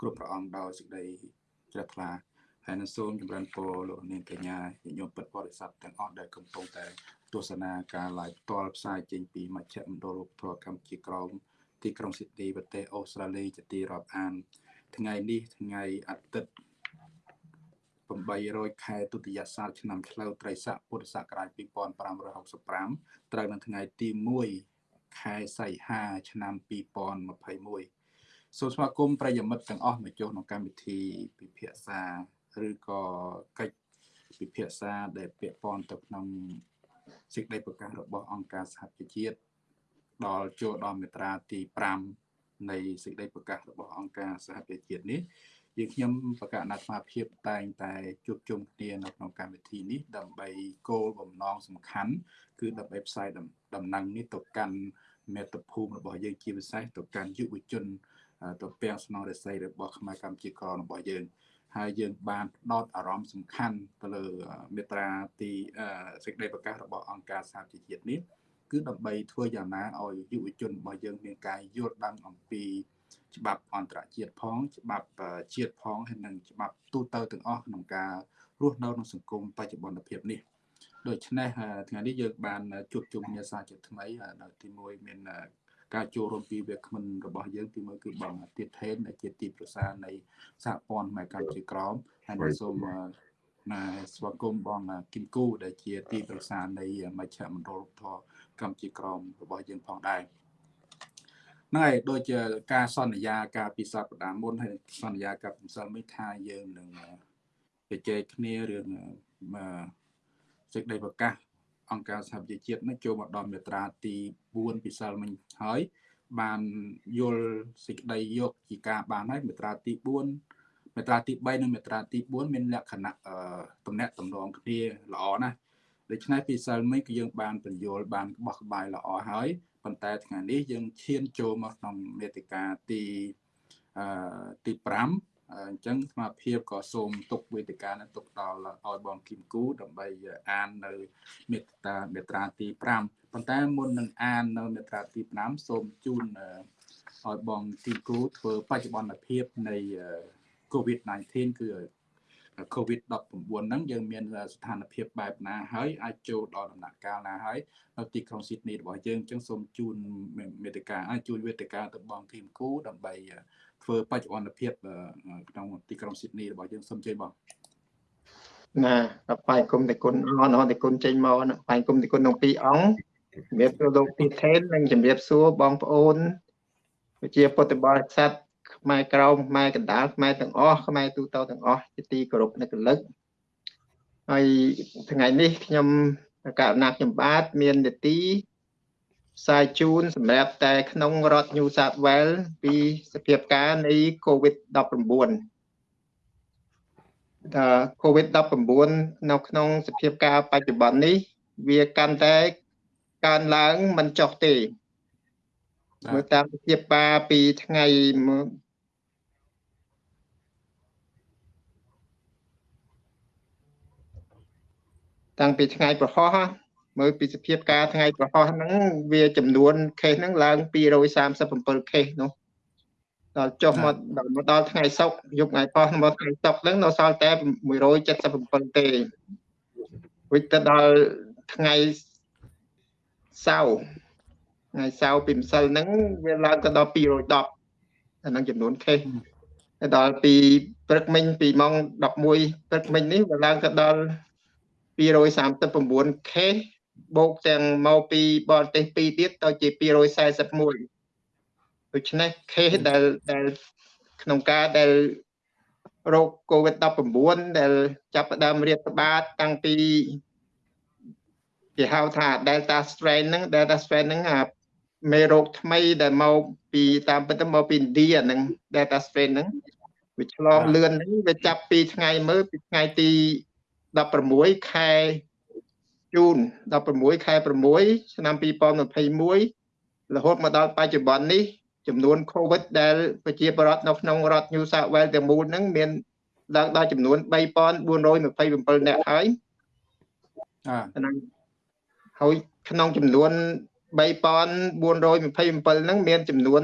គ្រប់ព្រះអង្គដោយសេចក្តីជ្រះថ្លាហើយនឹងសូមចម្រើនពរលោកនាងកញ្ញាញាតិញោមពិតបរិស័ទទាំងអស់ដែលកំពុងតែទស្សនាការ live ផ្ទាល់ផ្សាយចេញពីមជ្ឈមណ្ឌលវប្បធម៌កម្ពុជាក្រោមទីក្រុងស៊ីដនីប្រទេសអូស្ត្រាលីជាទីរាប់អាន ថ្ងៃនេះថ្ងៃអាទិត្យ800ខែទុតិយស័កឆ្នាំឆ្លូវត្រីស័កពុទ្ធសករាជ2565ត្រូវនៅថ្ងៃទី1ខែសីហា ឆ្នាំ2021 សូមស្វាគមន៍ប្រិយមិត្តទាំងអស់មកចូលក្នុងកម្មវិធីពិភាក្សាឬក៏កិច្ចពិភាក្សាដែលពាក់ព័ន្ធទៅក្នុងសេចក្តីប្រកាសរបស់អង្គការសហប្រជាជាតិដល់ចូលដល់មាត្រាទី5នៃសេចក្តីប្រកាសរបស់អង្គការសហប្រជាជាតិនេះយើងខ្ញុំបកណាត់ស្មារភាពតែងតែជួបជុំគ្នានៅក្នុងកម្មវិធីនេះដើម្បីគោលបំណងសំខាន់ គឺដើម្បីផ្សាយដំណឹងនេះទៅកាន់មេត្តាភូមិរបស់យើងជាពិសេសទៅកាន់យុវជន ទៅពាំងស្នងរស័យរបស់ខ្មែរកម្ពុជាក្ររបស់យើងហើយយើងបានផ្ដោតអារម្មណ៍សំខាន់ទៅលើមេត្រាទីសេចក្តីប្រកាសរបស់អង្គការសហប្រជាជាតិនេះគឺដើម្បីធ្វើយ៉ាងណាឲ្យយុវជនរបស់យើងមានការយល់ដឹងអំពីច្បាប់អន្តរជាតិផង ច្បាប់ជាតិផងហើយនិងច្បាប់ទូទៅទាំងអស់ក្នុងការរស់នៅក្នុងសង្គមបច្ចុប្បន្នភាពនេះដូច្នេះថ្ងៃនេះយើងបានជួបជុំគ្នាសាជាថ្មីដល់ទី1មាន ការចូលរួមពីវាគ្មិនរបស់យើងទីមួយគឺបងទៀតថេនដែលជាទីប្រឹក្សានៃសហព័ន្ធម៉ែកម្ពុជាក្រមហើយនឹងសូមណាស្វាគមន៍បងគឹមគូដែលជាទីប្រឹក្សានៃមជ្ឈមណ្ឌលធរកម្ពុជាក្រមរបស់យើងផងដែរហ្នឹងហើយដូចជាការសន្យាការពីសប្តាហ៍មុនហើយសន្យាกับម្សិលមិញថាយើងនឹងជជែកគ្នារឿងសេចក្តីប្រកាស អង្គការសហប្រជាជាតិនឹងចូលមកដល់មាត្រាទី4ពិសិលមិញហើយបានយល់សេចក្តីយកជាការបានហើយមាត្រាទី4មាត្រាទី3និងមាត្រាទី4មានលក្ខណៈតំណាក់តំណងគ្នាល្អណាស់ដូច្នេះពីសិលមិញគឺយើងបានបញ្យល់បានបោះក្បាយល្អហើយប៉ុន្តែថ្ងៃនេះយើងឈានចូលមកក្នុងមេតិកាទីអឺទី5 អញ្ចឹងស្មារភាពក៏សូមទុកវេទិកានេះទុកដល់ឲ្យបងគឹមគូដើម្បីអាននៅមេត្តាមេត្រាទី5ប៉ុន្តែមុននឹងអាននៅមេត្រាទី5សូមជូនឲ្យបងគឹមគូធ្វើបច្ចុប្បន្នភាពនៃ COVID-19 គឺ COVID-19 ហ្នឹងយើងមានស្ថានភាពបែបណាហើយអាចចូលដល់ដំណាក់កាលណាហើយនៅទីក្រុងស៊ីដនីរបស់យើងអញ្ចឹងសូមជូនមេតិកាអាចជួយវេទិកាទៅបងធីមគូដើម្បី ធ្វើបច្ចុប្បន្នភាពក្នុងទីក្រុងស៊ីដនីរបស់យើងសូមជឿបងណាបាយគុំតែគុណអនតែគុណចេញមកបាយគុំតែគុណក្នុងពីរអង្គជំរាបសួរលោកទីថេននិងជំរាបសួរបងប្អូនជាពុទ្ធបរិស័ទខ្មែរក្រមខ្មែរកណ្ដាលខ្មែរទាំងអស់ខ្មែរទូទៅទាំងអស់ជាទីគោរពនិងកលឹកហើយថ្ងៃនេះខ្ញុំករណីខ្ញុំបាទមាននីតិ ផ្សាយជូនសម្រាប់តែក្នុងរដ្ឋ New South Wales ពីសភាពការនៃ COVID-19 ថា COVID-19 នៅក្នុងសភាពការបច្ចុប្បន្ននេះ វាកាន់តែកើនឡើងមិនចុះទេមើលតាមសភាពការពីថ្ងៃតាំងពីថ្ងៃប្រហោះ មើលពីសភាពការថ្ងៃប្រហោះហ្នឹងវាចំនួនខេសហ្នឹងឡើង237ខេសនោះដល់ចុះមកដល់មកដល់ថ្ងៃសុក្រយប់ថ្ងៃប៉ោះមកថ្ងៃសុក្រហ្នឹងនៅសល់តែ177ទេវិចទៅដល់ថ្ងៃសៅរ៍ថ្ងៃសៅរ៍ពីម្សិលហ្នឹងវាឡើងទៅដល់210អានឹងចំនួនខេសដល់ពីព្រឹកមិញពីម៉ោង11ព្រឹកមិញនេះវាឡើងទៅដល់239 case បូកទាំងមកពីបរទេស2ទៀតទៅជា241ដូច្នេះ case ដែលដែលក្នុងការដែលរោគ COVID-19 ដែលចាប់ផ្ដើមរាតត្បាតតាំងពីគេហៅថា Delta strain ហ្នឹង Delta strain ហ្នឹងអាមេរោគថ្មីដែលមកពីតាមពិតទៅមកពីឥណ្ឌាហ្នឹង Delta strain ហ្នឹងវាឆ្លងលឿនហ្នឹងវាចាប់ពីថ្ងៃមើលពីថ្ងៃទី16ខែ ជូន16ខែ6ឆ្នាំ2021រហូតមកដល់បច្ចុប្បន្ននេះចំនួន COVID ដែលប្រជាពលរដ្ឋនៅក្នុងរដ្ឋ New South Wales ទាំងមូលហ្នឹងមានឡើងដល់ចំនួន3427នាក់ហើយអាហើយក្នុងចំនួន3427ហ្នឹងមានចំនួន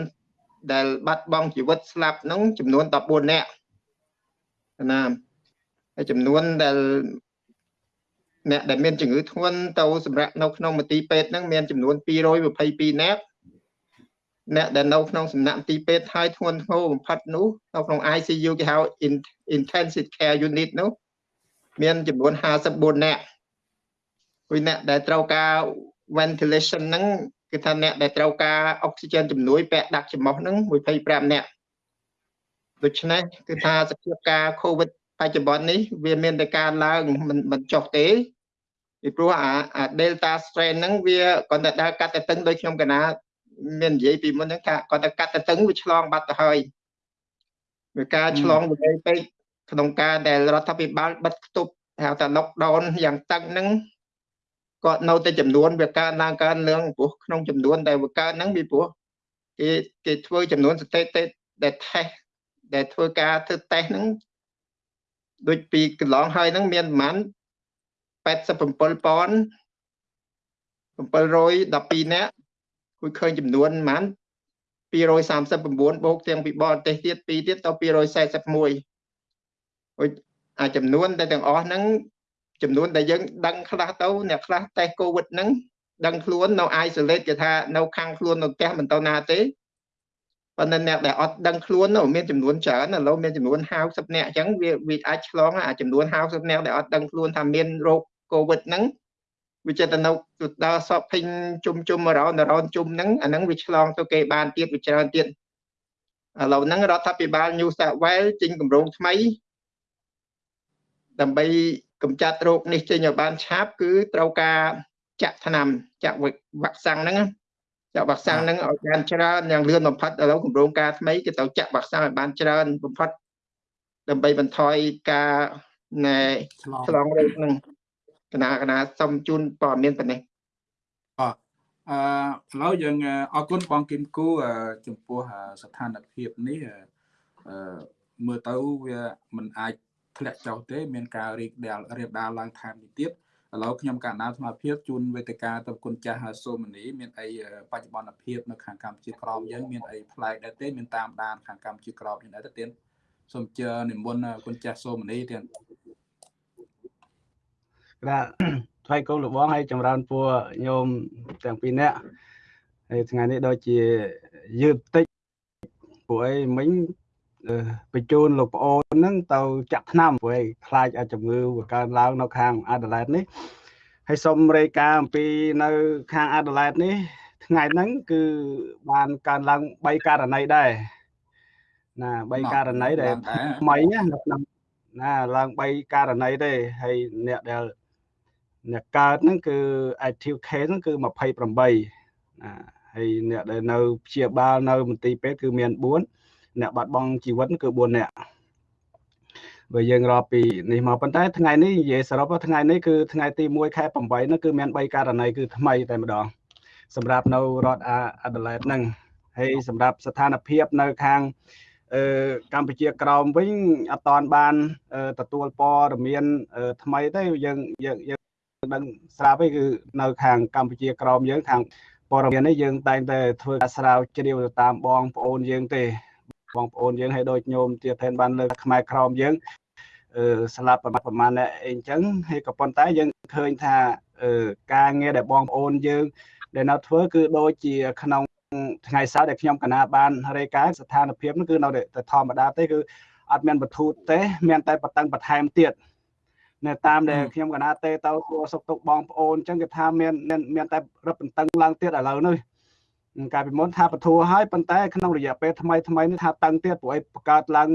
ដែលបាត់បង់ជីវិតស្លាប់ហ្នឹងចំនួន14នាក់ណាហើយចំនួនដែល អ្នកដែលមានជំងឺធ្ងន់ទៅសម្រាប់នៅក្នុងមន្ទីរពេទ្យហ្នឹងមានចំនួន222នាក់អ្នកដែលនៅក្នុងសំណាក់មន្ទីរពេទ្យហើយធ្ងន់ធ្ងរបំផុតនោះនៅក្នុង ICU គេហៅ intensive care unit នោះមានចំនួន54នាក់គឺអ្នកដែលត្រូវការ ventilation ហ្នឹងគឺថាអ្នកដែលត្រូវការអុកស៊ីហ្សែនជំនួយពាក់ដាក់ច្រមុះហ្នឹង25នាក់ដូច្នេះគឺថាសភាពការ COVID បច្ចុប្បន្ននេះវាមានតែការឡើងមិនមិនចុះទេ ពីព្រោះអាអា Delta strain ហ្នឹងវាគាត់តែដើរកាត់តែតឹងដោយខ្ញុំកណាមាននិយាយពីមុនហ្នឹងថាគាត់តែកាត់តែតឹងវាឆ្លងបាត់ទៅហើយវាការឆ្លងវិន័យពេកក្នុងការដែលរដ្ឋាភិបាលបិទគប់ហៅថា lockdown យ៉ាងតឹងហ្នឹងគាត់នៅតែចំនួនវាកើនឡើងកើនឡើងព្រោះក្នុងចំនួនដែលវាកើនហ្នឹងពីព្រោះគេគេធ្វើចំនួនស្ថិតិដែល test ដែលធ្វើការធ្វើ test ហ្នឹងដូចពីកន្លងហើយហ្នឹងមានប្រហែល 87,712នាក់គួយឃើញចំនួនប្រហែល239បូកទាំងពីបរទេសទៀត2ទៀតទៅ241អាចចំនួនដែលទាំងអស់ហ្នឹងចំនួនដែលយើងដឹងខ្លះទៅអ្នកខ្លះតេស្តកូវីដហ្នឹងដឹងខ្លួននៅ isolate គេថានៅខាងខ្លួននៅផ្ទះមិនទៅណាទេប៉ុន្តែអ្នកដែលអត់ដឹងខ្លួននោះមានចំនួនច្រើនឥឡូវមានចំនួន50នាក់អញ្ចឹងវាវាអាចឆ្លងអាចំនួន50នាក់ដែលអត់ដឹងខ្លួនថាមានរោគ កូវីដហ្នឹងវាចិត្តទៅនៅដល់សពភេញជុំជុំរោនរោនជុំហ្នឹងអាហ្នឹងវាឆ្លងទៅគេបានទៀតវាច្រើនទៀតឥឡូវហ្នឹងរដ្ឋាភិបាល New South Wales ចេញគម្រោងថ្មី ដើម្បីកម្ចាត់រោគនេះចេញឲ្យបានឆាប់គឺត្រូវការចាក់ថ្នាំចាក់វ៉ាក់សាំងហ្នឹងចាក់វ៉ាក់សាំងហ្នឹងឲ្យបានច្រើនយ៉ាងលឿនបំផុតឥឡូវគម្រោងការថ្មីគេត្រូវចាក់វ៉ាក់សាំងឲ្យបានច្រើនបំផុតដើម្បីបន្ថយការណែឆ្លងរោគហ្នឹង គណៈគណៈសុំជូនព័ត៌មានប៉ុណ្ណេះអឺអឺឥឡូវយើងអរគុណបងគឹមគូចំពោះស្ថានភាពនេះអឺមើលទៅវាមិនអាចធ្លាក់ចុះទេ មានការរីកដាលរៀបដាលឡើងថែមនេះទៀតឥឡូវខ្ញុំកណ្ដាលស្មារតីជូនវេទិកាទៅគុណចាស់សូមនីមានអីបច្ចុប្បន្នភាពនៅខាងកម្ពុជាក្រមយើងមានអីប្លែកដែរទេមានតាមដានខាងកម្ពុជាក្រមយ៉ាងដែរទេទៀតសូមជើនិមន្តគុណចាស់សូមនីទៀត បាទថ្លៃគោលលបងហើយចម្រើនពួរញោមទាំងពីរនាក់ហើយថ្ងៃនេះដូចជាយឺតតិចពួកអីមិញបញ្ជូនលោកប្អូនហ្នឹងទៅចាក់ថ្នាំព្រោះខ្លាចឲ្យជំងឺវាកើនឡើងនៅខាងអាដាលេដនេះហើយសូមរាយការណ៍អំពីនៅខាងអាដាលេដនេះ ថ្ងៃហ្នឹងគឺបានកើនឡើង3ករណីដែរណា3ករណីដែលថ្មីណានៅក្នុងណាឡើង3ករណីទេហើយអ្នកដែល អ្នកកើតហ្នឹងគឺ active case ហ្នឹងគឺ28ណាហើយអ្នកដែលនៅព្យាបាលនៅមន្ទីរពេទ្យគឺមាន4អ្នកបាត់បង់ជីវិតគឺ4នាក់បើយើងរាប់ពីនេះមកប៉ុន្តែថ្ងៃនេះនិយាយសរុបថ្ងៃនេះគឺថ្ងៃទី1ខែ8នោះគឺមាន3ករណីគឺថ្មីតែម្ដងសម្រាប់នៅរដ្ឋអាដាលេដហ្នឹងហើយសម្រាប់ស្ថានភាពនៅខាងអឺកម្ពុជាក្រោមវិញអត់តាន់បានទទួលព័ត៌មានថ្មីទេយើងយើងយើង ដឹងស្រាប់ឯងគឺនៅខាងកម្ពុជាក្រោមយើងខាងព័ត៌មាននេះយើងតែងតែធ្វើការស្រាវជ្រាវទៅតាមបងប្អូនយើងទេបងប្អូនយើងឲ្យដូចញោមទៀតថែនបានលើកខ្មែរក្រមយើងអឺស្លាប់ប្រមាណប្រមាណអ្នកអីចឹងហើយក៏ប៉ុន្តែយើងឃើញថាអឺការងារដែលបងប្អូនយើង ដែលនៅធ្វើគឺដូចជាក្នុងថ្ងៃសៅរ៍ដែលខ្ញុំកណាបានរាយការណ៍ស្ថានភាពនោះគឺនៅតែធម្មតាទេគឺអត់មានបទូតទេ មានតែបតឹងបន្ថែមទៀត នៅតាមដែលខ្ញុំកណាទេទៅសួរសុខទុក្ខបងប្អូនអញ្ចឹងគេថាមានមានតែរឹបបន្តឹងឡើងទៀតឥឡូវនេះកាលពីមុនថាបធัวហើយប៉ុន្តែក្នុងរយៈពេលថ្មីថ្មីនេះថាតឹងទៀតព្រោះអីបង្កើតឡើង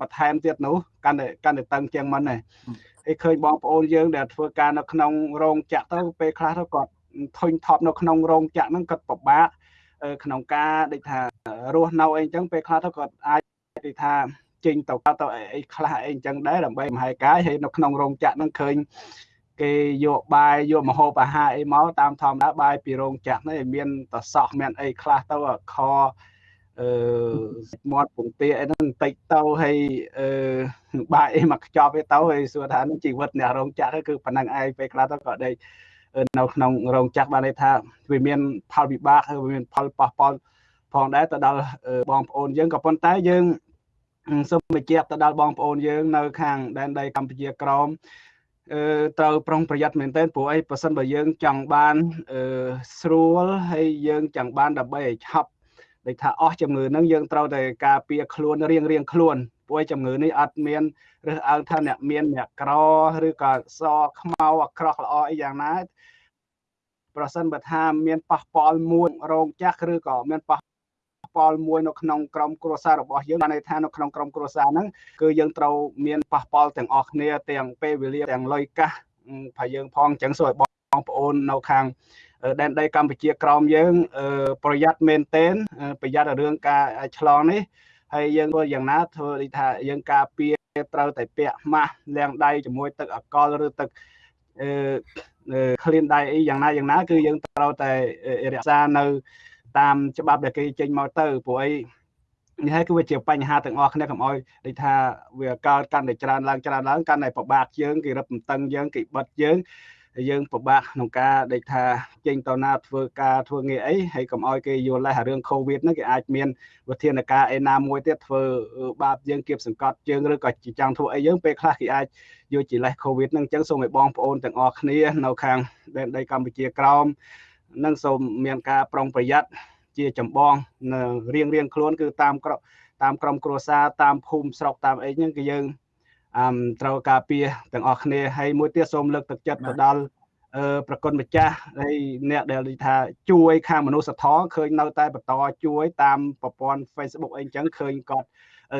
បន្ថែមទៀតនោះកាន់តែកាន់តែតឹងជាងមុនដែរហើយឃើញបងប្អូនយើងដែលធ្វើការនៅក្នុងរោងចក្រទៅពេលខ្លះទៅគាត់ធុញថប់នៅក្នុងរោងចក្រហ្នឹងគាត់ពិបាកក្នុងការដូចថារស់នៅអីចឹងពេលខ្លះទៅគាត់អាចដូចថា ចេញទៅទៅអីខ្លះអីចឹងដែរដើម្បីមហាកាយហើយនៅក្នុងរោងចក្រហ្នឹងឃើញគេយកបាយយកមហូបអាហារអីមកតាមធម្មតាបាយពីរោងចក្រនេះមានតសោះមានអីខ្លះទៅខអឺមាត់ពងទាអីហ្នឹងបន្តិចទៅហើយអឺបាយអីមកខ្ចប់ឯទៅហើយសួរថានឹងជីវិតអ្នករោងចក្រគឺប៉ុណ្ណឹងឯងពេលខ្លះទៅក៏ដេកនៅក្នុងរោងចក្របានន័យថាវាមានផលវិបាកហើយវាមានផលប៉ះពាល់ផងដែរទៅដល់បងប្អូនយើងក៏ប៉ុន្តែយើង សូមបញ្ជាក់ទៅដល់បងប្អូនយើងនៅខាងដែនដីកម្ពុជាក្រមអឺត្រូវប្រុងប្រយ័ត្នមែនទែនព្រោះអីបើសិនបើយើងចង់បានអឺស្រួលហើយយើងចង់បានដើម្បីឲ្យឆាប់ដូចថាអស់ជំងឺហ្នឹងយើងត្រូវតែការពារខ្លួនរៀងរៀងខ្លួនព្រោះជំងឺនេះអត់មានរើសអើងថាអ្នកមានអ្នកក្រឬក៏សខ្មៅអាក្រក់ល្អអីយ៉ាងណាប្រសិនបើថាមានប៉ះពាល់មួយរោងចក្រឬក៏មានប៉ះពា ល់មួយនៅក្នុងក្រុមគ្រួសាររបស់យើងបានន័យថានៅក្នុងក្រុមគ្រួសារហ្នឹងគឺយើងត្រូវមានប៉ះពាល់ទាំងអស់គ្នាទាំងពេលវេលាទាំងលុយកាសថាយើងផងអញ្ចឹងសូមឲ្យបងប្អូននៅខាងដែនដីកម្ពុជាក្រោមយើង ប្រយ័ត្នមែនទែនប្រយ័ត្នរឿងការឆ្លងនេះហើយយើងធ្វើយ៉ាងណាធ្វើដូចថាយើងការពារត្រូវតែពាក់ម៉ាស់លាងដៃជាមួយទឹកអាល់កុលឬទឹកអឺក្លៀនដៃអីយ៉ាងណាយ៉ាងណា គឺយើងត្រូវតែរក្សានៅ តាមច្បាប់ដែលគេចេញមកទៅព្រោះអីនេះហើយគឺវាជាបញ្ហាទាំងអស់គ្នាកុំអោយដូចថាវាកើតកាន់តែច្រើនឡើងច្រើនឡើងកាន់តែពិបាកយើងគេរឹបតឹងយើងគេបិទយើងយើងពិបាកក្នុងការដូចថាចេញតណាធ្វើការធ្វើងារអីហើយកុំអោយគេយល់លេសរឿង Covid ហ្នឹងគេអាចមានវិធានការឯណាមួយទៀតធ្វើបាបយើងគៀបសង្កត់យើងឬក៏ចង់ធ្វើអីយើងពេលខ្លះគេអាចយកជាលេស Covid ហ្នឹងអញ្ចឹងសូមឲ្យបងប្អូនទាំងអស់គ្នានៅខាងដែនដីកម្ពុជាក្រោម នឹងសូមមានការប្រុងប្រយ័ត្នជាចម្បងនៅរៀងរៀងខ្លួនគឺតាមក្រតាមក្រុមគ្រួសារតាមភូមិស្រុកតាមអីហ្នឹងគឺយើងអឺត្រូវការពារទាំងអស់គ្នាហើយមួយទៀតសូមលើកទឹកចិត្តទៅដល់អឺប្រគុណម្ចាស់ហើយអ្នកដែលថាជួយខាងមនុស្សធម៌ឃើញនៅតែបន្តជួយតាមប្រព័ន្ធ Facebook អីចឹងឃើញគាត់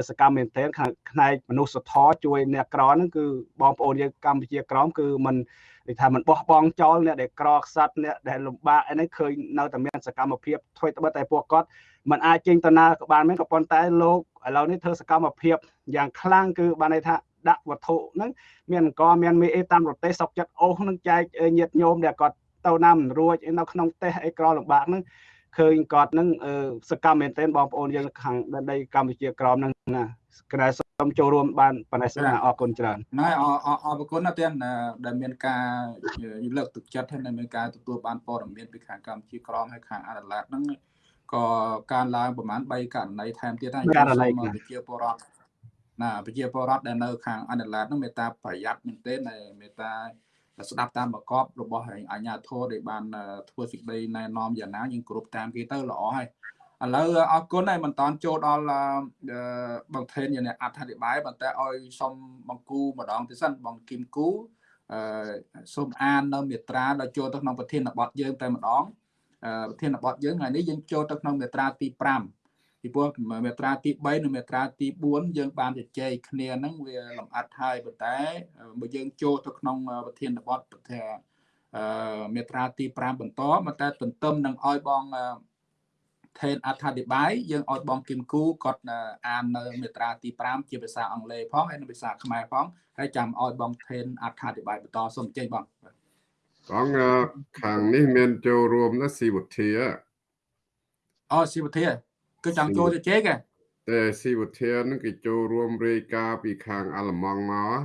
សកម្មមែនទែនខាងផ្នែកមនុស្សធម៌ជួយអ្នកក្រហ្នឹងគឺបងប្អូនយើងកម្ពុជាក្រមគឺมันនិយាយថាมันបោះបង់ចោលអ្នកដែលក្រខ្សត់អ្នកដែលលំបាកអីហ្នឹងឃើញនៅតែមានសកម្មភាពធ្វើត្បិតតែពួកគាត់มันអាចចេញដំណើរក៏បានមែនក៏ប៉ុន្តែលោកឥឡូវនេះធ្វើសកម្មភាពយ៉ាងខ្លាំងគឺបានន័យថាដាក់វត្ថុហ្នឹងមានអង្គមានមេអេតាមរទេសសុកចិត្តអូសហ្នឹងចែកញាតញោមដែលគាត់ទៅណាមិនរួចនៅក្នុងផ្ទះអីក្រលំបាកហ្នឹង ឃើញគាត់នឹងសកម្មមែនទែនបងប្អូនយើងខាងដីកម្ពុជាក្រមនឹងណាគណៈសូមចូលរួមបានប៉ុណ្ណេះសិនអរគុណច្រើនណែអរគុណណាស់ទៀតដែលមានការលើកទឹកចិត្តហើយមានការទទួលបានព័ត៌មានពីខាងកម្ពុជាក្រមហើយខាងអាដាឡាតហ្នឹងក៏ការឡើងប្រហែល3ករណីថែមទៀតហើយសូមប្រជាពលរដ្ឋណាប្រជាពលរដ្ឋដែលនៅខាងអាដាឡាតហ្នឹងមេត្តាប្រយ័ត្នមែនទែនមេត្តា ស្ដាប់តាមប្រកបរបស់អាជ្ញាធរដែលបានធ្វើសេចក្តីណែនាំយ៉ាងណាយើងគ្រប់តាមគេទៅល្អហើយឥឡូវអរគុណហើយមិនតន់ចូលដល់បងថេនយ៉ាងអត្ថាធិប្បាយប៉ុន្តែឲ្យសុំបង្គូម្ដងទៀតសិនបងគឹមគូអឺសូមអាននៅមេត្រាដល់ចូលទៅក្នុងប្រធានបទយើងតែម្ដងប្រធានបទយើងថ្ងៃនេះយើងចូលទៅក្នុងមេត្រាទី5 ពីព្រោះមេត្រាទី3និងមេត្រាទី4យើងបានជជែកគ្នាហ្នឹងវាលម្អិតហើយប៉ុន្តែបើយើងចូលទៅក្នុងប្រធានបទប្រធាអឺមេត្រាទី5បន្តមកតែទន្ទឹមនឹងឲ្យបងថេនអត្ថាធិប្បាយយើងឲ្យបងគឹមគូគាត់អាននៅមេត្រាទី5ជាភាសាអង់គ្លេសផងហើយនិងភាសាខ្មែរផងហើយចាំឲ្យបងថេនអត្ថាធិប្បាយបន្តសូមអញ្ជើញបងបងខាងនេះមានចូលរួមណាស៊ីវុធាអូស៊ីវុធា គឺចង់ចូលទៅជែកតែស៊ីវុធានឹងគេចូលរួមរាយការណ៍ពីខាងអាល្លឺម៉ង់មក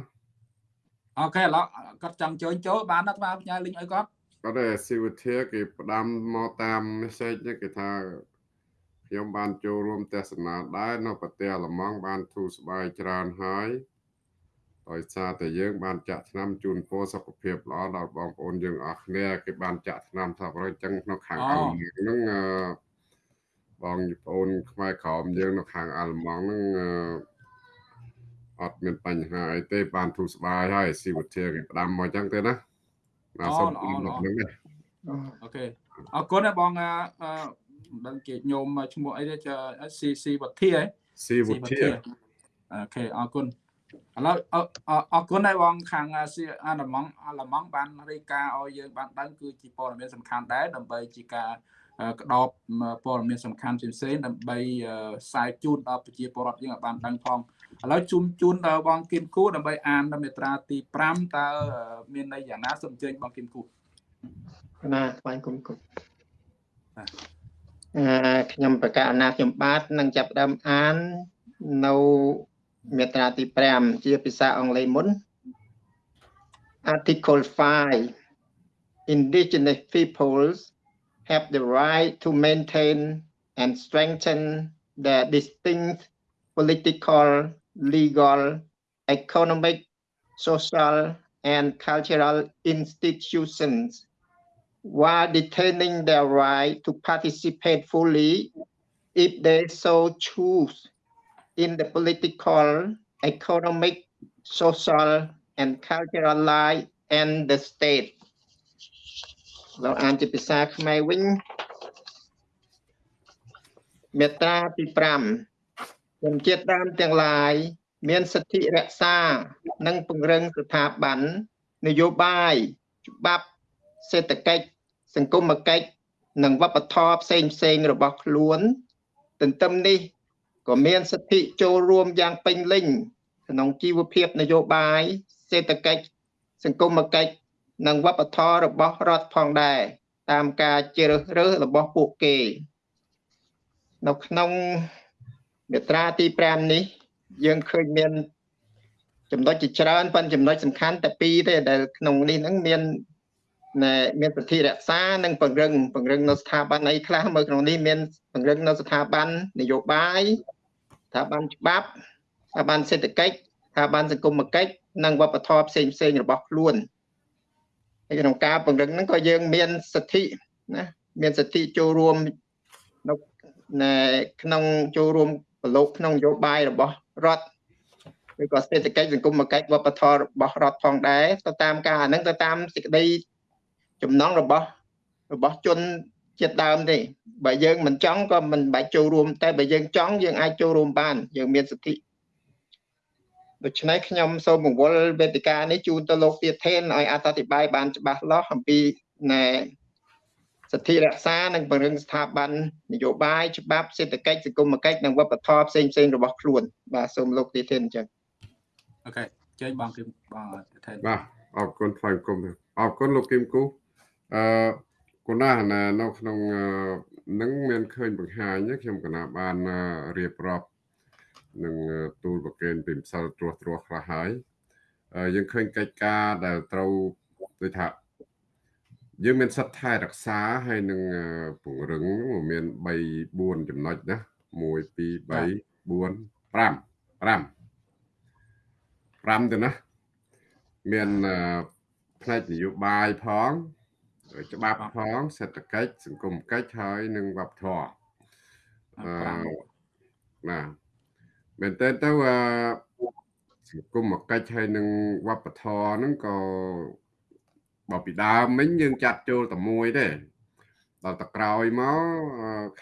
អូខេឥឡូវគាត់ចង់ចូលចូលបានអត់បានផ្ញើលីងឲ្យគាត់គាត់តែស៊ីវុធាគេផ្ដាំមកតាម message គេថាខ្ញុំបានចូលរួមទស្សនាដែរនៅប្រទេសអាល្លឺម៉ង់បានធូរស្បើយច្រើនហើយដោយសារតែយើងបានចាក់ថ្នាំជូនពរសុខភាពល្អដល់បងប្អូនយើងអស់គ្នាគេបានចាក់ថ្នាំថាប្រហែលចឹងក្នុងខាងអាល្លឺម៉ង់ហ្នឹង បងប្អូនខ្មែរក្រមយើងនៅខាងអាល្លឺម៉ង់ហ្នឹងអត់មានបញ្ហាអីទេបានធូរស្បើយហើយស៊ីវិធាគេផ្ដាំមកចឹងទេណាណាសូមអរគុណOK អរគុណបងអឺមិនដឹងជាញោមឈ្មោះអីទេស៊ីស៊ីវធាហ៎ស៊ីវធា OK អរគុណឥឡូវអរគុណហើយបងខាងអាល្លឺម៉ង់អាល្លឺម៉ង់បានរាយការណ៍ឲ្យយើងបានដឹងគឺជាព័ត៌មានសំខាន់ដែរដើម្បីជាការ ក្តោបព័ត៌មានសំខាន់ផ្សេងៗដើម្បីផ្សាយជូនដល់ប្រជាពលរដ្ឋយើងឲ្យបានដឹងផងឥឡូវជូនជូនដល់បងគឹមគូដើម្បីអានមេត្រាទី5តើមានន័យយ៉ាងណាសូមអញ្ជើញបងគឹមគូណាថ្វាយគុំគុំអឺខ្ញុំប្រកាសណាខ្ញុំបាទនឹងចាប់ផ្ដើមអាននៅមេត្រាទី5ជាភាសាអង់គ្លេសមុន Article 5 Indigenous peoples have the right to maintain and strengthen the distinct political, legal, economic, social, and cultural institutions while detaining their right to participate fully if they so choose in the political, economic, social, and cultural life and the state. เราอ่านជាភាសាខ្មែរវិញមាត្រាទី5ជនជាតិដើមទាំងឡាយ មានសិទ្ធិរក្សា និងពង្រឹងស្ថាប័ននយោបាយច្បាប់សេដ្ឋកិច្ចសង្គមគិច្ចនិងវប្បធម៌ផ្សេងផ្សេងៗរបស់ខ្លួន ទន្ទឹមនេះក៏មានសិទ្ធិចូលរួមយ៉ាងពេញលេញក្នុងជីវភាពនយោបាយសេដ្ឋកិច្ចសង្គមគិច្ច និងវប្បធម៌របស់រដ្ឋផងដែរតាមការជ្រើសរើសរបស់ពួកគេ នៅក្នុងមាត្រាទី5នេះ យើងឃើញមាន ចំណុចជាច្រើនប៉ុន្តែចំណុចសំខាន់តែពីរទេដែលក្នុងនេះហ្នឹងមានណែមានសិទ្ធិរក្សានិងពង្រឹងពង្រឹងនៅស្ថាប័នអីខ្លះមើលក្នុងនេះមានពង្រឹងនៅស្ថាប័ននយោបាយស្ថាប័នច្បាប់ស្ថាប័នសេដ្ឋកិច្ចស្ថាប័នសង្គមគិច្ចនិងវប្បធម៌ផ្សេងផ្សេងៗរបស់ខ្លួនហើយ ក្នុងការពង្រឹងហ្នឹងក៏យើងមានសិទ្ធិណាមានសិទ្ធិចូលរួមនៅណែក្នុងចូលរួមប្រឡូកក្នុងនយោបាយរបស់រដ្ឋឬក៏សេដ្ឋកិច្ចសង្គមគិច្ចវប្បធម៌របស់រដ្ឋផងដែរទៅតាមការអាហ្នឹងទៅតាមសេចក្តីចំណងរបស់របស់ជនជាតិដើមទេបើយើងមិនចង់ក៏មិនបាច់ចូលរួម តែបើយើងចង់យើងអាចចូលរួមបាន យើងមានសិទ្ធិ ដូច្នេះខ្ញុំសូមបង្វល់វេទិកានេះជូនទៅលោកទៀតថេនឲ្យអធិប្បាយបានច្បាស់លាស់អំពីណែសិទ្ធិរក្សានិងពង្រឹងស្ថាប័ននយោបាយច្បាប់សេដ្ឋកិច្ចសង្គមគិច្ចនិងវប្បធម៌ផ្សេងផ្សេងរបស់ខ្លួនបាទសូមលោកទៀតថេនអញ្ចឹងអូខេចេញបងគឹមបងថេនបាទអរគុណថ្លែងគុំអរគុណលោកគឹមគូអឺគុណណាស់ណានៅក្នុងនឹងមានឃើញបង្ហាញខ្ញុំកណាបានរៀបរាប់ នឹងទូលប្រកេនពីម្សិលត្រួសត្រាសខ្លះហើយយើងឃើញកិច្ចការដែលត្រូវដូចថាយើងមានសិទ្ធិថែរក្សាហើយនឹងពង្រឹងមាន3 4ចំណុចណា1 2 3 4 5 5 5ទៅណាមានផ្នែកនយោបាយផងច្បាប់ផងសេដ្ឋកិច្ចសង្គមកិច្ចហើយ និងវប្បធម៌អឺណា មែនតើទៅសង្គមកិច្ចហើយនឹងវប្បធម៌ហ្នឹងក៏បើពីដើមមិញយើងចាត់ចូលតែមួយទេដល់តក្រោយមក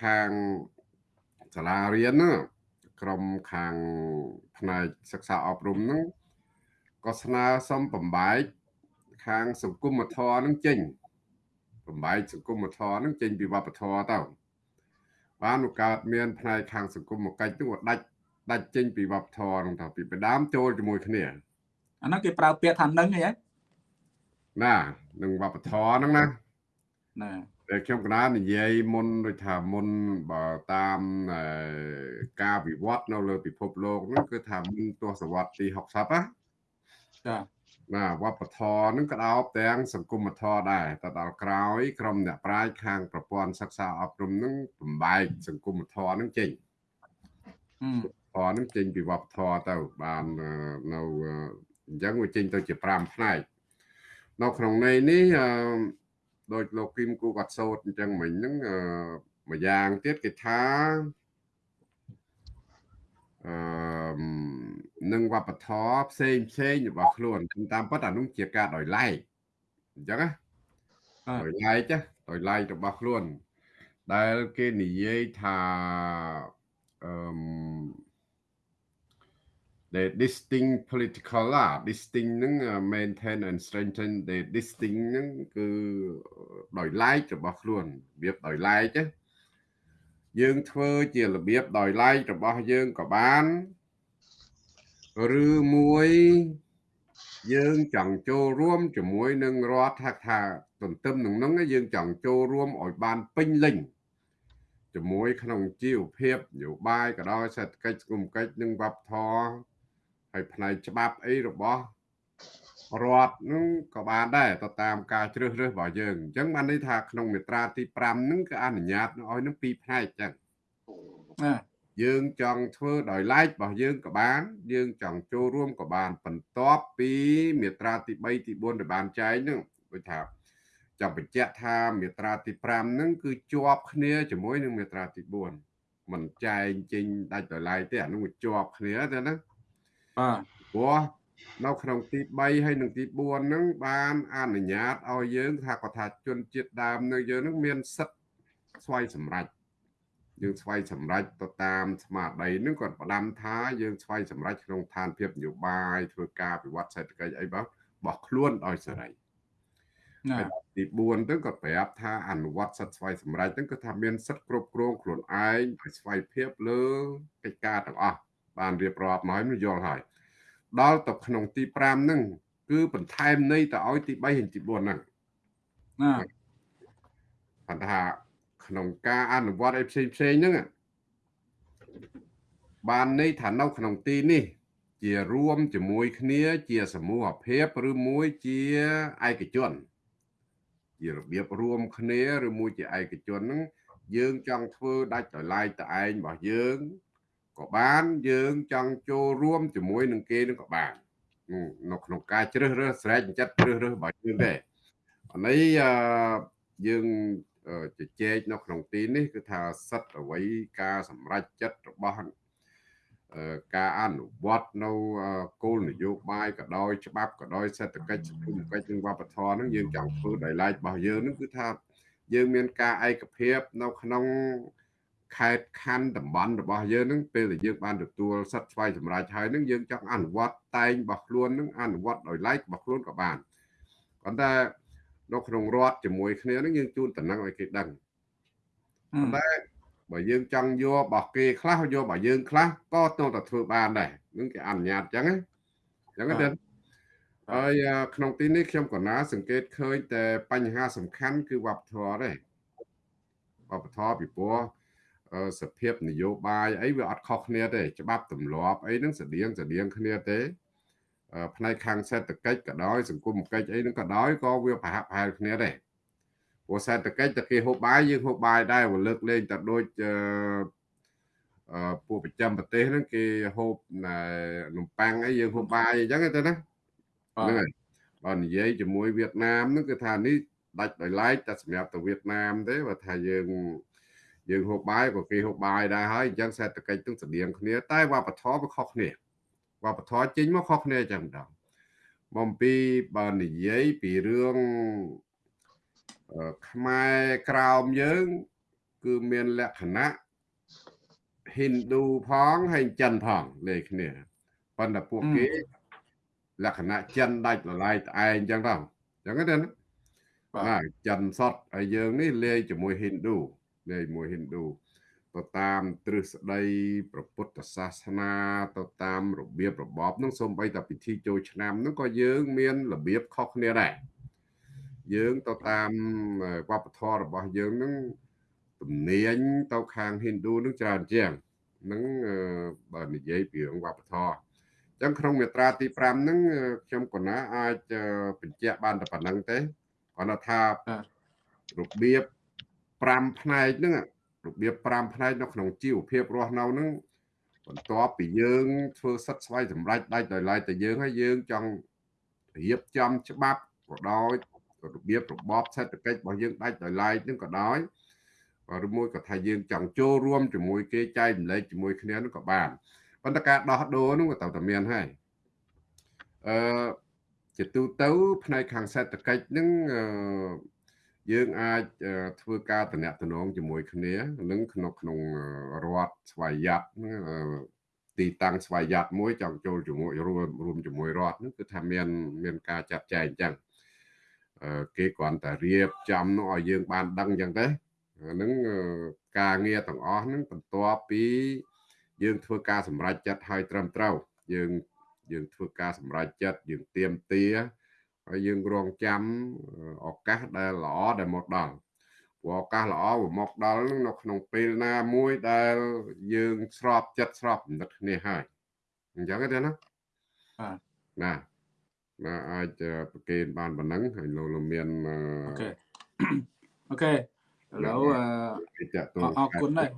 ខាងសាលារៀនណាក្រុមខាងផ្នែកសិក្សាអប់រំហ្នឹងក៏ស្នើសុំបំបែកខាងសង្គមធម៌ហ្នឹងចេញបំបែកសង្គមធម៌ហ្នឹងចេញពីវប្បធម៌ទៅបានឱកាសមានផ្នែកខាងសង្គមកិច្ចហ្នឹងដាច់ ដាច់ចេញពីវប្បធម៌ហ្នឹងទៅពីបដាមចូលជាមួយគ្នាអាហ្នឹងគេប្រើពាក្យថានឹងអីហ៎ណានឹងវប្បធម៌ហ្នឹងណាណាតែខ្ញុំកណានិយាយមុនដូចថាមុនបើតាមការវិវត្តនៅលើពិភពលោកហ្នឹងគឺថាមុនទសវត្សរ៍ទី60ណាចាណាវប្បធម៌ហ្នឹងក៏ដោបទាំងសង្គមធម៌ដែរតែដល់ក្រោយក្រុមអ្នកប្រាជ្ញខាងប្រព័ន្ធសិក្សាអប់រំហ្នឹងបំបែកសង្គមធម៌ហ្នឹងចេញ ធម៌ហ្នឹងចេញពីវប្បធម៌ទៅបាននៅអញ្ចឹងវាចេញទៅជា5ផ្នែកនៅក្នុងន័យនេះអឺដោយលោកគឹមគូគាត់សោតអញ្ចឹងមិញហ្នឹងមួយយ៉ាងទៀតគេថាអឺនឹងវប្បធម៌ផ្សេងផ្សេងរបស់ខ្លួនតាមពិតអានោះជាការដោយឡែកអញ្ចឹងណាដោយឡែកដោយឡែករបស់ខ្លួន ដែលគេនិយាយថាអឺ the distinct political ឡា distinct ហ្នឹង maintain and strengthen the distinct ហ្នឹងគឺដោយឡែករបស់ខ្លួនរបៀបដោយឡែកយើងធ្វើជារបៀបដោយឡែករបស់យើងក៏បានឬមួយយើងចង់ចូលរួមជាមួយនឹងរដ្ឋថាថាទន្ទឹមនឹងហ្នឹងយើងចង់ចូលរួមឲ្យបានពេញលេញជាមួយក្នុងជីវភាពនយោបាយក៏ដោយសេដ្ឋកិច្ចសង្គមកិច្ចនិងវប្បធម៌ ហើយផ្នែកច្បាប់អីរបស់រដ្ឋនឹងក៏បានដែរទៅតាមការជ្រើសរើសរបស់យើងអញ្ចឹងបានន័យថាក្នុងមាត្រាទី5ហ្នឹងគឺអនុញ្ញាតឲ្យនឹងពីរផ្នែកចឹងណាយើងចង់ធ្វើដោយ like របស់យើងក៏បាន យើងចង់ចូលរួមក៏បានបន្ទាប់ពីមាត្រាទី3ទី4ដែលបានចែងហ្នឹងដូចថាចង់បញ្ជាក់ថាមាត្រាទី5ហ្នឹងគឺជាប់គ្នាជាមួយនឹងមាត្រាទី4មិនចែងចេញដាច់ដោយឡែកទេអានោះវាជាប់គ្នាទេណា បាទព្រោះនៅក្នុងទី3ហើយនិងទី4ហ្នឹងបានអនុញ្ញាតឲ្យយើងថាគាត់ថាជនជាតិដើមនៅយើងហ្នឹងមានសិទ្ធិស្វ័យសម្រេចយើងស្វ័យសម្រេចទៅតាមស្មារតីហ្នឹងគាត់ផ្ដាំថាយើងស្វ័យសម្រេចក្នុងឋានភាពនយោបាយធ្វើការវិវត្តសេដ្ឋកិច្ចអីរបស់របស់ខ្លួនដោយសេរីណាហើយទី4ទៅគាត់ប្រាប់ថាអនុវត្តសិទ្ធិស្វ័យសម្រេចហ្នឹងគឺថាមានសិទ្ធិគ្រប់គ្រងខ្លួនឯងឲ្យស្វ័យភាពលើកិច្ចការទាំងអស់ បានរៀបរាប់មកហើយមិនយល់ហើយដល់ទៅក្នុងទី5ហ្នឹងគឺបន្ថែមន័យទៅឲ្យទី3ហើយទី4ហ្នឹងណាគាត់ថាក្នុងការអនុវត្តឲ្យផ្សេងផ្សេងហ្នឹងបានន័យថានៅក្នុងទីនេះ ជារួមជាមួយគ្នា ជាសមូហភាពឬមួយជាឯកជនជារបៀបរួមគ្នាឬមួយជាឯកជនហ្នឹងយើងចង់ធ្វើដាច់ដោយឡែកតែឯងរបស់យើង ក៏បានយើងចង់ចូលរួមជាមួយនឹងគេនឹងក៏បាននៅក្នុងការជ្រើសរើសស្រែកចិត្តជ្រើសរើសរបស់យើងដែរអានេះអឺយើងជជែកនៅក្នុងទីនេះគឺថាសិទ្ធអ្វីការសម្រេចចិត្តរបស់ការអនុវត្តនៅគោលនយោបាយក៏ដោយច្បាប់ក៏ដោយសេដ្ឋកិច្ចសង្គមកិច្ចនិងវប្បធម៌ហ្នឹងយើងចង់ធ្វើដោយឡែករបស់យើងហ្នឹងគឺថាយើងមានការឯកភាពនៅក្នុង ខេត្តខណ្ឌតំបន់របស់យើងហ្នឹងពេលដែលយើងបានទទួលសិទ្ធិស្វ័យសម្រេចហើយហ្នឹងយើងចង់អនុវត្តតែងរបស់ខ្លួនហ្នឹងអនុវត្តដោយឡែករបស់ខ្លួនក៏បានប៉ុន្តែនៅក្នុងរដ្ឋជាមួយគ្នាហ្នឹងយើងជូនតំណែងឲ្យគេដឹងប៉ុន្តែបើយើងចង់យករបស់គេខ្លះយករបស់យើងខ្លះក៏ទៅតែធ្វើបានដែរនឹងគេអនុញ្ញាតអញ្ចឹងណាអញ្ចឹងទៅហើយក្នុងទីនេះខ្ញុំក៏ណាសង្កេតឃើញតែបញ្ហាសំខាន់គឺវប្បធម៌ដែរវប្បធម៌ពីព្រោះ សភាពនយោបាយអីវាអត់ខុសគ្នាទេច្បាប់ទម្លាប់អីហ្នឹងស្តៀងស្តៀងគ្នាទេផ្នែកខាងសេដ្ឋកិច្ចក៏ដោយសង្គមកិច្ចអីហ្នឹងក៏ដោយក៏វាប្រហាក់ប្រហែលគ្នាដែរព្រោះសេដ្ឋកិច្ចតែគេហូបបាយយើងហូបបាយដែរវាលើកលែងតែដូចអឺពួកប្រចាំប្រទេសហ្នឹងគេហូបនំប៉័ងអីយើងហូបបាយអញ្ចឹងទៅណាហ្នឹងហើយបើនិយាយជាមួយវៀតណាមហ្នឹងគឺថានេះដាច់ដោយឡែកតែសម្រាប់ទៅវៀតណាមទេបើថាយើង យើងហូបបាយក៏គេហូបបាយដែរហើយអញ្ចឹងសេដ្ឋកិច្ចទាំងស្តៀងគ្នាតែវប្បធម៌វាខុសគ្នាវប្បធម៌ចេញមកខុសគ្នាអញ្ចឹងដល់បំពីបើនិយាយពីរឿងខ្មែរក្រោមយើង គឺមានលក្ខណៈហិណ្ឌូផងហើយចិនផងលេខគ្នាប៉ុន្តែពួកគេលក្ខណៈចិនដាច់លឡាយត្អែងអញ្ចឹងទៅអញ្ចឹងទេណាបាទចិនសតហើយយើងនេះលេខជាមួយហិណ្ឌូ លេខជាមួយហិណ្ឌូទៅតាមទ្រឹស្ដីព្រះពុទ្ធសាសនាទៅតាមរបៀបរបបនឹងសូម្បីតែពិធីចូលឆ្នាំនឹងក៏យើងមានរបៀបខុសគ្នាដែរយើងទៅតាមវប្បធម៌របស់យើងនឹងទំនាញទៅខាងហិណ្ឌូនឹងច្រើនជាងនឹងបើនិយាយពីរឿងវប្បធម៌អញ្ចឹងក្នុងមាត្រាទី5ហ្នឹងខ្ញុំកណាអាចបញ្ជាក់បានតែប៉ុណ្្នឹងទេគាត់ថារបៀប 5ផ្នែកហ្នឹងរបៀប5ផ្នែកនៅក្នុងជីវភាពរស់នៅហ្នឹងបន្ទាប់ពីយើងធ្វើសិទ្ធស្វ័យសម្រេចដាច់ដោយឡែកតែយើងហើយយើងចង់រៀបចំច្បាប់ក៏ដោយរបៀបរបបសេដ្ឋកិច្ចរបស់យើងដាច់ដោយឡែកនឹងក៏ដោយឬមួយក៏ថាយើងចង់ចូលរួមជាមួយគេចែករំលែកជាមួយគ្នានោះក៏បានប៉ុន្តែការដោះដូរនោះក៏ត្រូវតែមានហើយអឺជាទូទៅផ្នែកខាងសេដ្ឋកិច្ចនឹង យើងអាចធ្វើការតំណែងជាមួយគ្នានឹងក្នុងក្នុងរដ្ឋស្វ័យយ័តទីតាំងស្វ័យយ័តមួយចង់ចូលជាមួយរួមរួមជាមួយរដ្ឋនោះគឺថាមានមានការចាត់ចែងអញ្ចឹងគេគ្រាន់តែរៀបចំនោះឲ្យយើងបានដឹងអញ្ចឹងទេហ្នឹងការងារទាំងអស់ហ្នឹងបន្ទាប់ពីយើងធ្វើការសម្រេចចិត្តឲ្យត្រឹមត្រូវយើងយើងធ្វើការសម្រេចចិត្តយើងទៀមទា ហើយយើងរងចាំឱកាសដែលល្អដែលមកដល់ព្រោះឱកាសល្អមកដល់នៅក្នុងពេលណាមួយដែលយើងស្របចិត្តស្របគំនិតគ្នាហើយអញ្ចឹងទេណាបាទណាណាអាចប្រកេនបានប៉ុណ្ណឹងហើយលោកមានអូខេអូខេឥឡូវអរគុណដែរ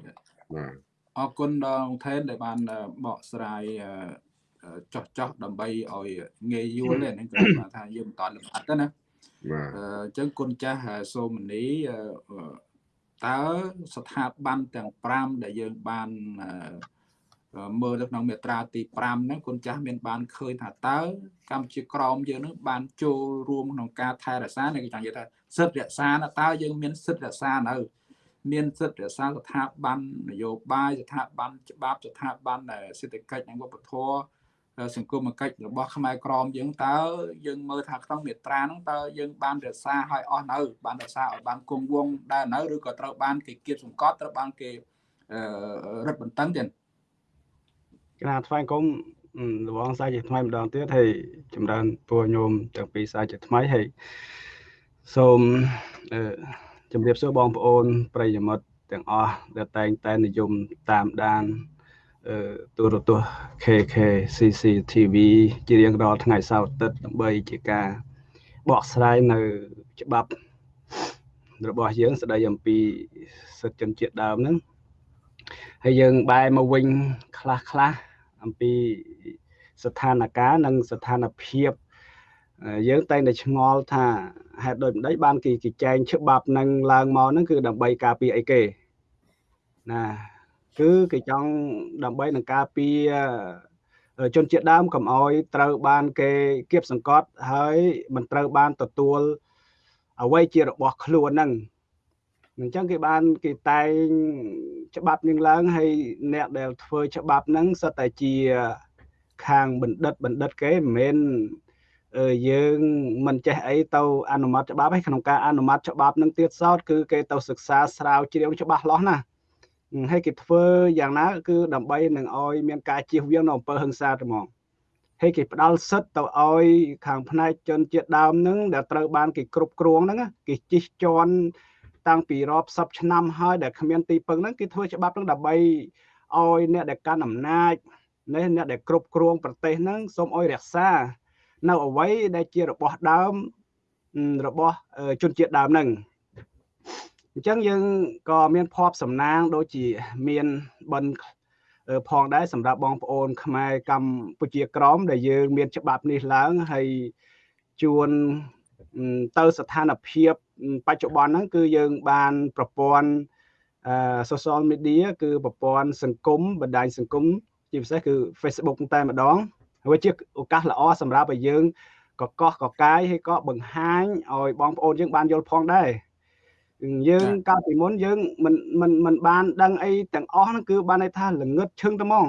បាទអរគុណដល់ថេនដែលបានបកស្រាយ ចោះចោះដើម្បីឲ្យងាយយល់ហ្នឹងគឺថាយើងមិនតលំអិតទេណាបាទអញ្ចឹងគុណចាស់សូមនីតើស្ថាប័នទាំង5ដែលយើងបានមើលនៅក្នុងមាត្រាទី5ហ្នឹងគុណចាស់មានបានឃើញថាតើកម្ពុជាក្រមយើងនឹងបានចូលរួមក្នុងការថែរក្សានេះគេចង់និយាយថាសិទ្ធិរក្សាតើយើងមានសិទ្ធិរក្សានៅមានសិទ្ធិរក្សាស្ថាប័ននយោបាយស្ថាប័នច្បាប់ស្ថាប័នសេដ្ឋកិច្ចនិងវប្បធម៌ សង្គមគិច្ចរបស់ខ្មែរក្រមយើងតើយើងមើលថាក្នុងមេត្រាហ្នឹងតើយើងបានរក្សាឲ្យអស់នៅ បានរក្សាឲ្យបានគង់វង្សដែរនៅឬក៏ត្រូវបានគេគៀបសង្កត់ត្រូវបានគេរឹតបន្តឹងទៀតគណៈថ្វាយគុំរបងសាជាថ្មីម្ដងទៀតហើយចម្រើនពួរញោមទាំងពីរសាជាថ្មីហើយសូមអឺជម្រាបសួរបងប្អូន ប្រិយមិត្តទាំងអស់ដែលតែងតែនិយមតាមដានអឺ ទូរទស្សន៍ KK CCTV ជារៀងរាល់ថ្ងៃសៅរ៍អាទិត្យដើម្បីជាការបកស្រាយនៅច្បាប់របស់យើងស្ដីអំពីសិទ្ធិជនជាតិដើមហ្នឹងហើយយើងបែរមកវិញខ្លះខ្លះអំពីស្ថានភាពនិងស្ថានភាពយើងតែងតែឆ្ងល់ថាហេតុដូចម្ដេចបានគេគេចែងច្បាប់នឹងឡើងមកហ្នឹងគឺដើម្បីការពារអីគេណា គឺគេចង់ដើម្បីនឹងការពារជនជាតិដើមកុំអោយត្រូវបានគេគៀបសង្កត់ហើយមិនត្រូវបានទទួលអ្វីជារបស់ខ្លួនហ្នឹងអញ្ចឹងគេបានគេតែងច្បាប់នឹងឡើងហើយអ្នកដែលធ្វើច្បាប់ហ្នឹងសិតតែជាខាងបណ្ឌិតបណ្ឌិតគេមិនមែនយើងមិនចេះអីទៅអនុម័តច្បាប់ឯក្នុងការអនុម័តច្បាប់នឹងទៀតសោតគឺគេទៅសិក្សាស្រាវជ្រាវច្បាស់លាស់ណា ហើយគេធ្វើយ៉ាងណាគឺដើម្បីនឹងឲ្យមានការជៀសវាងនៅអំពើហិង្សាទៅហ្មងហើយគេផ្ដាល់សិទ្ធទៅឲ្យខាងផ្នែកជនជាតិដើមហ្នឹងដែលត្រូវបានគេគ្រប់គ្រងហ្នឹងគេជិះជាន់តាំងពីរាប់សិបឆ្នាំហើយដែលគ្មានទីពឹងហ្នឹងគេធ្វើច្បាប់ហ្នឹងដើម្បីឲ្យអ្នកដែលកាន់អំណាចនេះអ្នកដែលគ្រប់គ្រង ប្រទេសហ្នឹងសូមឲ្យរក្សា នៅអ្វីដែលជារបស់ដើមរបស់ជនជាតិដើមហ្នឹង អញ្ចឹងយើងក៏មានភ័ព្វសំណាងដូចជាមានបិណ្ឌផងដែរសម្រាប់បងប្អូន ខ្មែរកម្ពុជាក្រម ដែលយើង មាន ច្បាប់នេះឡើងហើយជួនទៅស្ថានភាពបច្ចុប្បន្នហ្នឹងគឺយើងបានប្រព័ន្ធអឺ social media គឺប្រព័ន្ធសង្គមបណ្ដាញសង្គមជាពិសេសគឺ Facebook តែម្ដងហើយជាឱកាសល្អសម្រាប់ឲ្យយើងកកកកាយហើយក៏បង្ហាញឲ្យបងប្អូនយើងបានយល់ផងដែរ យើងកាលពីមុនយើងមិនមិនមិនបានដឹងអីទាំងអស់ហ្នឹងគឺបានន័យថាល្ងឹតឈឹងទៅហ្មង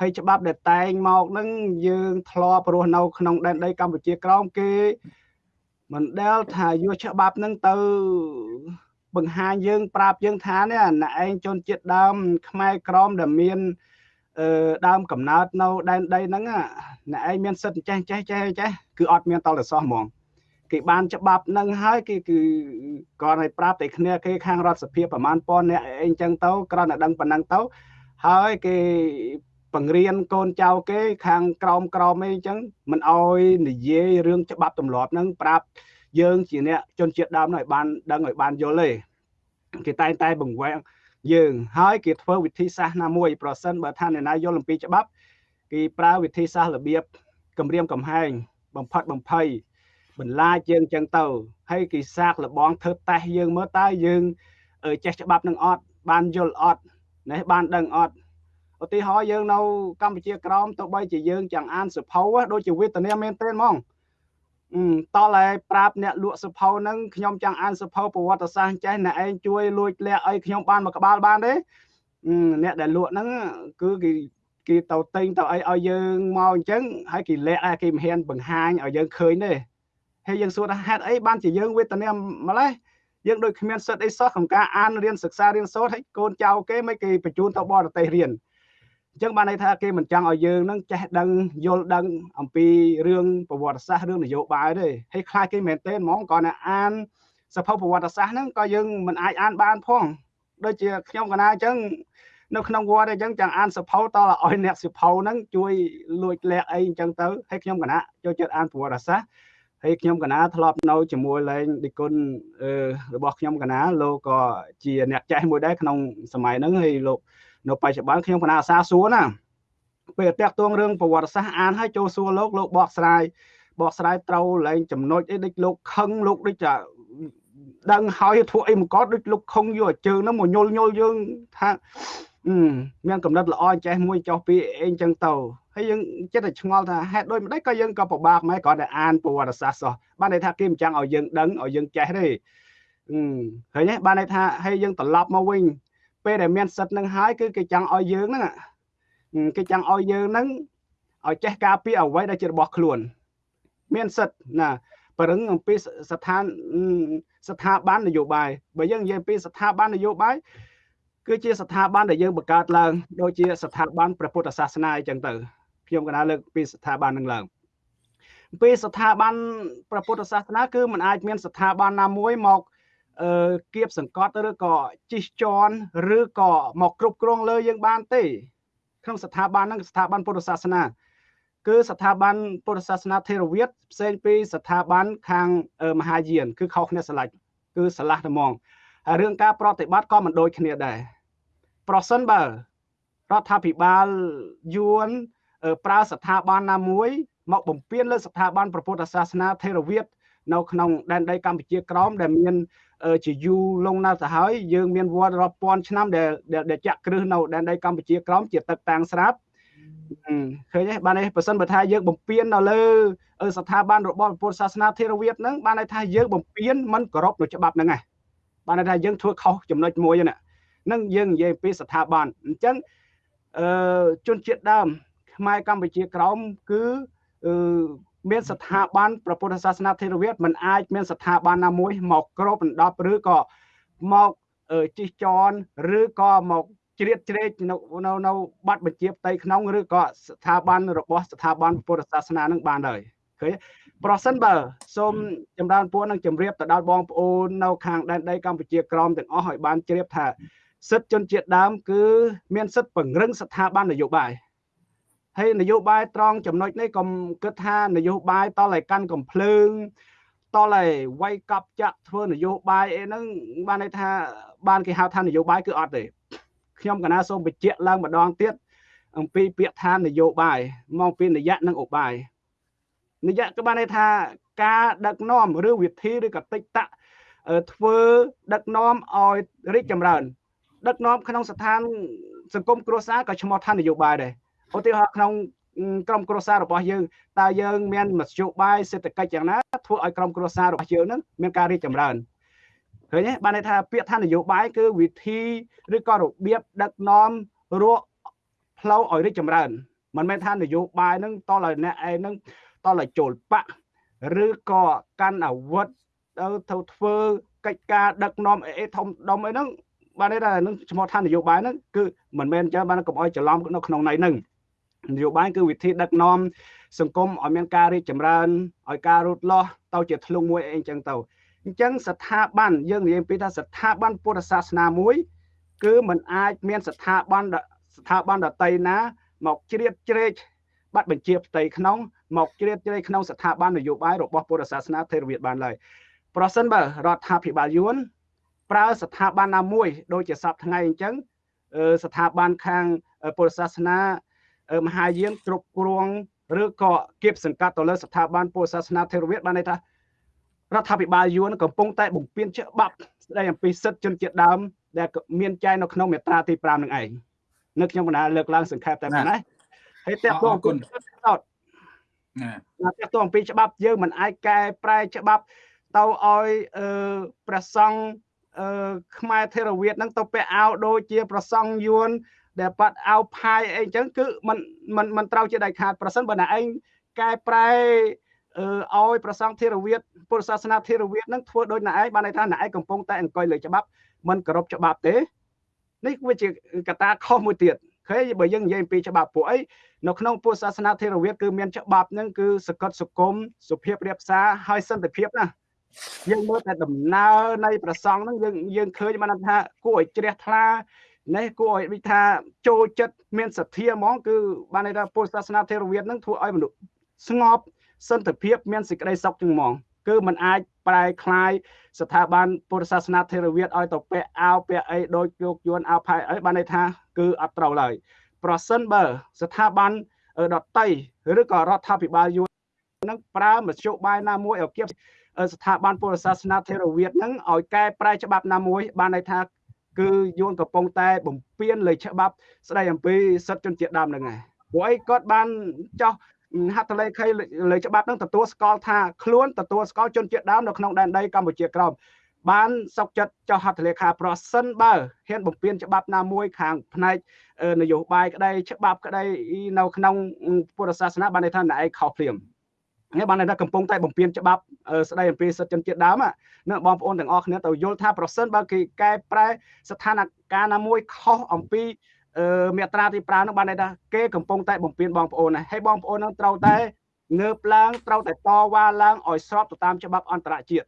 ហើយច្បាប់ដែលតែងមកហ្នឹងយើងធ្លាប់រស់នៅក្នុងដែនដីកម្ពុជាក្រោមគេមិនដែលថាយកច្បាប់ហ្នឹងទៅបង្ហាញយើងប្រាប់យើងថានេះអ្នកឯងជនជាតិដើមខ្មែរក្រមដែលមានអឺដើមកំណើតនៅដែនដីហ្នឹងអ្នកឯងមានសិទ្ធិចេះចេះចេះចេះគឺអត់មានតលសោះហ្មង គេបានច្បាប់នឹងហើយគេគឺគាត់ឲ្យប្រាប់តែគ្នាគេខាងរដ្ឋសភាប្រមាណប៉ុណ្ណអ្នកអីចឹងទៅគ្រាន់តែដឹងប៉ុណ្ណឹងទៅហើយគេបង្រៀនកូនចៅគេ ខាងក្រមក្រមអីចឹងមិនអោយនិយាយរឿងច្បាប់ទម្លាប់ហ្នឹងប្រាប់យើងជាអ្នកជនជាតិដើមឲ្យបានដឹងឲ្យបានយល់ទេគេតែងតែបង្វែងយើងហើយគេធ្វើវិធីសាស្ត្រណាមួយប្រសិនបើថាអ្នកណាយល់អំពីច្បាប់ គេប្រើវិធីសាស្ត្ររបៀបគម្រាមកំហែងបំផិតបំភ័យ បន្លាចយើងចឹងទៅហើយគេសាកលបងធ្វើតេស្តយើងមើលតើយើងចេះច្បាប់នឹងអត់បានយល់អត់នេះបានដឹងអត់ឧទាហរណ៍យើងនៅកម្ពុជាក្រមទៅបីជាយើងចង់អានសភៅដូចជាវេទនាមែនទេហ្មងតលឲ្យប្រាប់អ្នកលក់សភៅហ្នឹងខ្ញុំចង់អានសភៅប្រវត្តិសាស្ត្រចេះអ្នកឯងជួយលួចលាក់ឲ្យខ្ញុំបានមួយក្បាលបានទេអ្នកដែលលក់ហ្នឹងគឺគេគេទៅទិញទៅអីឲ្យយើងមកអញ្ចឹងហើយគេលាក់គេមិនហ៊ានបង្ហាញឲ្យយើងឃើញទេ ហើយយើងសួរថាហេតុអីបានជាយើងវេទនាម្លេះយើងដូចគ្មានសិទ្ធអីសោះក្នុងការអានរៀនសិក្សារៀនសូត្រហើយកូនចៅគេមិនគេបញ្ជូនទៅបរទេសរៀនអញ្ចឹងបានន័យថាគេមិនចង់ឲ្យយើងនឹងចេះដឹងយល់ដឹងអំពីរឿងប្រវត្តិសាស្ត្ររឿងនយោបាយទេហើយខ្លាចគេមែនទេហ្មងគាត់ណាអានសភៅប្រវត្តិសាស្ត្រហ្នឹងក៏យើងមិនអាចអានបានផងដូចជាខ្ញុំកណាអញ្ចឹងនៅក្នុងវត្តអញ្ចឹងចង់អានសភៅតឲ្យអ្នកសភៅហ្នឹងជួយលួចលាក់អីអញ្ចឹងទៅហើយខ្ញុំកណាចូលចិត្តអានប្រវត្តិសាស្ត្រ ហើយខ្ញុំកណាធ្លាប់នៅជាមួយលេងឌីគុណរបស់ខ្ញុំកណាលោកក៏ជាអ្នកចេះមួយដែរក្នុងសម័យហ្នឹងហើយលោកនៅបច្ចុប្បន្នខ្ញុំកណាអាសាសួរណាពេលតាក់ទងរឿងប្រវត្តិសាស្ត្រអានឲ្យចូលសួរលោកលោកបកស្រាយបកស្រាយត្រូវលែងចំណុចអីដូចលោកខឹងលោកដូចចាដឹងហើយធ្វើអីមកកដូចលោកខុងយកជើងហ្នឹងមកញុលញុលយើងថាមានកំណត់ល្អចេះមួយចោះពីអីចឹងទៅ ហើយយើងចិត្តតែឆ្ងល់ថាហេតុដូចម្ដេចក៏យើងក៏ពិបាកម៉ែគ្រាន់តែអានប្រវត្តិសាស្ត្រសោះបានន័យថាគេមិនចង់ឲ្យយើងដឹងឲ្យយើងចេះទេឃើញទេបានន័យថាហើយយើងត្រឡប់មកវិញពេលដែលមានសិទ្ធនឹងហើយគឺគេចង់ឲ្យយើងហ្នឹងគេចង់ឲ្យយើងហ្នឹងឲ្យចេះការពារអ្វីដែលជារបស់ខ្លួន មានសិទ្ធណាប្រឹងអំពីស្ថានស្ថាប័ននយោបាយបើយើងនិយាយពីស្ថាប័ននយោបាយគឺជាស្ថាប័នដែលយើងបង្កើតឡើងដូចជាស្ថាប័នព្រះពុទ្ធសាសនាអញ្ចឹងទៅ ខ្ញុំកណាលើកពីស្ថាប័ននឹងឡើងពីស្ថាប័នព្រះពុទ្ធសាសនាគឺมันអាចមានស្ថាប័នណាមួយមកអឺគៀបសង្កត់ឬក៏ជីកជន់ឬក៏មកគ្រប់គ្រងលើយើងបានទេ ក្នុងស្ថាប័នហ្នឹងស្ថាប័នពុទ្ធសាសនា គឺស្ថាប័នពុទ្ធសាសនាថេរវាទផ្សេងពីស្ថាប័នខាងមហាយាន គឺខុសគ្នាស្រឡាច់គឺស្រឡះតែហ្មងហើយរឿងការប្រតិបត្តិក៏មិនដូចគ្នាដែរប្រសិនបើរដ្ឋាភិបាលយួន ប្រើស្ថាប័នណាមួយមកបំពេញលើស្ថាប័នពុទ្ធសាសនាថេរវាទនៅក្នុងដែនដីកម្ពុជាក្រោមដែលមានជាយូរលងណាស់ទៅហើយយើងមានវត្តរាប់ពាន់ឆ្នាំដែលដែលចាក់គ្រឹះនៅដែនដីកម្ពុជាក្រោមជាទឹកតាំងស្រាប់ឃើញទេបាននេះបើសិនបើថាយើងបំពេញនៅលើស្ថាប័នរបស់ពុទ្ធសាសនាថេរវាទហ្នឹងបានន័យថាយើងបំពេញមិនគោរពនៅច្បាប់ហ្នឹងឯងបានន័យថាយើងធ្វើខុសចំណុចមួយហ្នឹងនឹងយើងនិយាយពីស្ថាប័នអញ្ចឹងអឺជនជាតិដើម ខ្មែរកម្ពុជាក្រោមគឺអឺមានស្ថាប័នព្រះពុទ្ធសាសនាថេរវាទมันអាចមានស្ថាប័នណាមួយមកគ្របដណ្ដប់ឬក៏មកជិះចនឬក៏មកជ្រៀតជ្រែកនៅនៅនៅបាត់បញ្ជាផ្ទៃក្នុងឬក៏ស្ថាប័នរបស់ស្ថាប័នពុទ្ធសាសនានឹងបានហើយឃើញប្រសិនបើសូមចម្រើនពួរនឹងជម្រាបទៅដល់បងប្អូននៅខាងដែនដីកម្ពុជាក្រមទាំងអស់ឲ្យបានជ្រាបថាសិទ្ធិជនជាតិដើមគឺមានសិទ្ធិពង្រឹងស្ថាប័ននយោបាយ ហើយនយោបាយត្រង់ចំណុចនេះកុំគិតថានយោបាយតឲ្យកាន់កំភ្លើងតឲ្យវាយកັບចាក់ធ្វើនយោបាយអីហ្នឹងបានន័យថាបានគេហៅថានយោបាយគឺអត់ទេខ្ញុំកណាសូមបញ្ជាក់ឡើងម្ដងទៀតអំពីពាក្យថានយោបាយមកពីនយៈនិងឧបាយនយៈក៏បានន័យថាការដឹកនាំឬវិធីឬកតិតៈធ្វើដឹកនាំឲ្យរីកចម្រើន ដឹកនាំក្នុងស្ថានសង្គមគ្រួសារក៏ឈ្មោះថានយោបាយដែរ ឧទាហរណ៍ក្នុងក្រុមគ្រួសាររបស់យើងតើយើងមានមធ្យោបាយសេដ្ឋកិច្ចយ៉ាងណាធ្វើឲ្យក្រុមគ្រួសាររបស់យើងនឹងមានការរីកចម្រើនឃើញទេបានន័យថាពាក្យថានយោបាយគឺវិធីឬក៏របៀបដឹកនាំរកផ្លូវឲ្យរីកចម្រើនមិនមែនថានយោបាយនឹងតឲ្យអ្នកឯងនឹងតឲ្យចូលបកឬក៏កាន់អាវុធទៅទៅធ្វើកិច្ចការដឹកនាំអីធំដុំអីហ្នឹងបានន័យថានឹងឈ្មោះថានយោបាយហ្នឹងគឺមិនមែនចឹងបានកុំឲ្យច្រឡំនៅក្នុងន័យហ្នឹង នយោបាយគឺវិធីដឹកនាំសង្គមឲ្យមានការរីកចម្រើនឲ្យការរូតលាស់ទៅជាធ្លុងមួយអីចឹងទៅអញ្ចឹងស្ថាប័នយើងនិយាយពីថាស្ថាប័នពុទ្ធសាសនាមួយ គឺมันអាចមានស្ថាប័នស្ថាប័នដតីណា មកជ្រៀតជ្រែកបាត់បញ្ជាផ្ទៃក្នុងមកជ្រៀតជ្រែកក្នុងស្ថាប័ននយោបាយរបស់ពុទ្ធសាសនាថេរវាទបានឡើយប្រសិនបើរដ្ឋាភិបាលយួនប្រើស្ថាប័នណាមួយ ដូចជាសពថ្ងៃអញ្ចឹងស្ថាប័នខាងពុទ្ធសាសនា មហាយានគ្រប់គ្រងឬក៏គៀបសង្កាត់ទៅលើស្ថាប័នពុទ្ធសាសនាថេរវាទបានន័យថារដ្ឋាភិបាលយួនកំពុងតែបំពេញច្បាប់ស្ដីអំពីសិទ្ធិជនជាតិដើមដែលមានចែងនៅក្នុងមាត្រាទី5នឹងឯងនៅខ្ញុំបណ្ដាលើកឡើងសង្ខេបតែប៉ុណ្ណេះហើយតើបងគុណតោតណាតើតអំពីច្បាប់យើងមិនអាចកែប្រែច្បាប់ទៅឲ្យអឺព្រះសង្ឃអឺខ្មែរថេរវាទហ្នឹងទៅពាក់អាវដូចជា ប្រសង់យួន ដែលប៉ាត់អាវផាយអីចឹងគឺมันมันมันត្រូវជាដាច់ខាតប្រសិនបើណាឯងកែប្រែអឺឲ្យប្រសង់ធេរវាទពុទ្ធសាសនាធេរវាទហ្នឹងធ្វើដូចណាឯងបានន័យថាណាឯងកំពុងតែអង្គុយលើច្បាប់มันគោរពច្បាប់ទេនេះវាជាកត្តាខុសមួយទៀតឃើញបើយើងនិយាយពីច្បាប់ពួកអីនៅក្នុងពុទ្ធសាសនាធេរវាទគឺមានច្បាប់ហ្នឹងគឺសកត់សុគមសុភាពរៀបសារហើយសន្តិភាពណាយើងមើលតែដំណើរនៃប្រសងហ្នឹងយើងយើងឃើញបានថាគួរឲ្យជ្រះថ្លា នេះគួរឲ្យដូចថាចូលចិត្តមានសទ្ធាហ្មងគឺបានន័យថាពុទ្ធសាសនាថេរវាទហ្នឹងធ្វើឲ្យមនុស្សស្ងប់សន្តិភាពមានសេចក្តីសុខជាងហ្មង គឺมันអាចប្រែคลายស្ថាប័នពុទ្ធសាសនាថេរវាទឲ្យទៅពាក់អាវពាក់អីដូចយកយួនអាវផាយអីបានន័យថាគឺអត់ត្រូវឡើយប្រសិនបើស្ថាប័នដតីឬក៏រដ្ឋាភិបាលយួននឹងប្រើមធ្យោបាយណាមួយឲ្យគៀបស្ថាប័នពុទ្ធសាសនាថេរវាទនឹងឲ្យកែប្រែច្បាប់ណាមួយបានន័យថា គឺយួនកំពុងតែបំពេញលើច្បាប់ស្ដីអំពីសិទ្ធិជនជាតិដើមនឹងហើយព្រោះអីគាត់បានចោះហត្ថលេខីលើច្បាប់នឹងទទួលស្គាល់ថាខ្លួនទទួលស្គាល់ជនជាតិដើមនៅក្នុងដែនដីកម្ពុជាក្រោមបានសុកចិត្តចោះហត្ថលេខាប្រសិនបើហ៊ានបំពេញច្បាប់ណាមួយខាងផ្នែកនយោបាយក្តីច្បាប់ក្តីនៅក្នុងពុទ្ធសាសនាបានន័យថាណែឯងខុសភ្លាម នេះបានន័យថាកំពុងតែបំពេញច្បាប់ស្ដីអំពីសិទ្ធិជនជាតិដើមណាបងប្អូនទាំងអស់គ្នាទៅយល់ថាប្រសិនបើគេកែប្រែស្ថានភាពណាមួយខុសអំពីមេត្រាទី5នឹងបានន័យថាគេកំពុងតែបំពេញបងប្អូនហើយបងប្អូននឹងត្រូវតែងើបឡើងត្រូវតែតវ៉ាឡើងឲ្យស្របទៅតាមច្បាប់អន្តរជាតិ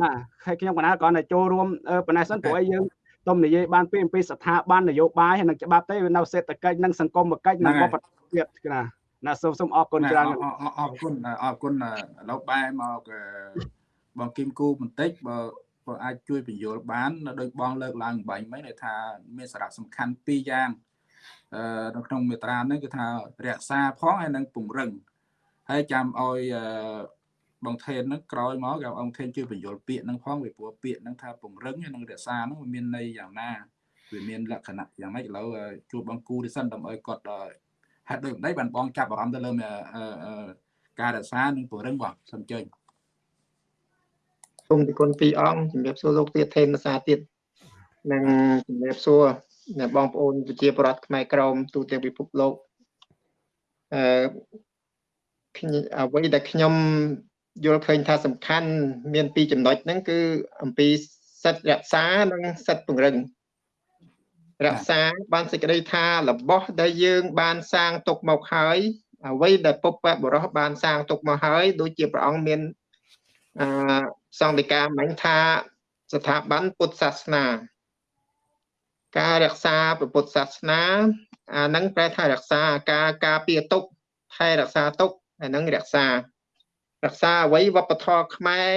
ណាហើយខ្ញុំកណាគ្រាន់តែចូលរួមប៉ុណ្ណេះសិនព្រោះឲ្យយើងទុំនិយាយបានពីអំពីស្ថាប័ននយោបាយហើយនឹងច្បាប់ទេវានៅសេដ្ឋកិច្ចនិងសង្គមកិច្ចនិងវប្បធម៌ទៀតណា ណាសូមសូមអរគុណច្រើនអរគុណអរគុណឥឡូវបែរមកបងគឹមគូបន្តិចបើបើអាចជួយបញ្យល់បានដោយបងលើកឡើងបាញ់មិញថាមានសារៈសំខាន់ពីរយ៉ាងអឺនៅក្នុងមេត្រានេះគឺថារក្សាផងហើយនឹងពង្រឹងហើយចាំឲ្យបងថេនហ្នឹងក្រោយមកគេអង្គថេនជួយបញ្យល់ពាក្យហ្នឹងផងពីព្រោះពាក្យហ្នឹងថាពង្រឹងហើយនឹងរក្សាហ្នឹងវាមានន័យយ៉ាងណាវាមានលក្ខណៈយ៉ាងម៉េចឥឡូវជួបបងគូនេះសិនដើម្បីគាត់ ហេតុដូចម្ដេចបានបងចាប់អារម្មណ៍ទៅលើការរក្សានិងពង្រឹងបងសូមអញ្ជើញសូមទីគុណពីរអង្គជំរាបសួរលោកទៀតថេនភាសាទៀតនិងជំរាបសួរអ្នកបងប្អូនប្រជាពលរដ្ឋខ្មែរក្រមទូទាំងពិភពលោកអឺអ្វីដែលខ្ញុំយល់ឃើញថាសំខាន់មានពីរចំណុចហ្នឹងគឺអំពីសិទ្ធិរក្សានិងសិទ្ធិពង្រឹង រក្សាបានសេចក្តីថារបស់ដែលយើងបានសាងទុកមកហើយអ្វីដែលពុព្វបុរសបានសាងទុកមកហើយដូចជាព្រះអង្គមានអឺសង្ឃិកាមិញថាស្ថាប័នពុទ្ធសាសនា ការរក្សាពុទ្ធសាសនាអានឹងប្រែថារក្សាការការពារទុកថែរក្សាទុកអានឹងរក្សា រក្សាអ្វីវប្បធម៌ខ្មែរ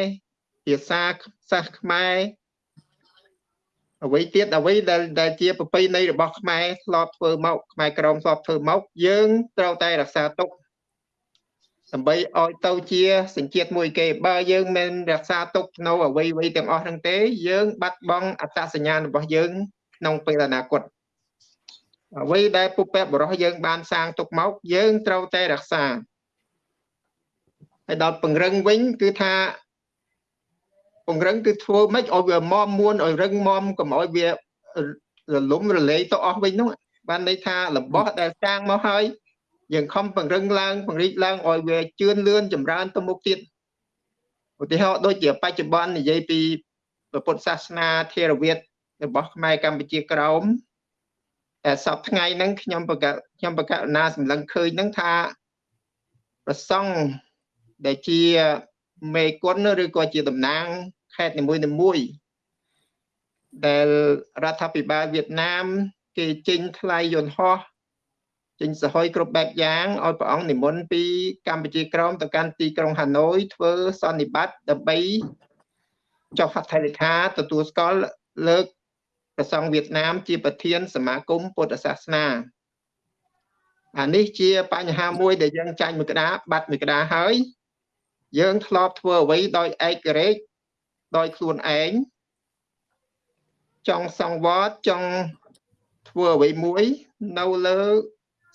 ភាសាសាសខ្មែរ អ្វីទៀតអ្វីដែលដែលជាប្រពៃណីរបស់ខ្មែរធ្លាប់ធ្វើមកខ្មែរក្រមធ្លាប់ធ្វើមកយើងត្រូវតែរក្សាទុកដើម្បីឲ្យទៅជាសញ្ជាតិមួយគេបើយើងមិនរក្សាទុកនៅអ្វីអ្វីទាំងអស់ហ្នឹងទេ យើងបាត់បង់អត្តសញ្ញាណរបស់យើង ក្នុងពេលអនាគតអ្វីដែលពុព្វបរោះយើងបានសាងទុកមកយើងត្រូវតែរក្សាហើយដល់ពង្រឹងវិញគឺថា ពង្រឹងគឺធ្វើម៉េចឲ្យវាមមមួនឲ្យរឹងមមកុំឲ្យវារលំរលាយទៅអស់វិញនោះបានន័យថារបស់ដែលសាងមកហើយយើងខំពង្រឹងឡើងពង្រីកឡើងឲ្យវាជឿនលឿនចម្រើនទៅមុខទៀតឧទាហរណ៍ដូចជាបច្ចុប្បន្ននិយាយពីពុទ្ធសាសនាធេរវាទរបស់ខ្មែរកម្ពុជាក្រោមតែសពថ្ងៃហ្នឹងខ្ញុំបកខ្ញុំបកណាសម្លឹងឃើញហ្នឹងថាប្រសង់ដែលជា មេគុណឬក៏ជាតំណាងខេត្តនីមួយៗដែលរដ្ឋាភិបាលវៀតណាម គេចេញថ្លៃយន្តហោះចេញសហយគ្រប់បែបយ៉ាងឲ្យព្រះអង្គនិមន្តពីកម្ពុជាក្រោមទៅកាន់ទីក្រុងហាណូយធ្វើសន្និបាតដើម្បីចុះហត្ថលេខាទទួលស្គាល់លើកព្រះសង្ឃវៀតណាម ជាប្រធាន សមាគមពុទ្ធសាសនាអានេះជាបញ្ហាមួយដែលយើងចាញ់មួយក្តារបាត់មួយក្តារហើយ យើងធ្លាប់ធ្វើអ្វីដោយឯករាជ្យដោយខ្លួនឯងចង់សង្វត្តចង់ធ្វើអ្វីមួយនៅលើ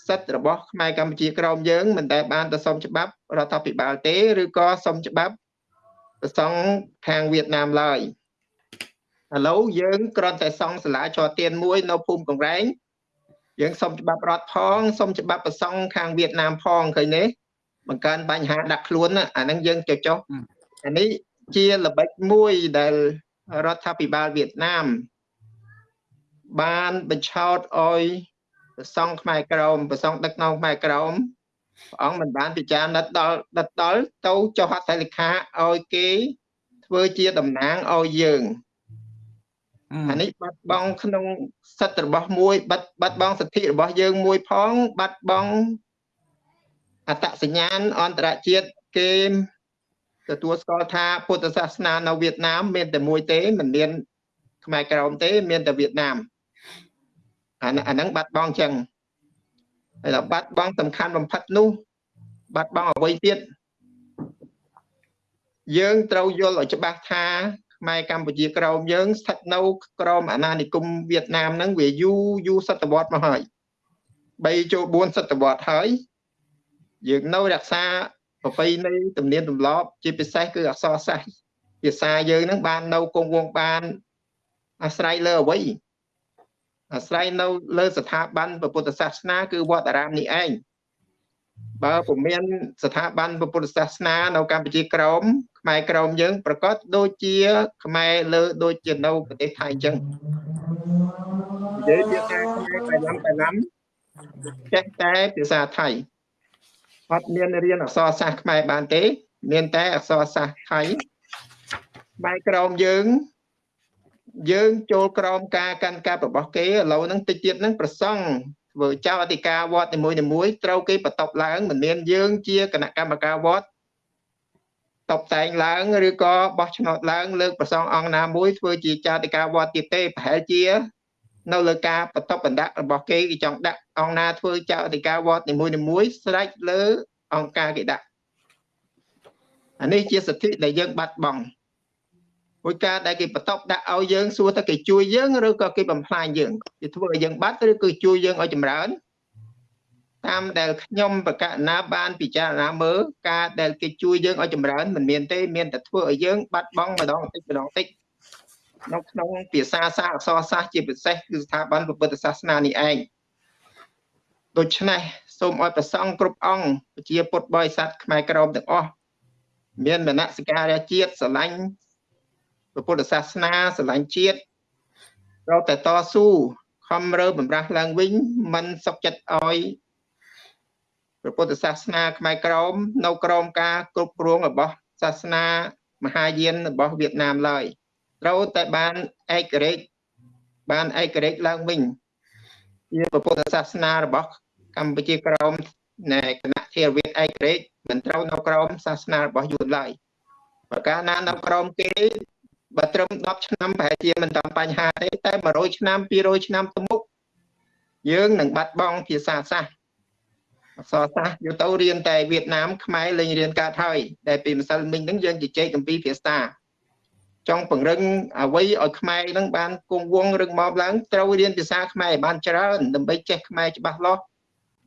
សិទ្ធិរបស់ខ្មែរកម្ពុជាក្រោមយើងមិនដែលបានទៅសុំច្បាប់រដ្ឋាភិបាលទេឬក៏សុំច្បាប់ប្រសង់ខាងវៀតណាមឡើយឥឡូវយើងគ្រាន់តែសង់សាលាចរទៀនមួយនៅភូមិកង្រែងយើងសុំច្បាប់រដ្ឋផងសុំច្បាប់ប្រសង់ខាងវៀតណាមផងឃើញទេ បង្កើនបញ្ហាដាក់ខ្លួនអាហ្នឹងយើងចុះចុះអានេះជាល្បិចមួយដែលរដ្ឋាភិបាលវៀតណាមបានបញ្ឆោតឲ្យប្រសង់ខ្មែរក្រមប្រសង់ដឹកនាំខ្មែរក្រមព្រះអង្គមិនបានពិចារណាដល់ដិតដល់ទៅចុះហត្ថលេខាឲ្យគេធ្វើជាតំណាងឲ្យយើងអានេះបាត់បង់ក្នុងសិទ្ធិរបស់មួយបាត់បាត់បង់សិទ្ធិរបស់យើងមួយផង បាត់បង់ អត្តសញ្ញាណអន្តរជាតិគេទទួលស្គាល់ថាពុទ្ធសាសនានៅវៀតណាមមានតែមួយទេមិនមានខ្មែរក្រមទេ មានតែវៀតណាមអាអាហ្នឹងបាត់បង់ចឹងហើយដល់បាត់បង់សំខាន់បំផុតនោះ បាត់បង់អ្វីទៀតយើងត្រូវយល់ឲ្យច្បាស់ថាខ្មែរកម្ពុជាក្រមយើង ស្ថិតនៅក្រមអាណានិគមវៀតណាមហ្នឹងវាយូរយូរសតវត្សមកហើយ3ចូល4សតវត្សហើយ យើងនៅរក្សាប្រពៃណីទំនៀមទម្លាប់ ជាពិសេសគឺអក្សរសាស្ត្រភាសាយើងហ្នឹងបាននៅគង់វង្សបានអាស្រ័យលើអ្វីអាស្រ័យនៅលើស្ថាប័នពុទ្ធសាសនា គឺវត្តអារាមនេះឯងបើពុំមានស្ថាប័នពុទ្ធសាសនា នៅកម្ពុជាក្រមខ្មែរក្រមយើង ប្រកាសដូចជា ខ្មែរលើដូចជានៅប្រទេសថៃអញ្ចឹងនិយាយភាសាខ្មែរបៃឡាំបៃឡាំចេះតែភាសាថៃ អត់មានរៀនអក្សរសាស្ត្រខ្មែរបានទេ មានតែអក្សរសាស្ត្រថៃបែរក្រមយើងយើងចូលក្រមការកាន់កាប់របស់គេឥឡូវហ្នឹងតិចទៀតហ្នឹងប្រសង់ធ្វើចៅអធិការវត្តនីមួយៗត្រូវគេបន្ទប់ឡើងមិនមានយើងជាគណៈកម្មការវត្តតបតែងឡើងឬក៏បោះឆ្នោតឡើងលើកប្រសងអង្គណាមួយធ្វើជាចាតិកាវត្តទៀតទេប្រហែលជា នៅលើការបន្ទប់បណ្ដាក់របស់គេគេចង់ដាក់អង្គណាធ្វើចៅអធិការវត្តនីមួយៗស្រេចលើអង្គការគេដាក់អានេះជាសិទ្ធិដែលយើងបាត់បង់មួយការដែលគេបន្ទប់ដាក់ឲ្យយើងសួរថាគេជួយយើងឬក៏គេបំផ្លាញយើងគេធ្វើឲ្យយើងបាត់ឬគឺជួយយើងឲ្យចម្រើនតាមដែលខ្ញុំបកណាបានពិចារណាមើលការដែលគេជួយយើងឲ្យចម្រើនមិនមានទេមានតែធ្វើឲ្យយើងបាត់បង់ម្ដងបន្តិចម្ដងបន្តិច នៅក្នុងភាសាសាស្ត្រអក្សរសាស្ត្រជាពិសេសគឺស្ថាប័នពុទ្ធសាសនានេះឯងដូច្នេះសូមឲ្យប្រសង់គ្រប់អង្គជាពុទ្ធបរិស័ទខ្មែរក្រមទាំងអស់មានមនសិការៈជាតិស្រឡាញ់ពុទ្ធសាសនាស្រឡាញ់ជាតិត្រូវតែតស៊ូខំរើបំរាស់ឡើងវិញមិនសុខចិត្តឲ្យព្រះពុទ្ធសាសនាខ្មែរក្រមនៅក្រមការគ្រប់គ្រងរបស់សាសនាមហាយានរបស់វៀតណាមឡើយ ត្រូវតែបានឯករាជ្យបានឯករាជ្យឡើងវិញជាពុទ្ធសាសនារបស់កម្ពុជាក្រមនៃគណៈធារវាទឯករាជ្យមិនត្រូវនៅក្រមសាសនារបស់យួនឡើយបើកាលណានៅក្រមគេបើត្រឹម10ឆ្នាំប្រហែលជាមិនតាមបញ្ហាទេតែ100ឆ្នាំ200ឆ្នាំទៅមុខយើងនឹងបាត់បង់ភាសាសាស្ត្រអក្សរសាស្ត្រយកទៅរៀនតែវៀតណាមខ្មែរលេងរៀនកើតហើយដែលពីម្សិលមិញហ្នឹងយើងជជែកអំពីភាសា ចង់ពង្រឹងអ្វីឲ្យខ្មែរហ្នឹងបានគង់វង្សរឹងមាំឡើងត្រូវរៀនភាសាខ្មែរឲ្យបានច្រើនដើម្បីចេះខ្មែរច្បាស់លាស់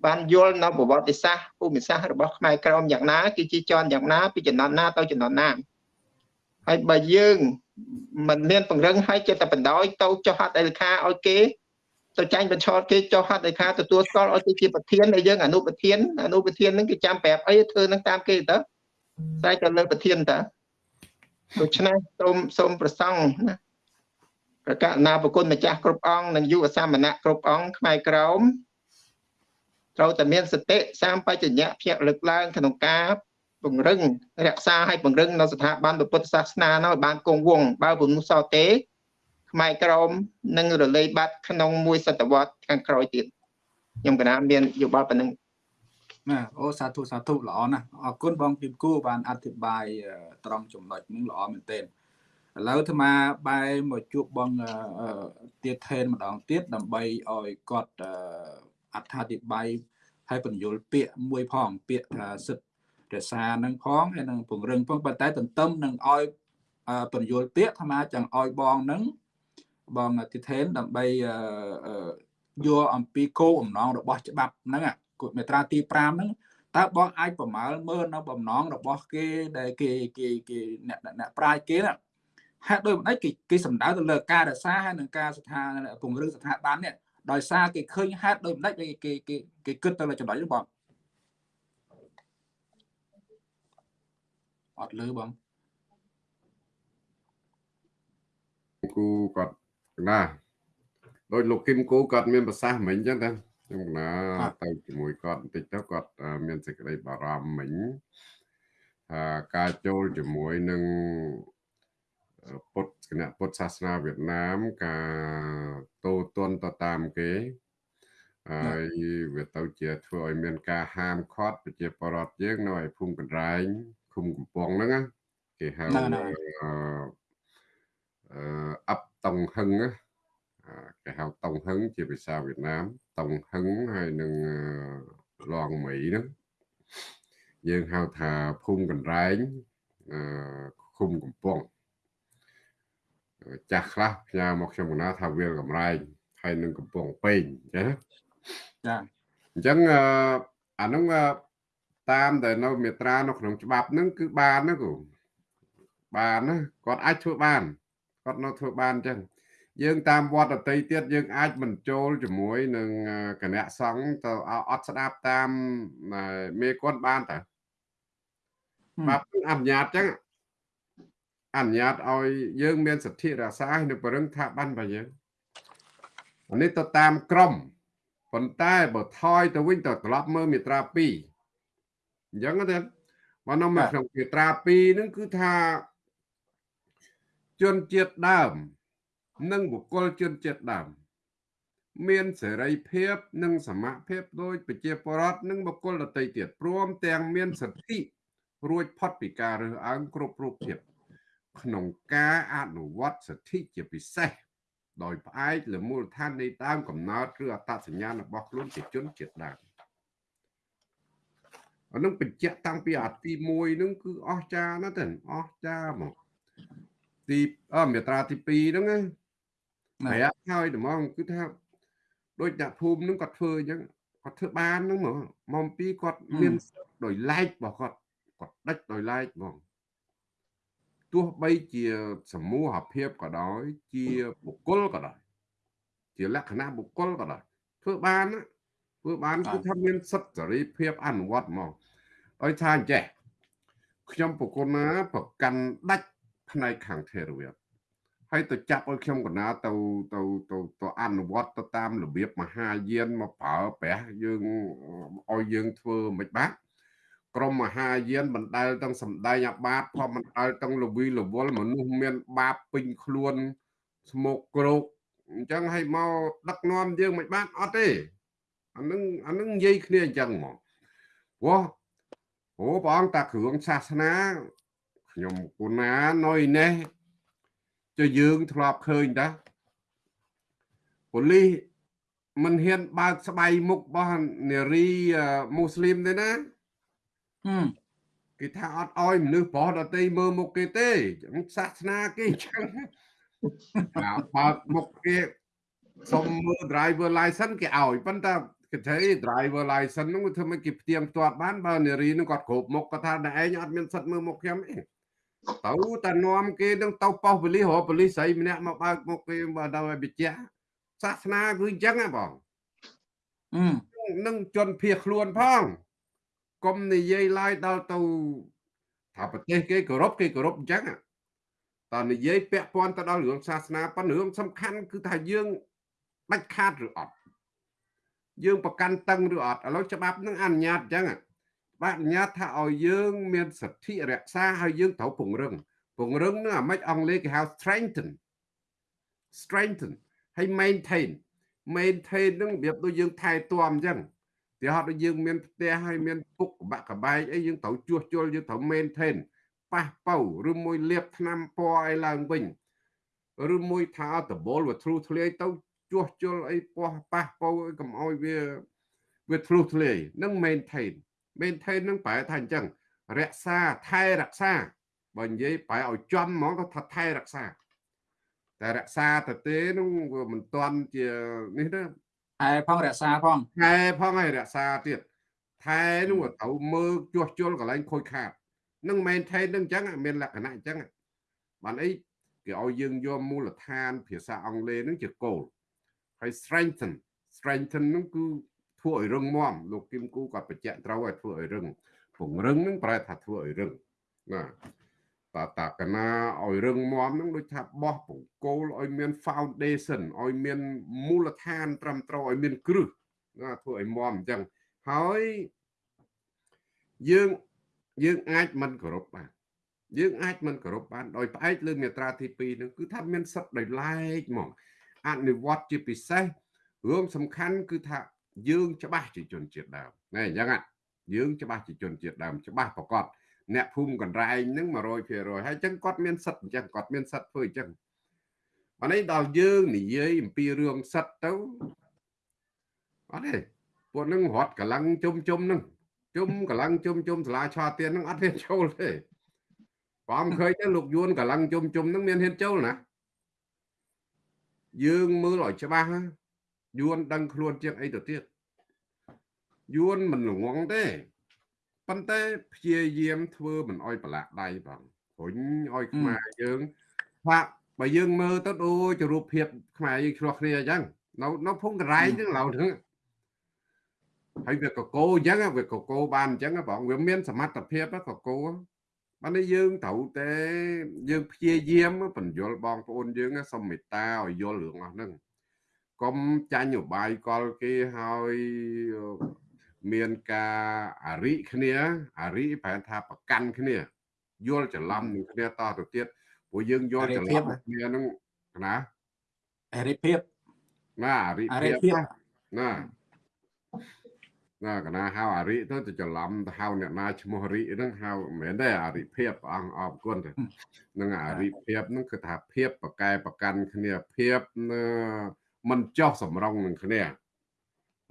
បានយល់នៅប្រវត្តិសាស្ត្រភូមិសាស្ត្ររបស់ខ្មែរក្រមយ៉ាងណាគឺជាចនយ៉ាងណាពីចំនួនណាទៅចំនួនណាហើយបើយើងមិនមានពង្រឹងឲ្យចិត្តតែបណ្ដោយទៅចុះហត្ថលេខាឲ្យគេទៅចាញ់បញ្ឆោតគេចុះហត្ថលេខាទទួលស្គាល់ឲ្យគេជាប្រធានហើយយើងអនុប្រធានអនុប្រធានហ្នឹងគេចាំប្រាប់អីធ្វើនឹងតាមគេទៅស្រែកទៅលើប្រធានតើ ដូច្នេះសូមសូមប្រសង់ណាប្រកាសណាប្រគុណម្ចាស់គ្រប់អង្គនិងយុវសាមណៈគ្រប់អង្គខ្មែរក្រមត្រូវតែមានសតិសម្បជញ្ញៈភ្ញាក់លើកឡើងក្នុងការពង្រឹងរក្សាឲ្យពង្រឹងនៅស្ថាប័នពុទ្ធសាសនានោះឲ្យបានគង់វង្សបើពុំនោះសោះទេខ្មែរក្រមនឹងរលែកបាត់ក្នុងមួយសតវត្សខាងក្រោយទៀតខ្ញុំកណាមានយោបល់ប៉ុណ្ណឹង ណាអូសាធុសាធុល្អណាស់អរគុណបងពីមគូបានអធិប្បាយត្រង់ចំណុចនេះល្អមែនទែនឥឡូវអាត្មាបែរមកជួបបងទៀតថេនម្ដងទៀតដើម្បីឲ្យគាត់អត្ថាធិប្បាយហើយបញ្យលពាក្យមួយផងពាក្យថាសិទ្ធរក្សានឹងផងហើយនឹងពង្រឹងផងប៉ុន្តែទន្ទឹមនឹងឲ្យបញ្យលពាក្យអាត្មាចង់ឲ្យបងនឹងបងទីថេនដើម្បីយកអំពីគោលបំណងរបស់ច្បាប់ហ្នឹង មេត្រាទី5ហ្នឹងតើបងអាចប្រមាលមើលនៅបំណងរបស់គេដែលគេគេគេអ្នកអ្នកប្រាជ្ញគេណាហេតុដូចម្ដេចគេគេសំដៅទៅលើការរក្សាហើយនឹងការស្ថានពង្រឹងស្ថាប័ននេះដោយសារគេឃើញហេតុដូចម្ដេចគេគេគេគិតទៅលើចំណុចនេះបងអត់លឺបងគូគាត់ណាដោយលោកគឹមគូគាត់មានប្រសាសន៍មិញចឹងតា ខ្ញុំណាទៅជាមួយគាត់បន្តិចទៅគាត់មានសេចក្តីបារម្ភមិញថាការចូលជាមួយនឹងពុទ្ធគណៈពុទ្ធសាសនាវៀតណាមការតូទន់ទៅតាមគេហើយវាទៅជាធ្វើឲ្យមានការហាមឃាត់ប្រជាពលរដ្ឋយើងនៅឯភូមិកណ្ដែងឃុំកំពង់ហ្នឹងណាគេហៅហ្នឹងហើយអឺអឺអបតុងហឹងណាអា គេហៅតុងហឹងជាភាសាវៀតណាមតុងហឹងហើយនឹងអឺឡងមីហ្នឹងយើងហៅថាភូមិកណ្រែងអឺឃុំកំពង់ចាស់ខ្លះផ្ញើមកខ្ញុំកណាថាវាលកំរែងហើយនឹងកំពង់ពេញអញ្ចឹងណាចាអញ្ចឹងអឺអាហ្នឹងអឺតាមដែលនៅមេត្រានៅក្នុងច្បាប់ហ្នឹងគឺបានណាគូបានណាគាត់អាចធ្វើបានគាត់នៅធ្វើបានអញ្ចឹង យើងតាមវត្តដតីទៀតយើងអាចមិនចូលជាមួយនឹងអឺគណៈសង្ឃទៅឲ្យអត់ស្ដាប់តាមអឺមេគាត់បានតើច្បាប់អនុញ្ញាតអញ្ចឹងអនុញ្ញាតឲ្យយើងមានសិទ្ធិរក្សានៅប្រឹងថាបានរបស់យើងអានេះទៅតាមក្រមប៉ុន្តែបើថយទៅវិញទៅត្រឡប់មើលមាត្រា2អញ្ចឹងទៅបើនៅមកក្នុងមាត្រា2ហ្នឹងគឺថាជនជាតិដើម និងបុគ្គលជនជាតិដើមមានសេរីភាពនិងសមភាពដោយប្រជាពលរដ្ឋនិងបុគ្គលដទៃទៀតព្រមទាំងមានសិទ្ធិរួចផុតពីការរើសអើងគ្រប់រូបភាពក្នុងការអនុវត្តសិទ្ធិជាពិសេសដោយផ្អែកលើមូលដ្ឋាននៃដើមកំណើតឬអត្តសញ្ញាណរបស់ខ្លួនជាជនជាតិដើមអានឹងបញ្ជាក់តាំងពីអាទី1ហ្នឹងគឺអស្ចារ្យណាស់ទៅអស្ចារ្យហ្មងទីអមេត្រាទី2ហ្នឹងណា ប្រែហើយត្មងគឺថាដូចអ្នកភូមិហ្នឹងគាត់ធ្វើអញ្ចឹងគាត់ធ្វើបានហ្នឹងហ្មងមកពីគាត់មានដោយឡែករបស់គាត់គាត់ដាច់ដោយឡែកហ្មងទោះបីជាសមូហភាពក៏ដោយ ជាបុគ្គលក៏ដោយជាលក្ខណៈបុគ្គលក៏ដោយធ្វើបានណាធ្វើបានគឺថាមានសិទ្ធិសេរីភាពអនុវត្តមកឲ្យថាអញ្ចេះខ្ញុំប្រគុណណាប្រកាន់ដាច់ផ្នែកខាងថេរវាទ ហើយទៅចាប់ឲ្យខ្ញុំកណាទៅទៅទៅទៅអនុវត្តទៅតាមរបៀបមហាយានមកប្រើប្រាស់យើងឲ្យយើងធ្វើមិនបាទក្រមមហាយានបណ្ដែលទាំងសំដែងអាបាតផងបណ្ដែលទាំងលវីលវលមនុស្សមាន បាបពេញខ្លួនស្មុកគ្រោកអញ្ចឹងឲ្យមកដឹកនាំយើងមិនបានអត់ទេអានឹងអានឹងនិយាយគ្នាអញ្ចឹងហ្មងព្រោះអូព្រះអង្គតាគ្រឿងសាសនាខ្ញុំគូណានៅនេះ ចុះយើងធ្លាប់ឃើញតាប៉ូលីសមិនហ៊ានបើកស្បៃមុខរបស់នារីមូស្លីមទេណាហឹមគេថាអត់អោយមនុស្សប្រុសដតីមើលមុខគេទេសាសនាគេអញ្ចឹងណាបើកមុខគេសុំមើល driver license គេឲ្យប៉ុន្តែគេថា driver license ហ្នឹងវាធ្វើឲ្យគេផ្ទៀងផ្ទាត់បានបើនារីហ្នឹងគាត់គ្រប់មុខគាត់ថាតែឯងអត់មានសិទ្ធមើលមុខខ្ញុំទេ ទៅតែនាំគេនឹងទៅប៉ោះប៉ូលីសរកប៉ូលីសស្រីម្នាក់មកបើកមុខគេបើដល់ឲ្យបញ្ជាក់សាសនាគឺអញ្ចឹងហ៎បងហឹមនឹងជន់ភៀសខ្លួនផងកុំនិយាយឡើយដល់ទៅថាប្រទេសគេគោរពគេគោរពអញ្ចឹងតើនិយាយពាក់ព័ន្ធទៅដល់រឿងសាសនាប៉ុន្តែរឿងសំខាន់គឺថាយើងដាច់ខាតឬអត់យើងប្រកាន់តឹងឬអត់ឥឡូវច្បាប់នឹងអនុញ្ញាតអញ្ចឹងច្បាប់អនុញ្ញាតថាឲ្យយើង មានសិទ្ធិរក្សាហើយយើងត្រូវពង្រឹងពង្រឹងនឹងអាម៉េចអង់គ្លេសគេហៅ strengthen strengthen ហើយ maintain maintain នឹងរបៀបដូចយើងថែទាំអញ្ចឹងទីហត់ដូចយើងមានផ្ទះហើយមានពុកកបាក់កបែកអីយើងត្រូវជួសជុលយើងត្រូវ maintain ប៉ះប៉ៅឬមួយលាបថ្នាំពណ៌អីឡើងវិញឬមួយថាដបលវាធ្លុះធ្លាយទៅជួសជុលអីពណ៌ប៉ះប៉ៅអីកុំឲ្យវាវាធ្លុះធ្លាយនឹង maintain maintain នឹងប្រែថាអញ្ចឹងរក្សាថែរក្សាបើនិយាយប្រែឲ្យចំហ្មងក៏ថាថែរក្សាតែរក្សាទៅទេនោះវាមិនទាន់ជានេះទេថែផងរក្សាផងថែផងឲ្យរក្សាទៀតថែនោះក៏ត្រូវមើលជួសជុលកន្លែងខូចខាតនឹង maintain នឹងអញ្ចឹងមានលក្ខណៈអញ្ចឹងបានអីគេឲ្យយើងយកមូលដ្ឋាន ភាសាអង់គ្លេសនឹងជាគោលហើយ strengthen strengthen នឹងគឺ ធ្វើឲ្យរឹងមាំលោកគឹមគូគាត់បញ្ជាក់ត្រូវឲ្យធ្វើឲ្យរឹងពង្រឹងនឹងប្រែថាធ្វើឲ្យរឹងណាតើតាកណាឲ្យរឹងមាំនឹងដូចថាបោះបង្គោលឲ្យមាន foundation ឲ្យមានមូលដ្ឋានត្រឹមត្រូវឲ្យមានគ្រឹះណាធ្វើឲ្យមាំអញ្ចឹងហើយយើងយើងអាចមិនគោរពបានយើងអាចមិនគោរពបានដោយផ្អែកលើមាត្រាទី2នឹងគឺថាមានសិទ្ធិដោយឡែកហ្មងអនុវត្តជាពិសេសរឿងសំខាន់គឺថា យើងច្បាស់ជាជនជាតិដើមណែអញ្ចឹងយើងច្បាស់ជាជនជាតិដើមច្បាស់ប្រកបអ្នកភូមិកណ្រែងហ្នឹង100%ហើយអញ្ចឹងគាត់មានសិទ្ធិអញ្ចឹងគាត់មានសិទ្ធិធ្វើអញ្ចឹងអានេះដល់យើងនិយាយអំពីរឿងសិទ្ធិទៅអត់ទេពួកហ្នឹងរត់កម្លាំងជុំជុំហ្នឹងជុំកម្លាំងជុំជុំសាលាឆាទៀនហ្នឹងអត់ហ៊ានចូលទេបើមិនឃើញទេលោកយួនកម្លាំងជុំជុំហ្នឹងមានហ៊ានចូលណាយើងមើលឲ្យច្បាស់ណា យួនដឹងខ្លួនជាងអីទៅទៀតយួនមិនល្ងងទេប៉ុន្តែព្យាយាមធ្វើមិនអោយប្រឡាក់ដៃបងរុញឲ្យខ្មែរយើងថាបើយើងមើលទៅដូចរូបភាពខ្មែរយើងឆ្លោះគ្នាអញ្ចឹងនៅនៅភូមិកន្លែងហ្នឹងឡៅហ្នឹងហើយវាកកោអញ្ចឹងវាកកោបានអញ្ចឹងបងវាមានសមត្ថភាពកកោបាននេះយើងត្រូវតែយើងព្យាយាមបញ្យល់បងប្អូនយើងសុំមេត្តាឲ្យយល់រឿងអស់ហ្នឹង កុំចាញ់ឧបាយកលគេហើយមានការអារិគ្នាអារិប្រែថាប្រកាន់គ្នាយល់ច្រឡំនឹងគ្នាតទៅទៀតព្រោះយើងយល់ច្រឡំគ្នានឹងណាអរិភាពណាអារិអរិភាពភាពណាណាកណាហៅអារិទៅទៅច្រឡំទៅហៅអ្នកណាឈ្មោះរិហ្នឹងហៅមិនមែនទេអារិភាពព្រះអង្គអរគុណទៅនឹងអារិភាពហ្នឹងគឺថាភាពប្រកែប្រកាន់គ្នាភាពអឺ មិនចោះសម្រងនឹងគ្នា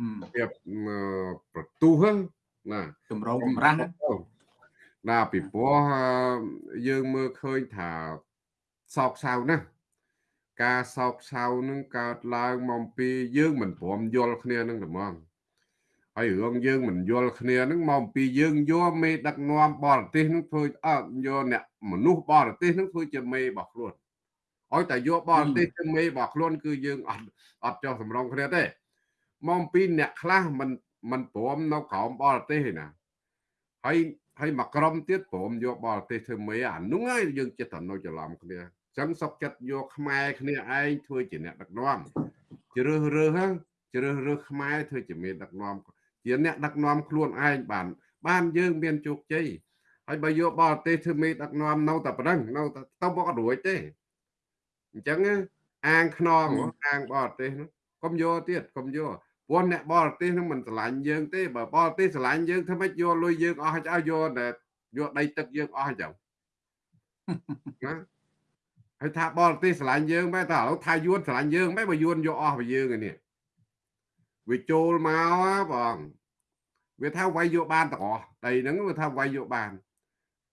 អឺភាពអឺប្រទូហ្នឹងណាចម្រងចម្រាស់ណាពីព្រោះអឺយើងមើលឃើញថាសោកសៅណាស់ការសោកសៅនឹងកើតឡើងមកពីយើងមិនព្រមយល់គ្នានឹងតែហ្មងហើយរឿងយើងមិនយល់គ្នានឹងមកពីយើងយកមេដឹកនាំបរទេសនឹងធ្វើអត់យកអ្នកមនុស្សបរទេសនឹងធ្វើជាមេរបស់ខ្លួន ឲ្យតែយកបរទេសជាមេរបស់ខ្លួនគឺយើងអត់អត់ចោះសម្រងគ្នាទេមកពីអ្នកខ្លះមិនមិនព្រមនៅក្រោមបរទេសទេណាហើយហើយមកក្រុមទៀតព្រមយកបរទេសធ្វើមេអានោះហើយយើងចិត្តតែនៅច្រឡំគ្នាអញ្ចឹងសុកចិត្តយកខ្មែរគ្នាឯងធ្វើជាអ្នកដឹកនាំជ្រើសរើសហ្នឹងជ្រើសរើសខ្មែរធ្វើជាមេដឹកនាំជាអ្នកដឹកនាំខ្លួនឯងបាន បានយើងមានជោគជ័យហើយបើយកបរទេសធ្វើមេដឹកនាំនៅតែប៉ុណ្ណឹងនៅតែទៅមកអត់រួចទេ អញ្ចឹងណាអាងខ្នងហ៎អាងបរទេសហ្នឹងកុំយកទៀតកុំយកព្រោះអ្នកបរទេសហ្នឹងមិនស្រឡាញ់យើងទេបើបរទេសស្រឡាញ់យើងធ្វើម៉េចយកលុយយើងអស់ឲ្យយកតែយកដីទឹកយើងអស់អញ្ចឹងណាហើយថាបរទេសស្រឡាញ់យើងបែរតែឥឡូវថាយួនស្រឡាញ់យើងបែរបើយួនយកអស់ពីយើងឯនេះវាចូលមកហ៎បងវាថាវាយយកបានទាំងអស់ដីហ្នឹងវាថាវាយយកបាន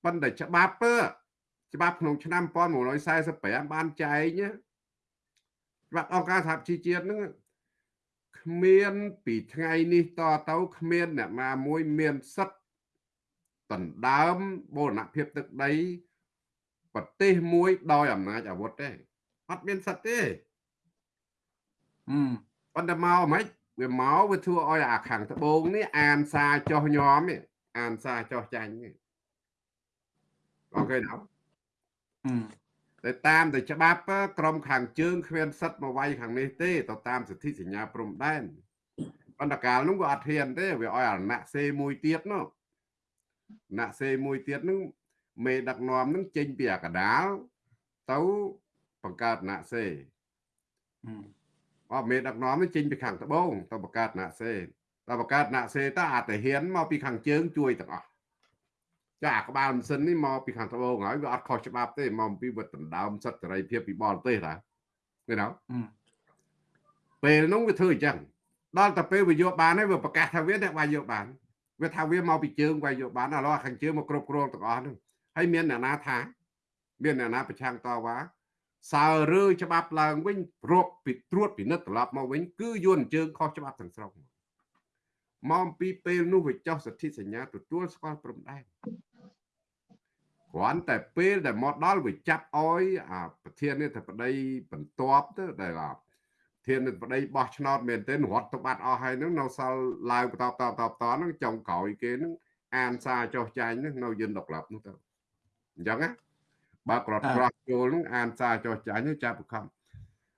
ប៉ុន្តែច្បាប់ទៅ ច្បាប់ក្នុងឆ្នាំ1945បានចែងណាច្បាប់អង្គការសហជីវជាតិហ្នឹងគ្មានពីថ្ងៃនេះតទៅគ្មានអ្នកណាមួយមានសិទ្ធិដណ្ដើមបូរណភាពទឹកដីប្រទេសមួយដោយអំណាចអាវុធទេអត់មានសិទ្ធិទេអឺប៉ុន្តែមកហ្មងវាមកវាធ្វើឲ្យអាខាងត្បូងនេះអានសារចោះញោមនេះអានសារចោះចាញ់នេះអូខេដល់អឺ តែតាមតែច្បាប់ក្រមខាងជើងគ្មានសិទ្ធិមកវាយខាងនេះទេទៅតាមសិទ្ធិសញ្ញាព្រំដែនប៉ុន្តែកាលនោះវាអត់ហ៊ានទេវាឲ្យអាណាក់សេមួយទៀតនោះណាក់សេមួយទៀតនោះមេដឹកនាំនឹងចេញពីអាកដាលទៅបង្កើតណាក់សេអឺអត់មេដឹកនាំនេះចេញពីខាងត្បូងទៅបង្កើតណាក់សេទៅបង្កើតណាក់សេតើអាចតែហ៊ានមកពីខាងជើងជួយទាំងអស់ ចាអាក្បាលម៉ាស៊ីននេះមកពីខាងត្បូងហើយវាអត់ខុសច្បាប់ទេមកពីវាដណ្ដើមសិទ្ធិសេរីភាពពីបរទេសតាឃើញទេអឺពេលនោះវាធ្វើអញ្ចឹងដល់តែពេលវាយកបានហើយវាប្រកាសថាវាអ្នកវាយយកបានវាថាវាមកពីជើងវាយយកបានឥឡូវអាខាងជើងមកគ្រប់គ្រងទាំងអស់ហ្នឹងហើយមានអ្នកណាថា មានអ្នកណាប្រឆាំងតវ៉ាសើរើច្បាប់ឡើងវិញរាប់ពីត្រួតពិនិត្យត្រឡប់មកវិញគឺយួនជើងខុសច្បាប់ទាំងស្រុងមកអំពីពេលនោះវាចោះសិទ្ធិសញ្ញាទទួលស្គាល់ព្រំដែន គ្រាន់តែពេលដែលមកដល់វាចាប់អោយអាប្រធាននេះតែប្តីបន្ទាប់ទៅដែលអាធានប្តីបោះឆ្នោតមែនទែនរត់ទៅបាត់អស់ហើយហ្នឹងនៅសល់ឡើងបន្តតតតតហ្នឹងចុងក្រោយគេហ្នឹងអានសារចោះចាញ់ហ្នឹងនៅយិនដុកឡាប់នោះទៅអញ្ចឹងណាបើក្រត់ក្រោះចូលហ្នឹងអានសារចោះចាញ់ហ្នឹងចាប់បង្ខំ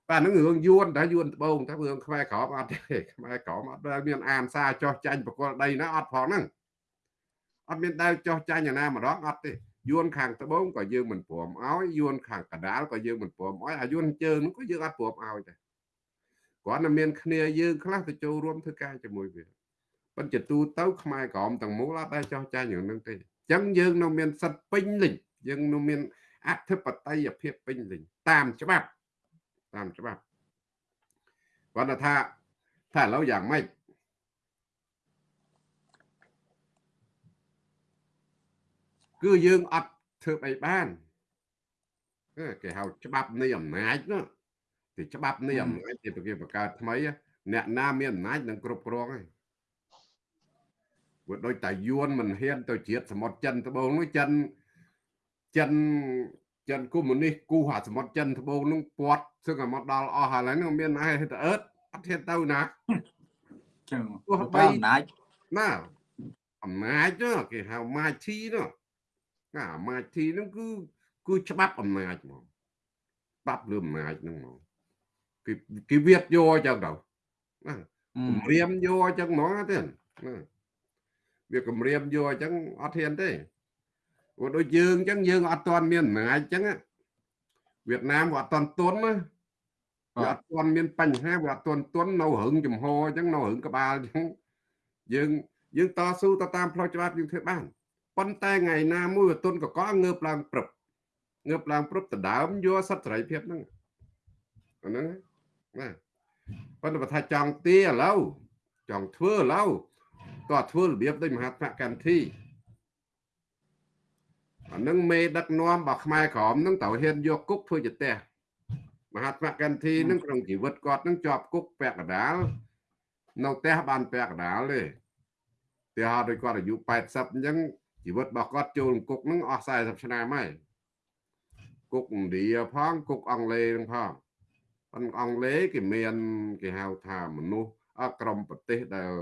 បាទហ្នឹងរឿងយួនតែយួនត្បូងតែរឿងខ្មែរក្រមអត់ទេខ្មែរក្រមអត់ដែលមានអានសារចោះចាញ់បកលដីណាអត់ផងហ្នឹងអត់មានដែលចោះចាញ់ណាម្ដងអត់ទេ យួនខាងត្បូងក៏យើងមិនព្រមឲ្យយួនខាងកដាលក៏យើងមិនព្រមឲ្យអាយួនជើងនោះក៏យើងអត់ព្រមឲ្យដែរគាត់តែមានគ្នាយើងខ្លះទៅចូលរួមធ្វើការជាមួយវាប៉ុន្តែទូទៅខ្មែរក្រមទាំងមូលអត់ដែរចោះចាញ់រឿងហ្នឹងទេចឹងយើងនៅមានសិទ្ធិពេញលេញយើងនៅមានអធិបតេយ្យភាពពេញលេញតាមច្បាប់តាមច្បាប់គាត់ថាថាឥឡូវយ៉ាងម៉េច គឺយើងអត់ធ្វើអីបានគេហៅច្បាប់នៃអំណាចនោះទីច្បាប់នៃអំណាចទីប្រគេបង្កើតថ្មីអ្នកណាមានអំណាចនឹងគ្រប់គ្រងហើយព្រោះដូចតាយួនមិនហ៊ានទៅជាតិសមុទ្រចិនត្បូងនោះចិនចិនចិនកុម្មុយនីសគូអាសមុទ្រចិនត្បូងនោះពាត់សឹងតែមកដល់អស់ហើយនោះមានឯទៅអឺតអត់ហ៊ានទៅណាចឹងទោះបើបីអំណាចណាអំណាចនោះគេហៅម៉ាឈីនោះ ណាម៉ាឈីនោះគឺគឺច្បាប់អំណាចហ្មងច្បាប់លើអំណាចហ្នឹងហ្មងគេគេវាតយកអញ្ចឹងទៅណាគម្រាមយកអញ្ចឹងហ្មងទេណាវាគម្រាមយកអញ្ចឹងអត់ហ៊ានទេព្រោះដូចយើងអញ្ចឹងយើងអត់ទាន់មានអំណាចអញ្ចឹងវៀតណាមវាអត់ទាន់ទន់ណាវាអត់ទាន់មានបញ្ហាវាអត់ទាន់ទន់នៅរឹងចំហអញ្ចឹងនៅរឹងក្បាលអញ្ចឹងយើងយើងតស៊ូទៅតាមផ្លូវច្បាប់យើងធ្វើបាន ប៉ុន្តែថ្ងៃណាមួយវាទន់កកងើបឡើងព្រឹបងើបឡើងព្រឹបដដើមយកសិទ្ធិសេរីភាពហ្នឹងអាហ្នឹងណាប៉ុន្តែបើថាចង់ទាឥឡូវចង់ធ្វើឥឡូវក៏ធ្វើរបៀបដូចមហាត្មកន្ធីអានឹងមេដឹកនាំរបស់ខ្មែរក្រមនឹងត្រូវហ៊ានយកគុកធ្វើជាផ្ទះមហាត្មកន្ធីនឹងក្នុងជីវិតគាត់នឹងជាប់គុកពាក់កណ្ដាលនៅផ្ទះបានពាក់កណ្ដាលទេទីហោដូចគាត់អាយុ80អញ្ចឹង ជីវិតរបស់គាត់ចូលគុកនឹងអស់40ឆ្នាំហើយគុកឥណ្ឌាផងគុកអង់គ្លេសនឹងផងប៉ុន្តែអង់គ្លេសគេមានគេហៅថាមនុស្សអក្រមប្រទេសដែល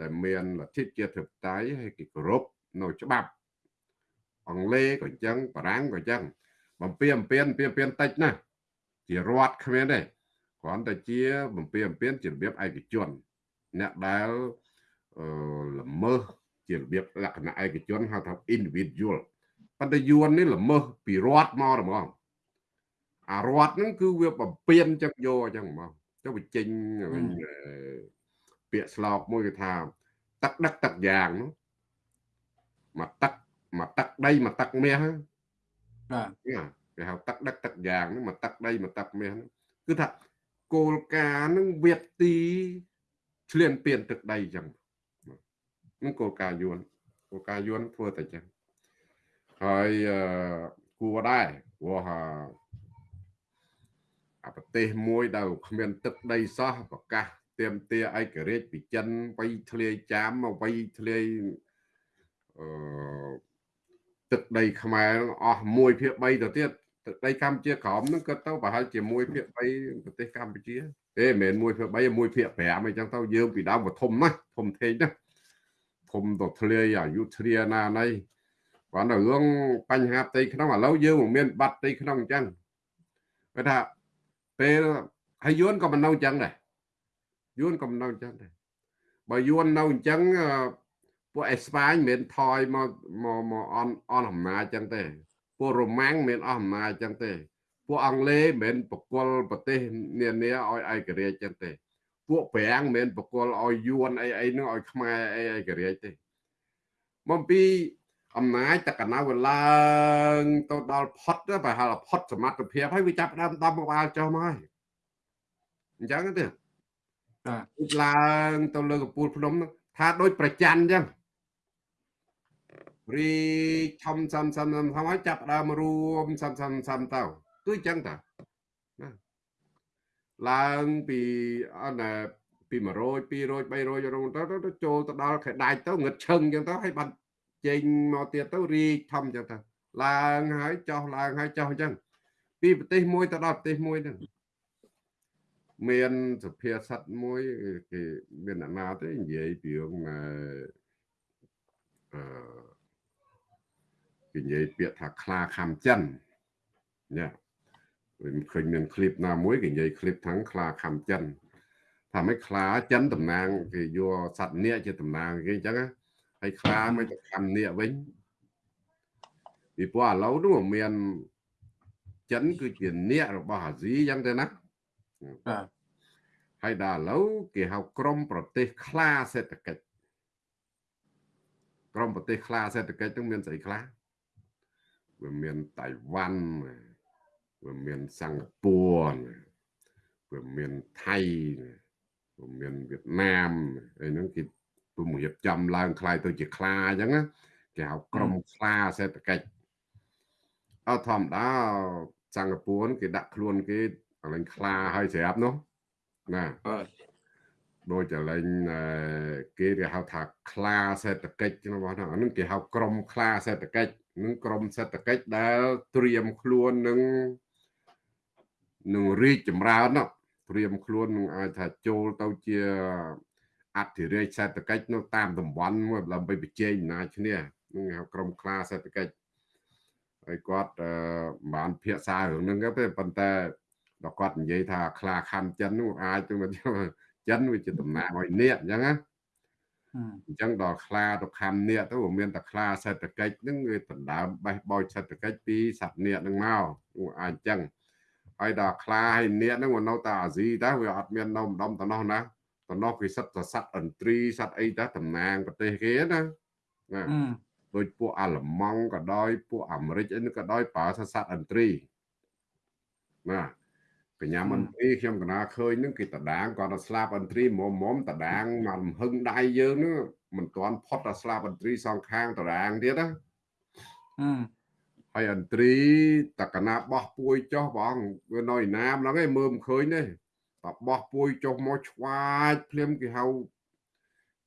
ដែលមានលទ្ធិជាតិធិបតេយ្យហើយគេគោរពនៅច្បាប់អង់គ្លេសក៏អញ្ចឹងបារាំងក៏អញ្ចឹងបំពេញបំពេញបំពេញបំពេញតិចណាស់ជារដ្ឋគ្មានទេគ្រាន់តែជាបំពេញបំពេញជារបៀបឯកជនអ្នកដែលអឺល្មើស ជារបៀបលក្ខណៈឯកជនហៅថា individual ប៉ុន្តែយួននេះល្មើសពីរដ្ឋមកហ្មងអារដ្ឋហ្នឹងគឺវាបំពេញចឹងយកអញ្ចឹងហ្មងចុះវាចេញវិញពាក្យស្លោកមួយគេថាទឹកដឹកទឹកយ៉ាងនោះមកទឹកមកទឹកដីមកទឹកមាសបាទគេហៅទឹកដឹកទឹកយ៉ាងហ្នឹងមកទឹកដីមកទឹកមាសហ្នឹងគឺថាគោលការណ៍ហ្នឹងវាទីឆ្លៀនពៀនទឹកដីអញ្ចឹងហ្នឹងគោលការណ៍យួនគោលការណ៍យួនធ្វើតែអញ្ចឹងហើយអឺគួរដែរព្រោះអាប្រទេសមួយដែលគ្មានទឹកដីសោះប្រកាសទៀមទាឯករាជ្យពីចិនវៃធ្លាយចាមមកវៃធ្លាយអឺទឹកដីខ្មែរអស់1ភាគ3ទៅទៀតទឹកដីកម្ពុជាក្រោមហ្នឹងក៏ទៅប្រហែលជា1ភាគ3ប្រទេសកម្ពុជាទេមិនមែន1ភាគ3 1ភាគ5អីចឹងទៅយើងពីដើមក៏ធំណាស់ធំធេងណាស់ ធំទៅធ្លាយអយុធ្យាណាណីគាត់នៅរឿងបញ្ហាផ្ទៃក្នុងឥឡូវយើងមិនមានបាត់ផ្ទៃក្នុងអញ្ចឹងគាត់ថាពេលហើយយួនក៏មិននៅអញ្ចឹងដែរយួនក៏មិននៅអញ្ចឹងដែរបើយួននៅអញ្ចឹងពួកអេស្ប៉ាញមិនមែនថយមកមកមកអនអនអំណាចអញ្ចឹងទេពួករ៉ូម៉ាំងមិនមែនអស់អំណាចអញ្ចឹងទេពួកអង់គ្លេសមិនមែនបកគលប្រទេសនានាឲ្យឯករាជ្យអញ្ចឹងទេ ពួកប្រាំងមិនមែនបកគលឲ្យយួនអីអីនឹងឲ្យខ្មែរអីឯករាជ្យទេមកពីអំណាចតកណៅវាឡើងទៅដល់ផុតប្រហែលផុតសមត្ថភាពហើយវាចាប់ដើមដំក្បាលចុះមកហើយអញ្ចឹងទេបាទឡើងទៅលើកំពូលភ្នំហ្នឹងថាដូចប្រច័នអញ្ចឹងរីធំសំសំសំសំហើយចាប់ដើមរួមសំសំសំទៅគឺអញ្ចឹងតាណា ឡើងពីអត់ណាពី100 200 300រងទៅទៅចូលទៅដល់ខែដាច់ទៅងឹតឈឹងអញ្ចឹងទៅហើយបាត់ចេញមកទៀតទៅរីធំអញ្ចឹងទៅឡើងហើយចុះឡើងហើយចុះអញ្ចឹងពីប្រទេសមួយទៅដល់ប្រទេសមួយហ្នឹងមានសុភាសិតមួយគេមានអ្នកណាទេនិយាយពីរឿងអឺអឺគេនិយាយពាក្យថាខ្លាខំចិនញ៉ា មិនឃើញមានឃ្លីបណាមួយគេនិយាយឃ្លីបថាងខ្លាខំចិនថាមិនខ្លាចិនតំណាងគេយកសត្វនាគជាតំណាងគេអញ្ចឹងហើយខ្លាមិនទៅខំនាគវិញពីព្រោះឥឡូវនោះមានចិនគឺជានាគរបស់អាស៊ីអញ្ចឹងទៅណាបាទហើយដល់ឥឡូវគេហៅក្រមប្រទេសខ្លាសេដ្ឋកិច្ចក្រមប្រទេសខ្លាសេដ្ឋកិច្ចហ្នឹងមានស្អីខ្លះវាមានតៃវ៉ាន់ វាមានសិង្ហបុរីវាមានថៃវាមានវៀតណាមអីហ្នឹងគេពុំរៀបចំឡើងខ្លាយទៅជាខ្លាអញ្ចឹងណាគេហៅក្រុមខ្លាសេដ្ឋកិច្ចអត់ធម្មតាសិង្ហបុរីគេដាក់ខ្លួនគេអលែងខ្លាហើយស្រាប់នោះណាដូចអលែងគេគេហៅថាខ្លាសេដ្ឋកិច្ចរបស់ហ្នឹងគេហៅក្រុមខ្លាសេដ្ឋកិច្ចនឹងក្រុមសេដ្ឋកិច្ចដែលត្រៀមខ្លួននឹង នឹងរីកចម្រើននោះត្រៀមខ្លួននឹងអាចថាចូលទៅជាអធិរាជសេដ្ឋកិច្ចនៅតាមតំបន់មួយដើម្បីប្រជែងអំណាចឈ្នះនឹងហៅក្រុមខ្លាសេដ្ឋកិច្ចហើយគាត់អឺមិនបានភាសារឿងហ្នឹងទេប៉ុន្តែដល់គាត់និយាយថាខ្លាខំចិននោះអាចទៅមកចិនវាជាតំណាងឲ្យនាគអញ្ចឹងណាហឹមអញ្ចឹងដល់ខ្លាទៅខំនាគទៅវាមានតែខ្លាសេដ្ឋកិច្ចហ្នឹងវាដណ្ដើមបេះបោចសេដ្ឋកិច្ចពីសត្វនាគហ្នឹងមកវាអាចអញ្ចឹង ហើយដល់ខ្លាហើយនាគហ្នឹងវានៅតែអាស៊ីដែរវាអត់មាននៅម្ដុំតំណោះណាតំណោះគេសិតតែសត្វឥន្ទ្រីសត្វអីដែរតំណាងប្រទេសគេណាណាហឹមដូចពួកអាល្លឺម៉ង់ក៏ដោយពួកអាមេរិកអីហ្នឹងក៏ដោយប្រើសត្វឥន្ទ្រីណាកញ្ញាមន្ត្រីខ្ញុំកណាឃើញហ្នឹងគេតដាងគាត់ទៅស្លាប់ឥន្ទ្រីមុំមុំតដាងមកលំហឹងដៃយើងហ្នឹងមិនទាន់ផុតដល់ស្លាប់ឥន្ទ្រីសងខាងតដាងទៀតណាហឹម ហើយឥន្ទ្រីតកណាបោះពួយចុះបងវានៅឯណាមហ្នឹងឯងមើលមិនឃើញទេតបោះពួយចុះមកឆ្វាចភ្លាមគេហៅ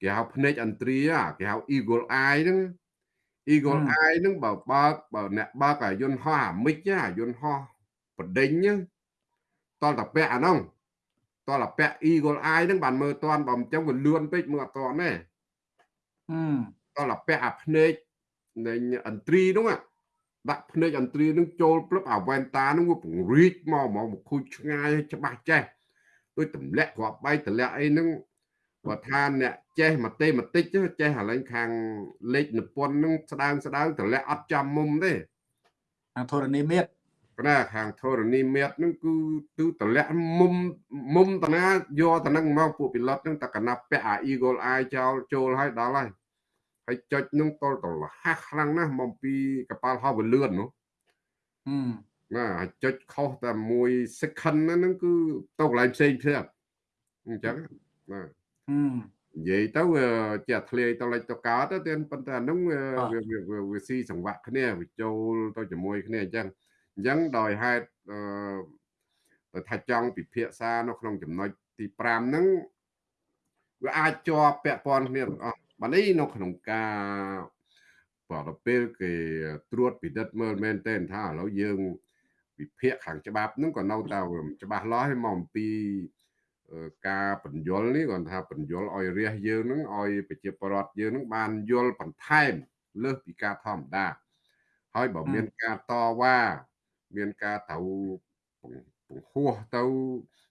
គេហៅភ្នែកឥន្ទ្រីអាគេហៅ eagle eye ហ្នឹង eagle eye ហ្នឹងបើបើកបើអ្នកបើកអាយន្តហោះអាមិចអាយន្តហោះបដិញហ្នឹងតលតពាក់អាហ្នឹងតលតពាក់ eagle eye ហ្នឹងបានមើលតាន់បើមិនចឹងវាលឿនពេកមើលអត់តាន់ទេហឹមតលពាក់អាភ្នែកនៃឥន្ទ្រីហ្នឹងអា ដាក់ភ្នែកឥន្ទ្រីហ្នឹងចូលផ្លឹបអាវ៉ែនតាហ្នឹងវាពង្រីកមកមកមកខូចឆ្ងាយឲ្យច្បាស់ចេះដូចទម្លាក់គ្រាប់បែកទម្លាក់អីហ្នឹងបើថាអ្នកចេះមកទេមកតិចទៅចេះអាឡែងខាងលេខនិពន្ធហ្នឹងស្ដើងស្ដើងទម្លាក់អត់ចំមុំទេខាងធរណីមាត្រប៉ុន្តែខាងធរណីមេត្រហ្នឹងគឺគឺទម្លាក់មុំមុំតាណាយកតាហ្នឹងមកពួកពីឡុតហ្នឹងតែកណាប់ពាក់អា Eagle Eye ចោលចូលឲ្យដល់ហើយ ហើយចុចហ្នឹងតលតលះខ្លាំងណាស់មកពីកប៉ាល់ហោះវាលឿននោះហឹមណាហើយចុចខុសតែមួយ second ហ្នឹងគឺទៅកន្លែងផ្សេងផ្សេងអញ្ចឹងណាហឹមនិយាយទៅវាជាធ្លាយទៅលេចទៅកើតទៅទៀតប៉ុន្តែអាហ្នឹងវាបាទវាវាវាវាស៊ីសង្វាក់គ្នាវាចូលទៅជាមួយគ្នាអញ្ចឹងអញ្ចឹងដោយហេតុអឺទៅថាចង់ពិភាក្សានៅក្នុងចំណុចទី5ហ្នឹងវាអាចជាប់ពាក់ព័ន្ធគ្នាទាំងអស់ បាទនេះនៅក្នុងការបើដល់ពេលគេត្រួតពិនិត្យមើលមែនទែនថាឥឡូវយើងវិភាគខាងច្បាប់ហ្នឹងក៏នៅតែមិនច្បាស់លាស់ឲ្យមកអំពីអឺការបញ្យលនេះគាត់ថាបញ្យលឲ្យរះយើងហ្នឹងឲ្យប្រជាពលរដ្ឋយើងហ្នឹងបានយល់បន្ថែមលើសពីការធម្មតាហើយបើមានការតវ៉ាមានការត្រូវបង្ហោះទៅ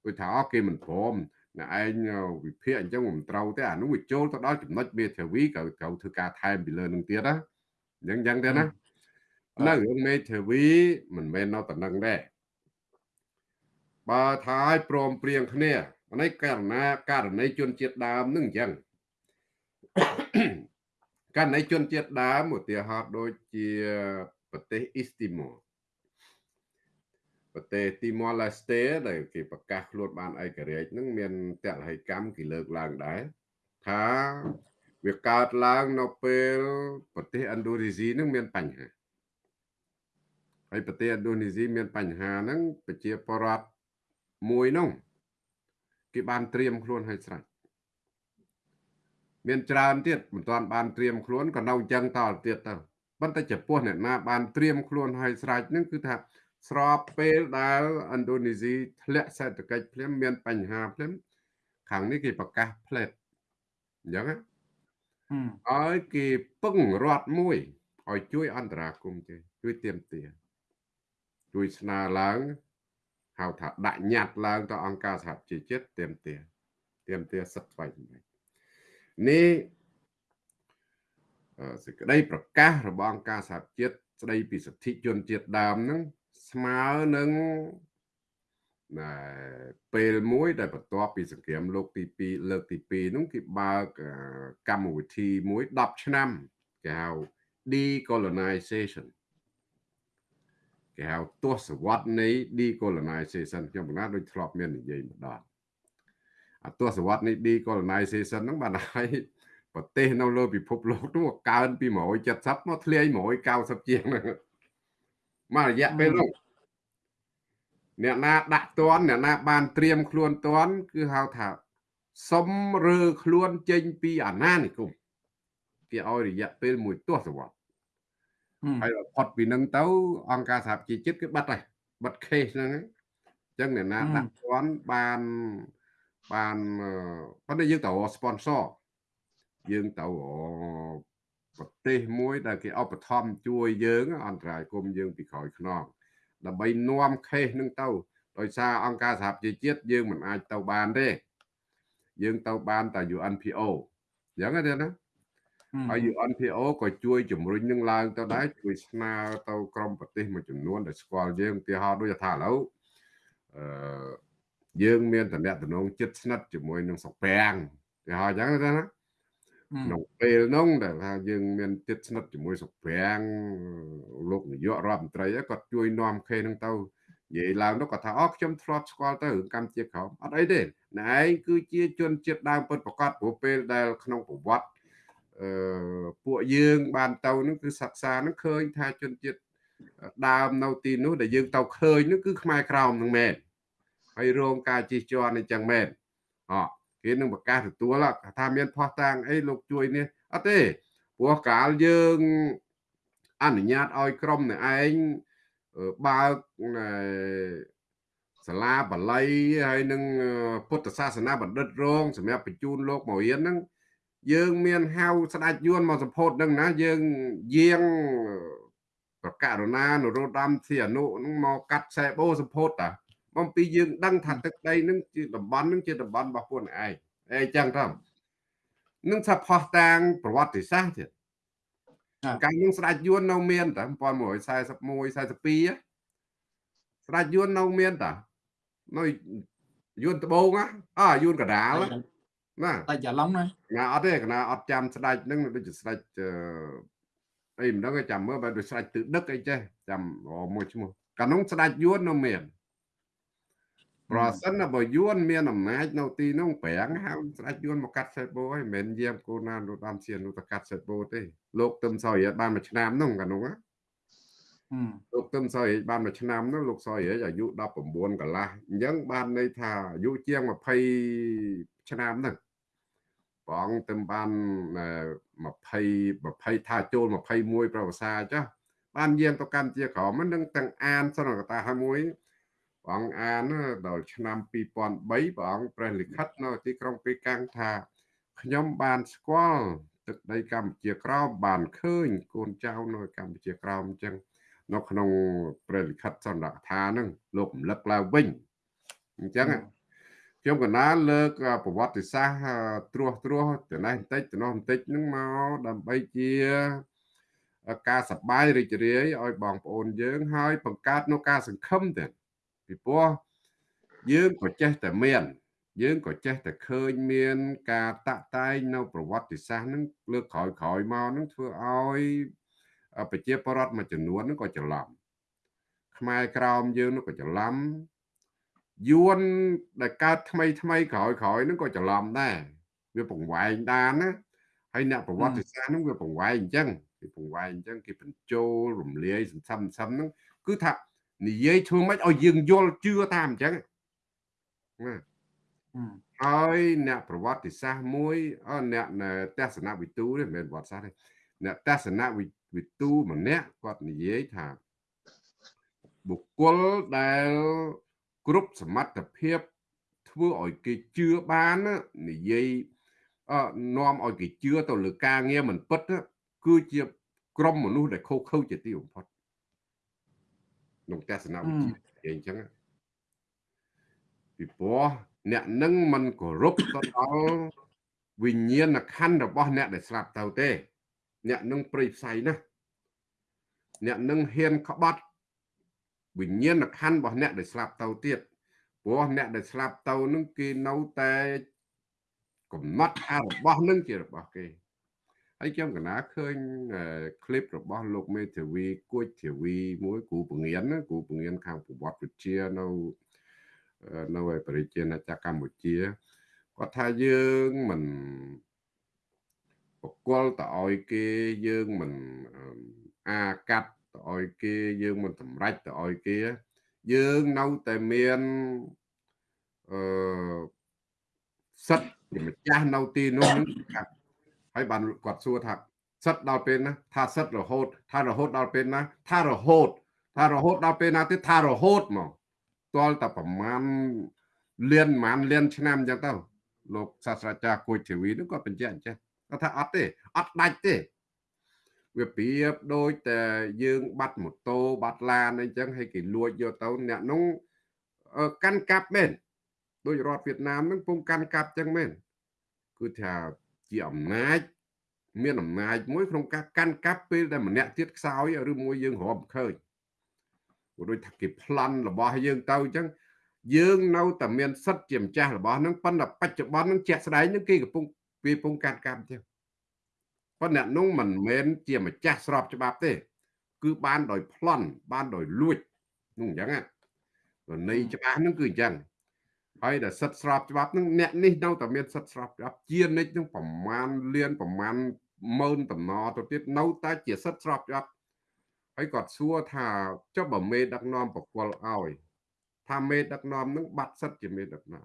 ដូចថាអូគេមិនព្រម អ្នកឯងវិភាគអញ្ចឹងមិនត្រូវទេអានោះវាចូលទៅដល់ចំណុចមេធាវីក៏ត្រូវធ្វើការថែមពីលើនឹងទៀតណាអញ្ចឹងអញ្ចឹងទេណានៅរឿងមេធាវីមិនមែននៅតែនឹងដែរបើថាឲ្យព្រមព្រៀងគ្នានេះករណីករណីជនជាតិដើមនឹងអញ្ចឹងករណីជនជាតិដើមឧទាហរណ៍ដូចជាប្រទេសអ៊ីស្ទីម៉ូ ប្រទេសទីម៉ូឡេស្តេដែលគេប្រកាសខ្លួនបានឯករាជ្យហ្នឹងមានតលហិកម្មគេលើកឡើងដែរថាវាកើតឡើងនៅពេលប្រទេសឥណ្ឌូនេស៊ីហ្នឹងមានបញ្ហាហើយប្រទេសឥណ្ឌូនេស៊ីមានបញ្ហាហ្នឹងប្រជាពលរដ្ឋមួយហ្នឹងគេបានត្រៀមខ្លួនឲ្យស្រេចមានច្រើនទៀតមិនទាន់បានត្រៀមខ្លួនក៏នៅអញ្ចឹងតទៅទៀតទៅប៉ុន្តែចំពោះអ្នកណាបានត្រៀមខ្លួនឲ្យស្រេចហ្នឹងគឺថា ស្របពេលដែលឥណ្ឌូនេស៊ីធ្លាក់សេដ្ឋកិច្ចភ្លាមមានបញ្ហាភ្លាមខាងនេះគេប្រកាសផ្លេតអញ្ចឹងណាហឹមឲ្យគេពឹងរដ្ឋមួយឲ្យជួយអន្តរាគមន៍ទេជួយទៀមទាជួយស្នើឡើងហៅថាដាក់ញត្តិឡើងទៅអង្គការសហជីវជាតិទៀមទាទៀមទាសិទ្ធិស្វ័យសម្រេចនេះអឺសេចក្តីប្រកាសរបស់អង្គការសហជាតិស្តីពីសិទ្ធិជនជាតិដើមហ្នឹង ស្មើនឹងណែពេលមួយដែលបន្ទាប់ពីសង្គ្រាមលោកទី2លើកទី2ហ្នឹងគេបើកអឺកម្មវិធីមួយ10ឆ្នាំគេហៅ decolonization គេហៅទស្សវត្សនៃ decolonization ខ្ញុំបណ្ណាដូចធ្លាប់មាននិយាយម្ដងអាទស្សវត្សនៃ decolonization ហ្នឹងបានឲ្យប្រទេសនៅលើពិភពលោកនោះកើនពី170មកធ្លាយ190ជាងហ្នឹង មករយៈពេលនោះអ្នកណាដាក់តន់អ្នកណាបានត្រៀមខ្លួនតន់គឺហៅថាសុំរើខ្លួនចេញពីអាណានិគមគេឲ្យរយៈពេលមួយទសវត្សរ៍ហើយផុតពីនឹងទៅ អង្គការសហជីវជាតិគឺបាត់ហើយបាត់ case ហ្នឹងអញ្ចឹងអ្នកណាដាក់តន់បានបានប៉ុន្តែយើងទៅ sponsor យើងទៅ ប្រទេសមួយដែលគេឧបត្ថម្ភជួយយើងអន្តរាយគុំយើងពីក្រោយខ្នងដើម្បីនាំខេសនឹងទៅដោយសារអង្គការសហប្រជាជាតិយើងមិនអាចទៅបានទេយើងទៅបានតែ UNPO អញ្ចឹងទេណាហើយ UNPO ក៏ជួយជំរុញនឹងឡើងទៅដែរជួយស្នើទៅក្រមប្រទេសមួយចំនួនដែលស្គាល់យើងឧទាហរណ៍ដូចថាឥឡូវអឺយើងមានតំណែងចិត្តស្និទ្ធជាមួយនឹងសុកប្រាំងគេហៅអញ្ចឹងទេណា ក្នុងពេលនោះដែលថាយើងមានចិត្តស្និទ្ធជាមួយសុកប្រាំងលោកនាយករដ្ឋមន្ត្រីគាត់ជួយនាំខេនឹងទៅនិយាយឡើងទៅគាត់ថាអូខ្ញុំធ្លាប់ស្គាល់ទៅរឿងកម្ពុជាក្រោមអត់អីទេណែឯងគឺជាជនជាតិដើមពិតប្រកបព្រោះពេលដែលក្នុងប្រវត្តិអឺពួកយើងបានទៅនោះគឺសិក្សានោះឃើញថាជនជាតិដើមនៅទីនោះដែលយើងទៅឃើញនោះគឺខ្មែរក្រោមនឹងមែនហើយរងការជិះជាន់អញ្ចឹងមែនអ គេនឹងប្រកាសទទួលថាមានផោះតាំងអីលោកជួយនេះអត់ទេព្រោះកាលយើងអនុញ្ញាតឲ្យក្រុមនេះឯងបើកសាលាបល័យហើយនឹងពុទ្ធសាសនាបណ្ឌិតរងសម្រាប់បញ្ជូនលោកមករៀនហ្នឹងយើងមានហៅស្ដេចយួនមកសម្ពោធនឹងណាយើងយាងប្រកាសរណានរោត្តមសីអនុនឹងមកកាត់ខ្សែបូសម្ពោធតា បំពីយើងដឹងថាទឹកដីនឹងជាតំបន់នឹងជាតំបន់របស់ខ្លួនឯងអីចឹងទៅនឹងថាផោះតាងប្រវត្តិសាស្ត្រទៀតកាលនឹងស្ដេចយួននៅមានតា1141 42ស្ដេចយួននៅមានតានៅយួនដបងអើយួនកដាលណាតែច្រឡំណាណាអត់ទេកណាអត់ចាំស្ដេចនឹងដូចជាស្ដេចអីមិនដឹងចាំមើលបើដូចស្ដេចទិដឹកអីចេះចាំមួយឈ្មោះកាលនោះស្ដេចយួននៅមាន ប្រសិនបើយួនមានអំណាចនៅទីនោះប្រាំងហៅស្ដេចយួនមកកាត់សេបូហើយមិនមែនយាមគូណានរដំជានុតកាត់សេបូទេលោកទឹមសរិយបានមួយឆ្នាំនោះកាលនោះលោកទឹមសរិយបានមួយឆ្នាំនោះលោកសរិយអាយុ19កន្លះអញ្ចឹងបានន័យថាអាយុជាង20ឆ្នាំហ្នឹងព្រះអង្គទឹមបាន20 20ថាចូល21ប្រវត្តិសាចាបានយាងទៅកម្ពុជាក្រមនឹងទាំងអានសន្និកតាហើយមួយ ព្រះអង្គអានដល់ឆ្នាំ2003ព្រះអង្គព្រះលិខិតនៅទីក្រុងប៉េកាំងថាខ្ញុំបានស្គាល់ទឹកដីកម្ពុជាក្រោមបានឃើញកូនចៅនៅកម្ពុជាក្រោមអញ្ចឹងនៅក្នុងព្រះលិខិតសន្និដ្ឋានហ្នឹងលោករំលឹកឡើងវិញអញ្ចឹងខ្ញុំកណាលើកប្រវត្តិសាស្ត្រត្រួសត្រាសទៅនេះបន្តិចទៅនោះបន្តិចហ្នឹងមកដើម្បីជាការសប្បាយរីករាយឲ្យបងប្អូនយើង ហើយបង្កើតនូវការសង្ឃឹមទៀត ពីព្រោះយើងក៏ចេះតែមាន យើងក៏ចេះតែឃើញមាន ការតាក់តែងនៅប្រវត្តិសាស្ត្រហ្នឹងលើកក្រោយក្រោយមកហ្នឹងធ្វើឲ្យប្រជាពលរដ្ឋមួយចំនួនហ្នឹងក៏ច្រឡំខ្មែរក្រោមយើងនោះក៏ច្រឡំយួនដែលកើតថ្មីថ្មីក្រោយក្រោយហ្នឹងក៏ច្រឡំដែរវាបង្វែងដានណាហើយអ្នកប្រវត្តិសាស្ត្រហ្នឹងវាបង្វែងអញ្ចឹងគេបង្វែងអញ្ចឹងគេបញ្ចូលរំលាយសន្សំសឹមហ្នឹងគឺថា និយាយធ្វើម៉េចឲ្យយើងយល់ជឿតាមអញ្ចឹងណាហើយអ្នកប្រវត្តិសាស្ត្រមួយអ្នកទស្សនវិទូទេមិនមែនប្រវត្តិសាស្ត្រទេអ្នកទស្សនវិទូម្នាក់គាត់និយាយថាបុគ្គលដែលគ្រប់សមត្ថភាពធ្វើឲ្យគេជឿបាននិយាយនាំឲ្យគេជឿទៅលើការងារមិនពិតគឺជាក្រុមមនុស្សដែលខុសខើជាទីបំផុត ក្នុងទស្សនវិជ្ជាអញ្ចឹងពីព្រោះអ្នកនឹងមិនគោរពទៅដល់វិញ្ញាណខណ្ឌរបស់អ្នកដែលស្លាប់ទៅទេ អ្នកនឹងព្រៃផ្សៃណាអ្នកនឹងហ៊ានក្បត់វិញ្ញាណខណ្ឌរបស់អ្នកដែលស្លាប់ទៅទៀតព្រោះអ្នកដែលស្លាប់ទៅនឹងគេនៅតែកំណត់ថារបស់នឹងជារបស់គេ ហើយខ្ញុំកណាឃើញ clip របស់លោកមេធាវីគួចធាវីមួយគ្រូពងៀនគ្រូពងៀនខាងប្រវត្តិវិទ្យានៅនៅឯប្រជាណាចក្រកម្ពុជាគាត់ថាយើងមិនបកគលតឲ្យគេយើងមិនអាកាត់តឲ្យគេយើងមិនសម្រេចតឲ្យគេ យើងនៅតែមានអឺសិទ្ធិម្ចាស់នៅទីនោះ ហើយបានគាត់សួរថាសិទ្ធដល់ពេលណាថាសិទ្ធរហូត ថារហូតដល់ពេលណា ថារហូត ថារហូតដល់ពេលណាទៀតថារហូតមកតលតែប្រមាណលៀនប្រមាណលៀនឆ្នាំអញ្ចឹងទៅលោកសាស្ត្រាចារ្យគួយធីវីនោះគាត់បញ្ជាក់អញ្ចឹងគាត់ថាអត់ទេអត់ដាច់ទេវាប្រៀបដូចតែយើង បាត់ម៉ូតូបាត់ឡានអីចឹងហើយគេលួចយកទៅអ្នកនោះកាន់កាប់មែនដោយរដ្ឋវៀតណាមនឹងពងកាន់កាប់ចឹងមែនគឺថា ជាអំណាចមានអំណាចមួយក្នុងការកាន់កាប់ពេលដែលម្នាក់ទៀតខ្សោយឬមួយយើងរំឃើញព្រោះដូចថាគេប្លន់របស់យើងទៅអញ្ចឹងយើងនៅតែមានសិទ្ធិជាម្ចាស់របស់នឹងប៉ុន្តែបច្ចុប្បន្ននឹងជាក់ស្ដែងនឹងគេកំពុងវាកំពុងកាត់កម្មអញ្ចឹងប៉ុន្តែអ្នកនោះមិនមែនជាម្ចាស់ស្របច្បាប់ទេ គឺបានដោយប្លន់បានដោយលួចនោះអញ្ចឹងណាន័យច្បាស់នឹងគឺអញ្ចឹង ហើយដែលសិទ្ធស្របច្បាប់នឹងអ្នកនេះនៅតែមានសិទ្ធស្របច្បាប់ជានិច្ចនឹងប្រមាណលានប្រមាណម៉ឺនតំណទៅទៀតនៅតែជាសិទ្ធស្របច្បាប់ហើយគាត់សួរថាចុះបើមេដឹកនាំបកគលឲ្យថាមេដឹកនាំនឹងបាត់សិទ្ធជាមេដឹកនាំ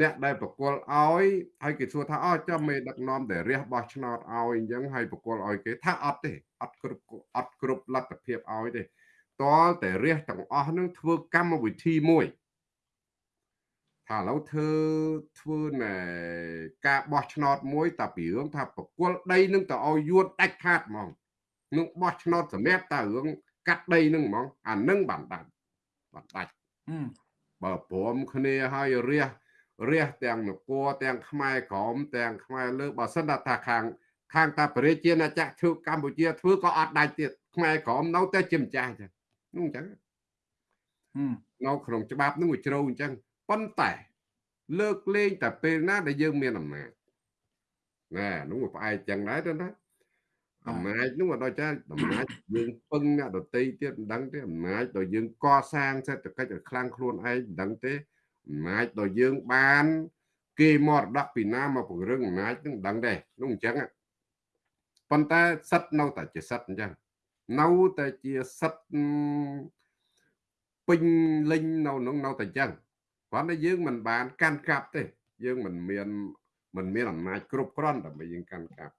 អ្នកដែលបកគលឲ្យហើយគេសួរថាអោចាំមេដឹកនាំដែលរះបោះឆ្នោតឲ្យអញ្ចឹងហើយបកគលឲ្យគេថាអត់ទេអត់គ្រប់អត់គ្រប់លទ្ធភាពឲ្យទេតលតែរះទាំងអស់នឹងធ្វើកម្មវិធីមួយ ថាឥឡូវធ្វើធ្វើណែការបោះឆ្នោតមួយតែពីរឿងថាប្រគល់ដីនឹងទៅឲ្យយួនដាច់ខាតហ្មងនឹងបោះឆ្នោតសម្រាប់តែរឿងកាត់ដីនឹងហ្មងអានឹងបានដាច់បានដាច់បើព្រមគ្នាឲ្យរះរះទាំងនគរទាំងខ្មែរក្រមទាំងខ្មែរលើបើសិនថាខាងខាងតាប្រជាណាចក្រធ្វើកម្ពុជាធ្វើក៏អត់ដាច់ទៀតខ្មែរក្រមនៅតែជាម្ចាស់ចឹងនោះអញ្ចឹងនៅក្នុងច្បាប់នោះវាជ្រៅអញ្ចឹង ប៉ុន្តែលើកលែងតែពេលណាដែលយើងមានអំណាចណានោះវាផ្អែកចឹងដែរទៅណាអំណាចនោះដល់ចាអំណាចយើងពឹងអ្នកដតីទៀតមិនដឹងទេអំណាចដល់យើងកសាងសេដ្ឋកិច្ចឲ្យខ្លាំងខ្លួនឯងមិនដឹងទេអំណាចដល់យើងបាន គេមរតកពីណាមកពង្រឹងអំណាចនឹងដឹងដែរនោះអញ្ចឹងប៉ុន្តែសិទ្ធនៅតែជាសិទ្ធអញ្ចឹងនៅតែជាសិទ្ធពេញលេញនៅក្នុងនៅតែអញ្ចឹង គ្រាន់តែយើងមិនបានកាន់កាប់ទេ យើងមិនមានមិនមានអំណាចគ្រប់គ្រាន់ដើម្បីយើងកាន់កាប់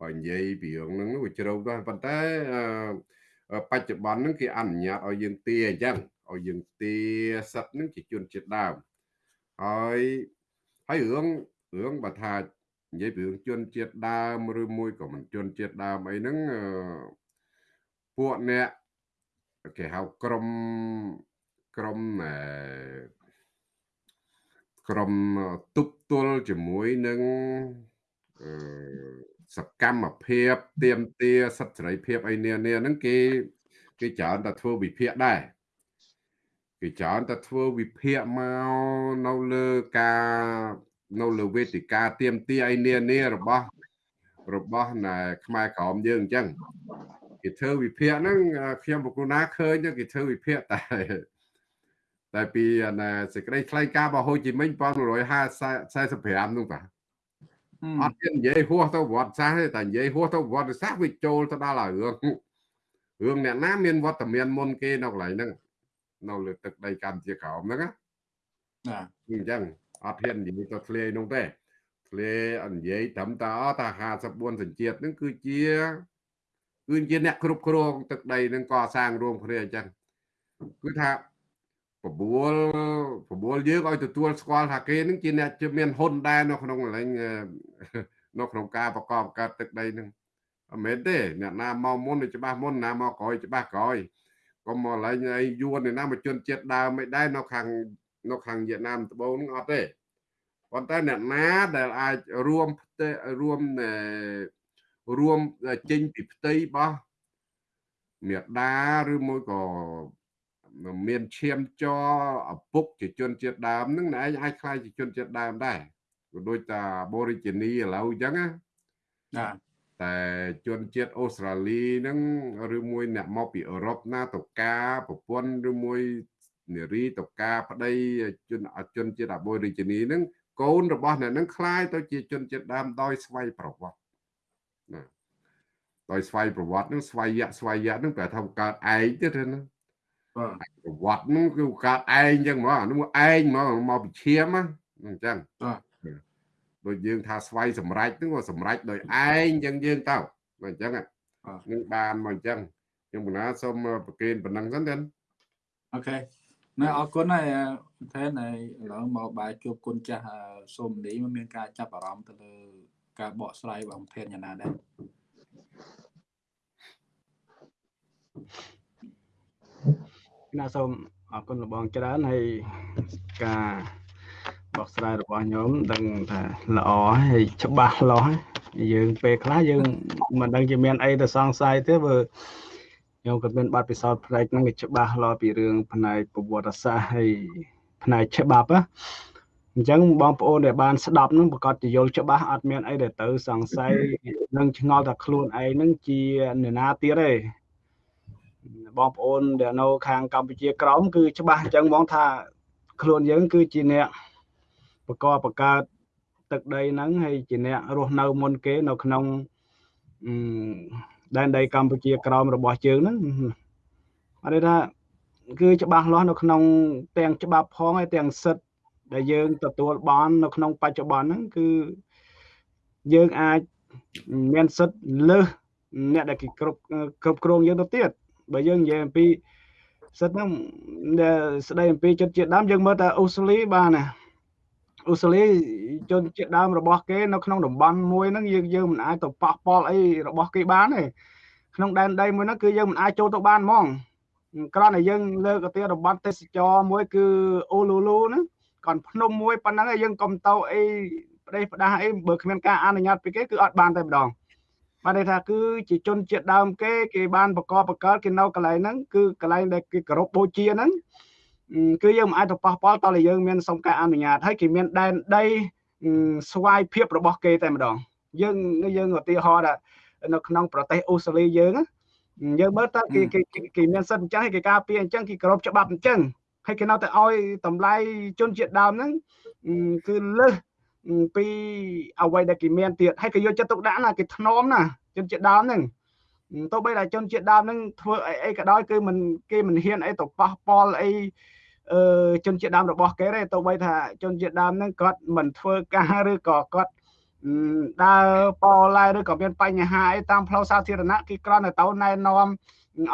បើនិយាយពីរឿងហ្នឹងវាជ្រៅដែរប៉ុន្តែបច្ចុប្បន្នហ្នឹងគេអនុញ្ញាតឲ្យយើងទាអញ្ចឹងឲ្យយើងទាសិទ្ធហ្នឹងជាជនជាតិដើមហើយហើយរឿងរឿងបើថានិយាយពីរឿងជនជាតិដើមឬមួយក៏មិនជនជាតិដើមអីហ្នឹងពួកអ្នកគេហៅក្រុម ក្រុមអឺក្រុមទប់ទល់ជាមួយនឹងអឺសកម្មភាពទៀមទាសិទ្ធិសេរីភាពអីនានាហ្នឹងគេគេច្រើនតែធ្វើវិភាគដែរគេច្រើនតែធ្វើវិភាគមកនៅលើការនៅលើវេទិកាទៀមទាអីនានារបស់របស់ណែខ្មែរក្រមយើងអញ្ចឹងគេធ្វើវិភាគហ្នឹងខ្ញុំបកគណាឃើញគេធ្វើវិភាគតែ តែពីណាសេចក្តីថ្លែងការណ៍របស់ហូជីមិញ1945នោះបាទអត់មាននិយាយហួសទៅវត្តសាសទេតែនិយាយហួសទៅវត្តសាសវាចូលទៅដល់ហើយរឿងរឿងអ្នកណាមានវត្តមានមុនគេនៅកន្លែងហ្នឹងនៅលើទឹកដីកម្ពុជាក្រោមហ្នឹងណាអញ្ចឹងអត់ហ៊ាននិយាយទៅធ្លាយនោះទេធ្លាយនិយាយត្រឹមតែថា54សញ្ជាតិហ្នឹងគឺជាគឺជាអ្នកគ្រប់គ្រងទឹកដីនឹងកសាងរួមគ្នាអញ្ចឹងគឺថា បបួលបបួលយើងឲ្យទទួលស្គាល់ថាគេនឹងជាអ្នកជាមានហ៊ុនដែរនៅក្នុងកន្លែងនៅក្នុងការប្រកបកើតទឹកដីនឹងអត់មែនទេអ្នកណាមកមុនច្បាស់មុនណាមកក្រោយច្បាស់ក្រោយកុំមកកន្លែងអីយួនណាមកជនជាតិដើមមិនដែរនៅខាងនៅខាងវៀតណាមត្បូងនឹងអត់ទេប៉ុន្តែអ្នកណាដែលអាចរួមផ្ទៃរួមរួមចេញពីផ្ទៃរបស់មេដាឬមួយក៏ មានឈាមចឪពុកជាជនជាតិដើមនឹងឯងអាចខ្លាយជាជនជាតិដើមដែរក៏ដូចតាបូរីជីនីឥឡូវអញ្ចឹងណា បាទ តែជនជាតិអូស្ត្រាលីហ្នឹងឬមួយអ្នកមកពីអឺរ៉ុបណាទៅការប្រពន្ធឬមួយនារីទៅការប្តីជនជនជាតិអាបូរីជីនីហ្នឹងកូនរបស់អ្នកហ្នឹងคล้ายទៅជាជនជាតិដើមដោយស្វ័យប្រវត្តិណាដោយស្វ័យប្រវត្តិហ្នឹងស្វ័យយៈស្វ័យយៈហ្នឹងប្រែថាកើតឯងទៀតណា បាទប្រវត្តិហ្នឹងគឺកើតឯងចឹងហ្មងអានោះឯងហ្មងមកពីឈាមណាអញ្ចឹងបាទដូចយើងថាស្វ័យសម្រេចហ្នឹងក៏សម្រេចដោយឯងចឹងយើងទៅមកអញ្ចឹងនឹងបានមកអញ្ចឹងខ្ញុំបណ្ណាសូមប្រកេនប៉ុណ្ណឹងសិនទៅអូខេណែអរគុណហើយថែនហើយឥឡូវមកបាយជួបគុណចាស់សូមនេះมันមានការចាប់អារម្មណ៍ទៅលើការបកស្រាយរបស់ថែនយ៉ាងណាដែរ ណាសូមអរគុណលោកបងច្រើនហើយការបកស្រាយរបស់ញោមដឹងថាល្អហើយច្បាស់លាស់ហើយយើងពេលខ្លះយើងមិនដឹងជាមានអីទៅសង្ស័យទេបើញោមក៏មានបទពិសោធន៍ផ្នែកហ្នឹងវាច្បាស់លាស់ពីរឿងផ្នែកប្រវត្តិសាស្ត្រហើយផ្នែកច្បាប់ណាអញ្ចឹងបងប្អូនដែលបានស្ដាប់ហ្នឹងប្រកាសជាយល់ច្បាស់អត់មានអីដែលទៅសង្ស័យនឹងឆ្ងល់ថាខ្លួនឯងហ្នឹងជាអ្នកណាទៀតទេ បងប្អូនដែលនៅខាងកម្ពុជាក្រោមគឺច្បាស់អញ្ចឹងហ្មងថាខ្លួនយើងគឺជាអ្នកបកបកើតទឹកដីហ្នឹងហើយជាអ្នករស់នៅមុនគេនៅក្នុងអឺដែនដីកម្ពុជាក្រោមរបស់ជើងហ្នឹងអត់ទេថាគឺច្បាស់លាស់នៅក្នុងទាំងច្បាប់ផងហើយទាំងសិទ្ធិដែលយើងទទួលបាននៅក្នុងបច្ចុប្បន្នហ្នឹងគឺយើងអាចមានសិទ្ធិលើសអ្នកដែលគេគ្រប់គ្រប់គ្រងយើងទៅទៀត បើយើងនិយាយអំពីសិទ្ធហ្នឹងដែលស្ដីអំពីជនជាតិដើមយើងមើលតែអូស្ត្រាលីបានណាអូស្ត្រាលីជនជាតិដើមរបស់គេនៅក្នុងតំបន់មួយហ្នឹងយើងយើងមិនអាចទៅប៉ះពាល់អីរបស់គេបានទេក្នុងដែនដីមួយហ្នឹងគឺយើងមិនអាចចូលទៅបានហ្មងគ្រាន់តែយើងលើកទៅតំបន់ទេសចរមួយគឺអូលូលូហ្នឹង còn ភ្នំមួយប៉ុណ្ណឹងឯងយើងកុំទៅអីប្រទេសផ្ដាស់អីបើគ្មានការអនុញ្ញាតពីគេគឺអត់បានតែម្ដង បានន័យថាគឺជាជនជាតិដើមគេគេបានបកបកកើតគេនៅកន្លែងហ្នឹងគឺកន្លែងដែលគេគោរពបូជាហ្នឹងគឺយើងមិនអាចទៅប៉ះពាល់តតែយើងមានសុំការអនុញ្ញាតហើយគេមានដែនដីស្វ័យភាពរបស់គេតែម្ដង យើងយើងឧទាហរណ៍ថានៅក្នុងប្រទេសអូស្ត្រាលីយើងយើងមើលតើគេគេគេមានសិទ្ធិអញ្ចឹងហើយគេការពារអញ្ចឹងគេគោរពច្បាប់អញ្ចឹងហើយគេនៅតែឲ្យតម្លៃជនជាតិដើមហ្នឹងគឺលើស ពីអ្វីដែលគេមានទៀតហើយគេយកចិត្តទុកដាក់ណាគេធ្នមណាជនជាតិដើមហ្នឹងទោះបីតែជនជាតិដើមហ្នឹងធ្វើអីអីក៏ដោយគឺមិនគេមិនហ៊ានអីទៅប៉ះពាល់អីអឺជនជាតិដើមរបស់គេទេទោះបីថាជនជាតិដើមហ្នឹងគាត់មិនធ្វើការឬក៏គាត់ដើរប៉ឡែឬក៏មានបញ្ហាអីតាមផ្លូវសាធារណៈគេគ្រាន់តែទៅណែនាំ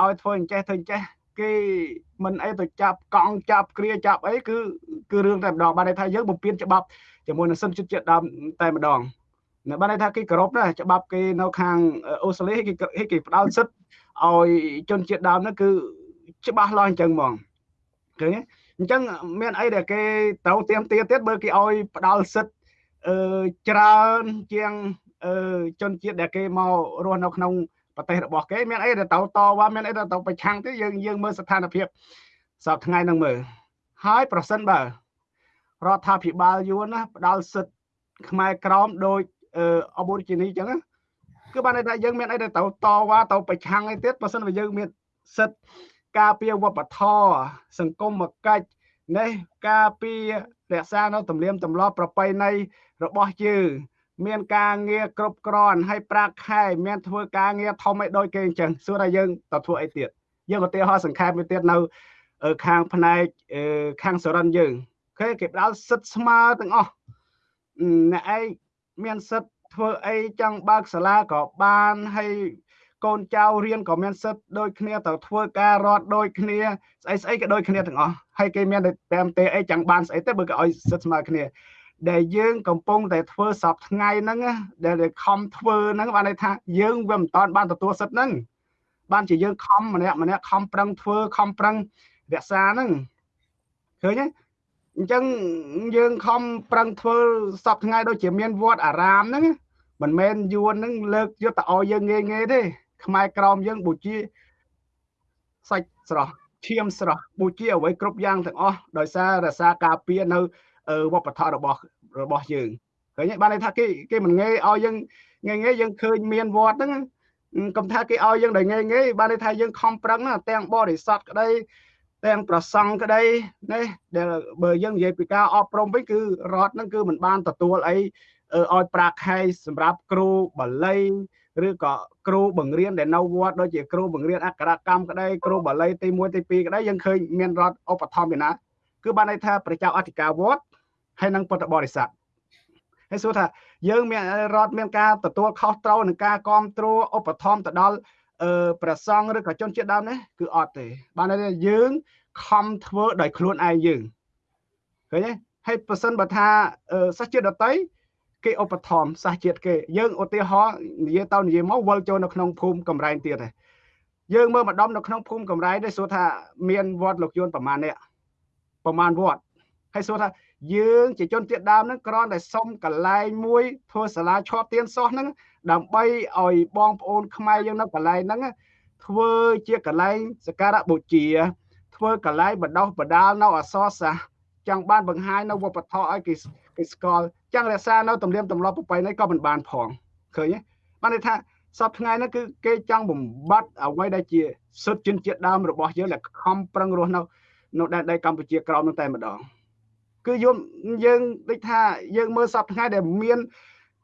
ឲ្យធ្វើអញ្ចេះធ្វើអញ្ចេះគេមិនអីទៅចាប់កង់ចាប់គ្រាចាប់អីគឺគឺរឿងតែម្ដងបានន័យថាយើងបំពេញច្បាប់ ជាមួយនឹងសិទ្ធិជាតិដើមតែម្ដងនៅបានន័យថាគេគោរពណាច្បាប់គេនៅខាងអូស្ត្រាលីគេគេផ្ដល់សិទ្ធឲ្យជនជាតិដើមនោះគឺច្បាស់លាស់អញ្ចឹងហ្មងឃើញអញ្ចឹងមានអីដែលគេត្រូវទៀមទាទៀតបើគេឲ្យផ្ដល់សិទ្ធអឺច្រើនជាងអឺជនជាតិដែលគេមករស់នៅក្នុងប្រទេសរបស់គេមានអីដែលទៅតវ៉ាមានអីដែលទៅប្រឆាំងទេយើងយើងមើលស្ថានភាពសប្តាហ៍ថ្ងៃហ្នឹងមើលហើយប្រសិនបើ រដ្ឋាភិបាលយួនណាផ្ដាល់សិទ្ធខ្មែរក្រមដោយអបូរីជីនីអញ្ចឹងគឺបានន័យថាយើងមានអីដែលទៅតវ៉ាទៅប្រឆាំងអីទៀតបើសិនបើយើងមានសិទ្ធការពារវប្បធម៌សង្គមកិច្ចនេះការពាររក្សានៅទំនៀមទម្លាប់ប្រពៃណីរបស់យើងមានការងារគ្រប់គ្រាន់ហើយប្រាក់ខែមានធ្វើការងារធំឲ្យដូចគេអញ្ចឹងសួរថាយើងទៅធ្វើអីទៀតយើងឧទាហរណ៍សង្ខេបមួយទៀតនៅខាងផ្នែកខាងសរិនយើង គេគេផ្ដល់សិទ្ធស្មើទាំងអស់អ្នកឯងមានសិទ្ធធ្វើអីចង់បើកសាលាក៏បានហើយកូនចៅរៀនក៏មានសិទ្ធដូចគ្នាទៅធ្វើការរត់ដូចគ្នាស្អីស្អីក៏ដូចគ្នាទាំងអស់ហើយគេមានតែតាមទេអីចង់បានស្អីទៅបើគេឲ្យសិទ្ធស្មើគ្នាដែលយើងកំពុងតែធ្វើសពថ្ងៃហ្នឹងដែលខំធ្វើហ្នឹងបានន័យថាយើងវាមិនតាន់បានទទួលសិទ្ធហ្នឹងបានជាយើងខំម្នាក់ម្នាក់ខំប្រឹងធ្វើខំប្រឹងរក្សាហ្នឹងឃើញទេ អញ្ចឹងយើងខំប្រឹងធ្វើសពថ្ងៃដូចជាមានវត្តអារាមហ្នឹងមិនមែនយួនហ្នឹងលើកយកទៅឲ្យយើងងាយងាយទេខ្មែរក្រមយើងបូជាសាច់ស្រស់ឈាមស្រស់បូជាអ្វីគ្រប់យ៉ាងទាំងអស់ដោយសាររក្សាការពារនៅវប្បធម៌របស់របស់យើងឃើញបានន័យថាគេគេមិនងាយឲ្យយើងងាយងាយយើងឃើញមានវត្តហ្នឹងកុំថាគេឲ្យយើងដោយងាយងាយបានន័យថាយើងខំប្រឹងណាទាំងបរិស័ទក្តី ទាំងប្រសង់ក្តីនេះដែលបើយើងនិយាយពីការអប់រំវិញគឺរដ្ឋហ្នឹងគឺមិនបានទទួលអីឲ្យប្រាក់ខែសម្រាប់គ្រូបាលីឬក៏គ្រូបង្រៀនដែលនៅវត្តដូចជាគ្រូបង្រៀនអក្សរកម្មក្តីគ្រូបាលីទី1ទី2ក្តីយើងឃើញមានរដ្ឋឧបត្ថម្ភពីណាគឺបានន័យថាប្រជាអធិការវត្តហើយនិងពុទ្ធបរិស័ទហើយសួរថាយើងមានរដ្ឋមានការទទួលខុសត្រូវនឹងការគ្រប់គ្រងឧបត្ថម្ភទៅដល់ អឺព្រះសង្ឃឬក៏ជនជាតិដើមនេះគឺអត់ទេ បានន័យថាយើងខំធ្វើដោយខ្លួនឯងយើងឃើញទេហើយប្រសិនបើថាសាសជាតិដតីគេឧបត្ថម្ភសាសជាតិគេយើងឧទាហរណ៍និយាយទៅនិយាយមកវិលចូលនៅក្នុងភូមិកំរែងទៀតហើយយើងមើលម្ដុំនៅក្នុងភូមិកំរែងនេះសួរថាមានវត្តលោកយួនប្រមាណនេះប្រមាណវត្ត ហើយសួរថាយើងជាជនជាតិដើមហ្នឹងគ្រាន់តែសុំកន្លែងមួយធ្វើសាលាឈប់ទៀនសោះហ្នឹងដើម្បីឲ្យបងប្អូនខ្មែរយើងនៅកន្លែងហ្នឹងធ្វើជាកន្លែងសក្ការៈបូជា ធ្វើកន្លែងបណ្ដោះបណ្ដាលនៅអសរសាស្ត្រចង់បានបង្ហាញនៅវប្បធម៌ឲ្យគេគេស្គាល់ចង់រក្សានៅទំនៀមទម្លាប់ប្រពៃណីក៏មិនបានផងឃើញទេបានន័យថាសពថ្ងៃហ្នឹងគឺគេចង់បំបត្តិអ្វីដែលជាសុទ្ធជនជាតិដើមរបស់យើងដែលខំប្រឹងរស់នៅនៅដែនដីកម្ពុជាក្រោមនោះតែម្ដង គឺយើងយើងដូចថាយើងមើលសពថ្ងៃដែលមាន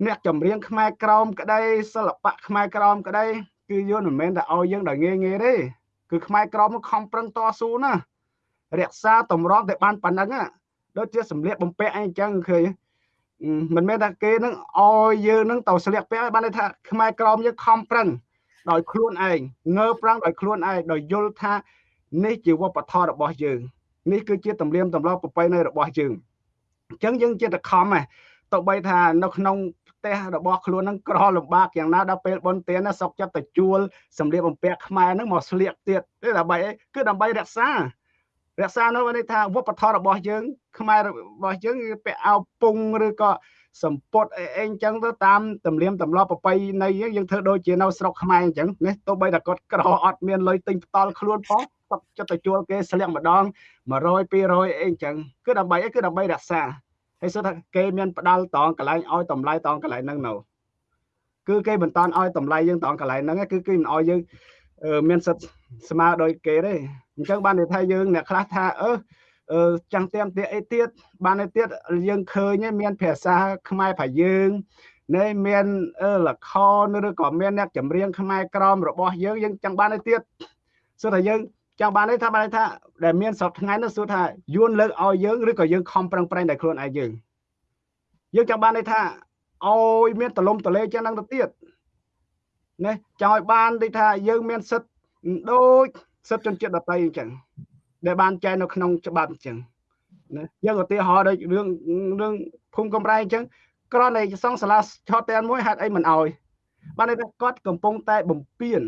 អ្នកចម្រៀងខ្មែរក្រមក្តីសិល្បៈខ្មែរក្រមក្តីគឺយល់មិនមែនតែឲ្យយើងដល់ងាយងាយទេគឺខ្មែរក្រមខំប្រឹងតស៊ូណារក្សាតម្រង់តែបានប៉ុណ្ណឹងដូចជាសម្លៀកបំពាក់អីអញ្ចឹងឃើញមិនមែនថាគេនឹងឲ្យយើងនឹងទៅស្លៀកពាក់បានន័យថាខ្មែរក្រមយើងខំប្រឹងដោយខ្លួនឯងងើប្រឹងដោយខ្លួនឯងដោយយល់ថានេះជាវប្បធម៌របស់យើង នេះគឺជាទំនៀមទម្លាប់ប្រពៃណីរបស់យើងអញ្ចឹងយើងជាតខំហ៎ទៅបីថានៅក្នុងផ្ទះរបស់ខ្លួននឹងក្រលំបាកយ៉ាងណាដល់ពេលបនទានសុកចិត្តទៅជួលសម្លៀកបំពាក់ខ្មែរនឹងមកស្លៀកទៀតដើម្បីអីគឺដើម្បីរក្សា រក្សានោះន័យថាវប្បធម៌របស់យើង ខ្មែររបស់យើងពាក់អាវពុងឬក៏សម្ពត់អីអញ្ចឹងទៅតាមទំនៀមទម្លាប់ប្រពៃណីយើងធ្វើដូចជានៅស្រុកខ្មែរអញ្ចឹងនេះទោះបីតែគាត់ក្រអត់មានលុយទិញផ្ដាល់ខ្លួនផង ទឹកចិត្តទៅជួលគេស្លៀកម្ដង100 200អីអញ្ចឹងគឺដើម្បីអីគឺដើម្បីរក្សាហើយសិតថាគេមានផ្ដាល់តងកន្លែងឲ្យតម្លៃតងកន្លែងហ្នឹងនៅគឺគេមិនតាន់ឲ្យតម្លៃយើងតងកន្លែងហ្នឹងគឺគេមិនឲ្យយើងមានសិទ្ធស្មើដោយគេទេអញ្ចឹងបានន័យថាយើងអ្នកខ្លះថាអឺអឺចាំងទៀមទៀតអីទៀតបានន័យទៀតយើងឃើញមានភាសាខ្មែរប្រយើងនេះមានលខឬក៏មានអ្នកចម្រៀងខ្មែរក្រមរបស់យើងយើងចង់បានទៅទៀតសួរថាយើង ចង់បានន័យថាបានន័យថាដែលមានសពថ្ងៃនោះសួរថាយួនលើកឲ្យយើងឬក៏យើងខំប្រឹងប្រែងតែខ្លួនឯងយើងយើងចង់បានន័យថាឲ្យមានតលំតលេចឹងហ្នឹងទៅទៀតណាចង់ឲ្យបានដូចថាយើងមានសិទ្ធដូចសិទ្ធជនជាតិដទៃអញ្ចឹងដែលបានចែងនៅក្នុងច្បាប់អញ្ចឹងណាយើងឧទាហរណ៍ដូចរឿងរឿងភូមិកំរៃអញ្ចឹងក្រណែសង់សាលាឆតតែនមួយហេតុអីមិនអោយបានន័យថាគាត់កំពុងតែបំពេញ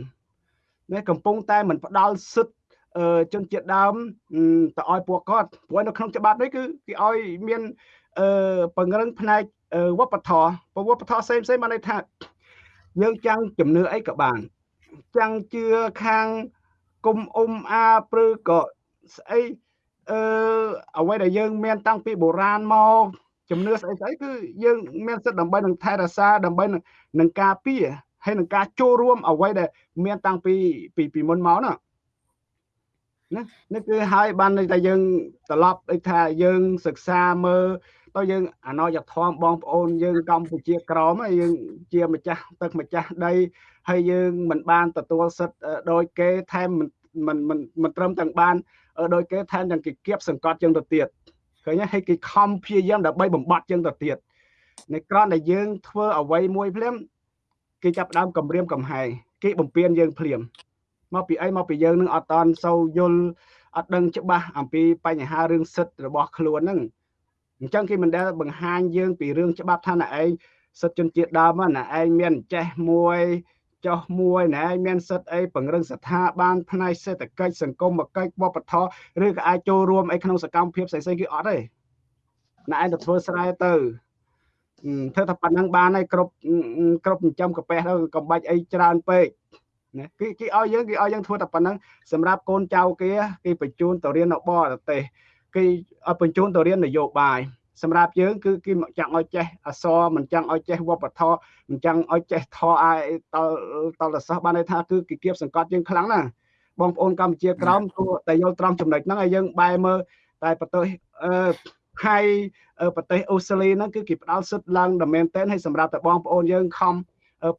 ណាកំពុងតែមិនផ្ដាល់សិទ្ធ ជនជាតិដើមទៅឲ្យពួកគាត់ព្រោះនៅក្នុងច្បាប់នេះគឺគេឲ្យមានអឺពង្រឹងផ្នែកវប្បធម៌ព្រោះវប្បធម៌ផ្សេងផ្សេងបានន័យថាយើងចាំងជំនឿអីក៏បានចាំងជឿខាងគុំអ៊ុំអាព្រឺក៏ស្អីអឺអ្វីដែលយើងមានតាំងពីបុរាណមកជំនឿស្អីស្អីគឺយើងមានសិទ្ធិដើម្បីនឹងថែរក្សាដើម្បីនឹងការពារហើយនឹងការចូលរួមអ្វីដែលមានតាំងពីពីពីមុនមកណា ណានេះគឺហើយបានតែយើងត្រឡប់ដូចថាយើងសិក្សាមើលទៅយើងអណយធម៌បងប្អូនយើងកម្ពុជាក្រមយើងជាម្ចាស់ទឹកម្ចាស់ដីហើយយើងមិនបានទទួលសិទ្ធិដោយគេថែមមិនមិនមិនត្រឹមទាំងបានដោយគេថែមទាំងគេគៀបសង្កត់យើងទៅទៀតឃើញហើយគេខំព្យាយាមដើម្បីបំបត្តិយើងទៅទៀតในក្រនដែលយើងធ្វើអ្វីមួយភ្លាមគេចាប់ដើមគម្រាមកំហែងគេបំពេញយើងភ្លាម មកពីអីមកពីយើងនឹងអត់តន់សូវយល់អត់ដឹងច្បាស់អំពីបញ្ហារឿងសិទ្ធិរបស់ខ្លួនហ្នឹងអញ្ចឹងគេមិនដែលបង្ហាញយើងពីរឿងច្បាប់ថាណែឯងសិទ្ធិជនជាតិដើមណាឯងមានចេះមួយចោះមួយណែឯងមានសិទ្ធិអីពង្រឹងស្ថាប័នផ្នែកសេដ្ឋកិច្ចសង្គមកិច្ចវប្បធម៌ឬក៏អាចចូលរួមអីក្នុងសកម្មភាពផ្សេងៗគឺអត់ទេណែឯងទៅធ្វើស្រែទៅធ្វើតែប៉ុណ្ណឹងបានហើយគ្រប់គ្រប់ចិញ្ចឹមកប៉េះទៅកុំបាច់អីច្រើនពេក ណាគេគេឲ្យយើងគេឲ្យយើងធ្វើតែប៉ុណ្ណឹងសម្រាប់កូនចៅគេគេបញ្ជូនទៅរៀននៅបរទេសគេឲ្យបញ្ជូនទៅរៀននយោបាយសម្រាប់យើងគឺគេចង់ឲ្យចេះអសរមិនចង់ឲ្យចេះវប្បធម៌មិនចង់ឲ្យចេះធរអាយតតលសិស្សបានន័យថាគឺគេគៀបសង្កត់យើងខ្លាំងណាស់បងប្អូនកម្ពុជាក្រោមគួរតែយល់ត្រង់ចំណុចហ្នឹងហើយយើងបែរមើលតែប្រទេសអឺហើយប្រទេសអូស្ត្រាលីហ្នឹងគឺគេផ្ដល់សិទ្ធិឡើងដល់មែនតែនហើយសម្រាប់តែបងប្អូនយើងខំ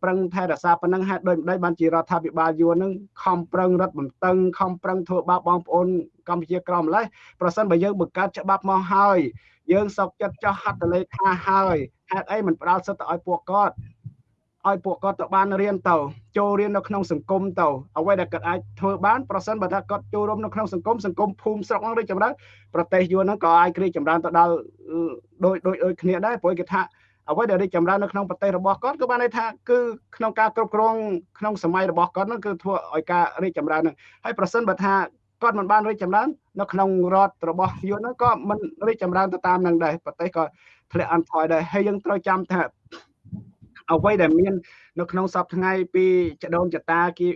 ប្រឹងថែរក្សាប៉ុណ្ណឹងហេតុដូចម្ដេចបានជារដ្ឋាភិបាលយួននឹងខំប្រឹងរត់បន្តឹងខំប្រឹងធ្វើបាបបងប្អូនកម្ពុជាក្រមម្លេះប្រសិនបើយើងបង្កើតច្បាប់មកហើយយើងសោកចិត្តចោះហត្ថលេខាហើយហេតុអីមិនផ្ដល់សិទ្ធិទៅឲ្យពួកគាត់ឲ្យពួកគាត់ទៅបានរៀនទៅចូលរៀននៅក្នុងសង្គមទៅអ្វីដែលគាត់អាចធ្វើបានប្រសិនបើថាគាត់ចូលរួមនៅក្នុងសង្គមសង្គមភូមិស្រុកហ្នឹងរីកចម្រើនប្រទេសយួនហ្នឹងក៏អាចរីកចម្រើនទៅដល់ដូចដូចដូចគ្នាដែរព្រោះគេថា អ្វីដែលរីកចម្រើននៅក្នុងប្រទេសរបស់គាត់គឺបានន័យថាគឺក្នុងការគ្រប់គ្រងក្នុងសម័យរបស់គាត់ហ្នឹងគឺធ្វើឲ្យការរីកចម្រើនហ្នឹងហើយប្រសិនបើថាគាត់មិនបានរីកចម្រើននៅក្នុងរដ្ឋរបស់យួនហ្នឹងក៏មិនរីកចម្រើនទៅតាមនឹងដែរប្រទេសក៏ធ្លាក់អន់ថយដែរហើយយើងត្រូវចាំថាអ្វីដែលមាននៅក្នុងសពថ្ងៃពីចដូនចតាគេ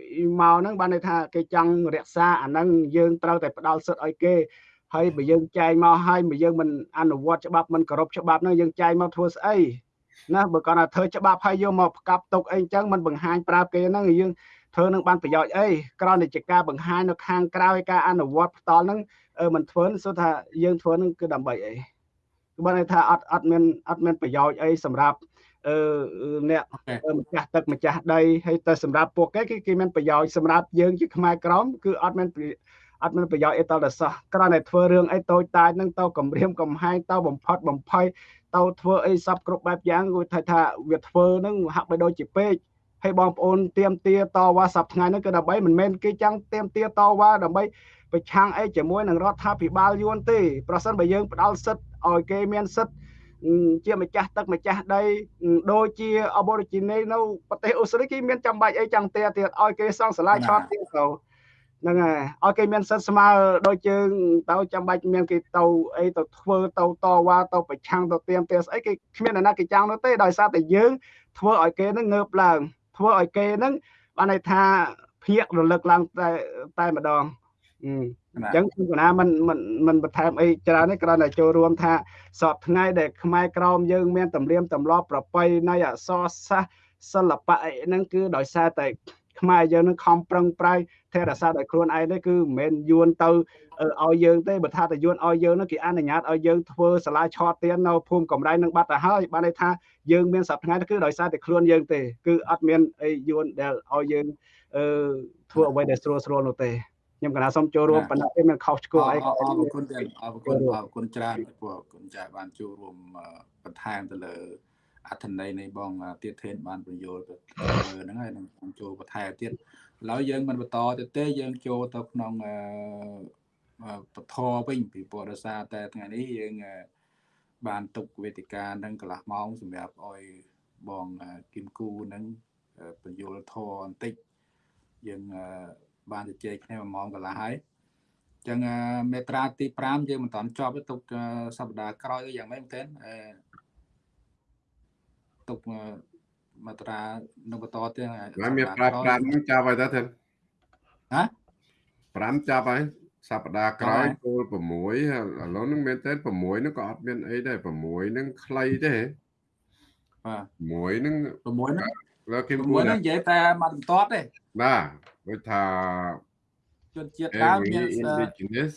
មកហ្នឹងបានន័យថាគេចង់រក្សាអាហ្នឹងយើងត្រូវតែផ្ដល់សិទ្ធឲ្យគេ ហើយបើយើងចែងមកហើយបើយើងមិនអនុវត្តច្បាប់មិនគោរពច្បាប់ហ្នឹងយើងចែងមកធ្វើស្អីណាបើគាត់ថាធ្វើច្បាប់ហើយយកមកផ្កាប់ទុកអីចឹងមិនបង្ហាញប្រាប់គេហ្នឹងយើងធ្វើនឹងបានប្រយោជន៍អីក្រៅតែជាការបង្ហាញនៅខាងក្រៅការអនុវត្តផ្ទាល់ហ្នឹងមិនធ្វើសូថាយើងធ្វើនឹងគឺដើម្បីអីគឺបានន័យថាអត់អត់មានអត់មានប្រយោជន៍អីសម្រាប់អឺអ្នកម្ចាស់ទឹកម្ចាស់ដីហើយទៅសម្រាប់ពួកគេគឺគេមានប្រយោជន៍សម្រាប់យើងជាខ្មែរក្រមគឺអត់មាន អត់មានប្រយោជន៍អីតទៅសោះគ្រាន់តែធ្វើរឿងអីតូចតាចហ្នឹងទៅគម្រាមកំហែងទៅបំផុតបំភ័យទៅធ្វើអីសពគ្រប់បែបយ៉ាងគឺថាថាវាធ្វើហ្នឹងហាក់បីដូចជាពេកហើយបងប្អូនទៀមទាតវ៉ាសប្ថ្ងៃហ្នឹងគឺដើម្បីមិនមែនគេចាំងទៀមទាតវ៉ាដើម្បីប្រឆាំងអីជាមួយនឹងរដ្ឋាភិបាលយួនទេប្រសិនបើយើងផ្ដាល់សិទ្ធឲ្យគេមានសិទ្ធជាម្ចាស់ទឹកម្ចាស់ដីដូចជា Aborigine នៅប្រទេសអូស្ត្រាលីគេមានចាំបាច់អីចឹងទៀតទៀតឲ្យគេសង់សាលាឆោតទៀតទៅ ហ្នឹងហើយឲ្យគេមានសិទ្ធស្មើដូចជើងទៅចាំបាច់មានគេទៅអីទៅធ្វើទៅតវ៉ាទៅប្រឆាំងទៅទៀមទាស្អីគេគ្មានអ្នកណាគេចាំងនោះទេដោយសារតែយើងធ្វើឲ្យគេនឹងងើបឡើងធ្វើឲ្យគេនឹងបានន័យថាភ្ញាក់រលឹកឡើងតែតែម្ដងអញ្ចឹងគឺកណាមិនមិនមិនបន្ថែមអីច្រើនទេគ្រាន់តែចូលរួមថាសពថ្ងៃដែលខ្មែរក្រមយើងមានតម្រៀមទម្លាប់ប្រពៃណីអក្សរសាស្ត្រសិល្បៈអីហ្នឹងគឺដោយសារតែ ខ្មែរយើងនឹងខំប្រឹងប្រែងថែរក្សាដោយខ្លួនឯងទេគឺមិនមែនយួនទៅឲ្យយើងទេបើថាតែយួនឲ្យយើងនោះគេអនុញ្ញាតឲ្យយើងធ្វើសាលាឆោតទៀននៅភូមិកំរៃនឹងបាត់ទៅហើយបានន័យថាយើងមានសប្តាហ៍គឺដោយសារតែខ្លួនយើងទេគឺអត់មានអីយួនដែលឲ្យយើងអឺធ្វើអ្វីដែលស្រួលស្រួលនោះទេខ្ញុំកណាសូមចូលរួមប៉ុន្តែមិនខុសឆ្គងអីអរគុណអរគុណអរគុណច្រើនព្រោះគុណចាបានចូលរួមបន្ថែមទៅលើ អត្ថន័យនៃបងទៀតធេនបានបញ្យល់ទៅហ្នឹងហើយនឹងចូលបន្ថែមទៀតឡើយយើងមិនបន្តទៅទេយើងចូលទៅក្នុងពធវិញពីព្រោះដោយសារតែថ្ងៃនេះយើងបានទុកវេទិកានឹងកន្លះម៉ោងសម្រាប់ឲ្យបងគឹមគូនឹងបញ្យល់ធរបន្តិចយើងបានជជែកគ្នា1ម៉ោងកន្លះហើយចឹងមេត្រាទី5យើងមិនតាន់ចប់ទេទុកសប្តាហ៍ក្រោយយ៉ាងម៉េចមែនទេ ទុកមាត្រានៅបន្តទៀតហើយមាត្រា5នឹងចាប់ហើយតើទេហ៎5ចាប់ហើយសប្តាហ៍ក្រោយគោល6ឥឡូវនឹងមែនតើ6នឹងក៏អត់មានអីដែរ6នឹងខ្លីទេបាទ6នឹង6ហ្នឹងលើគឹម6ហ្នឹងនិយាយតែមកបន្តទេបាទដូចថាជនជាតិដើមមាន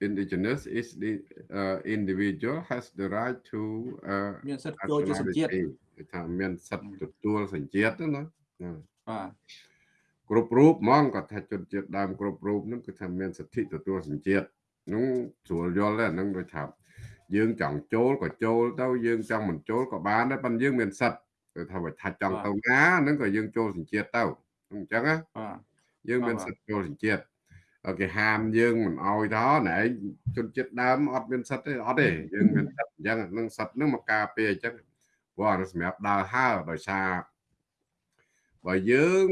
indigenous indigenous is the uh, individual has the right to uh មានសិទ្ធិចូលជាសញ្ជាតិថាមានសិទ្ធិទទួលសញ្ជាតិណាបាទគ្រប់រូបហ្មងគាត់ថាជនជាតិដើមគ្រប់រូបហ្នឹងគឺថាមានសិទ្ធិទទួលសញ្ជាតិហ្នឹងស្រួលយល់ដែរហ្នឹងដូចថាយើងចង់ចូលក៏ចូលទៅយើងចង់មិនចូលក៏បានដែរប៉ុន្តែយើងមានសិទ្ធិគឺថាបើថាចង់ទៅណាហ្នឹងក៏យើងចូលសញ្ជាតិទៅអញ្ចឹងណាយើងមានសិទ្ធិចូលសញ្ជាតិ គេហាមយើងមិនអោយទៅណែជនជាតិដើមអត់មានសិទ្ធិទេអត់ទេយើងមានសិទ្ធិអញ្ចឹងនឹងសិទ្ធិនឹងមកការពារអញ្ចឹងព្រោះអានេះសម្រាប់ដើរហើដោយសារបើយើង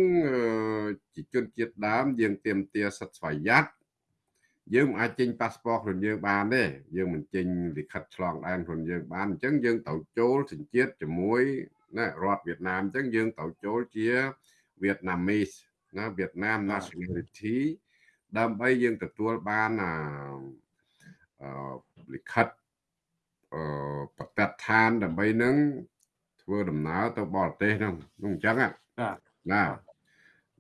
ជាជនជាតិដើមយើងទៀមទាសិទ្ធិស្វ័យយ័តយើងមិនអាចចេញប៉ាសពតខ្លួនយើងបានទេយើងមិនចេញលិខិតឆ្លងដែនខ្លួនយើងបានអញ្ចឹងយើងត្រូវចូលសញ្ជាតិជាមួយណារដ្ឋវៀតណាមអញ្ចឹងយើងត្រូវចូលជាវៀតណាមីសណាវៀតណាម nationality ដើម្បីយើងទទួលបានអាលិខិតអឺប្រតិដ្ឋានដើម្បីនឹងធ្វើដំណើរទៅបរទេសហ្នឹងនោះអញ្ចឹងណាបាទណា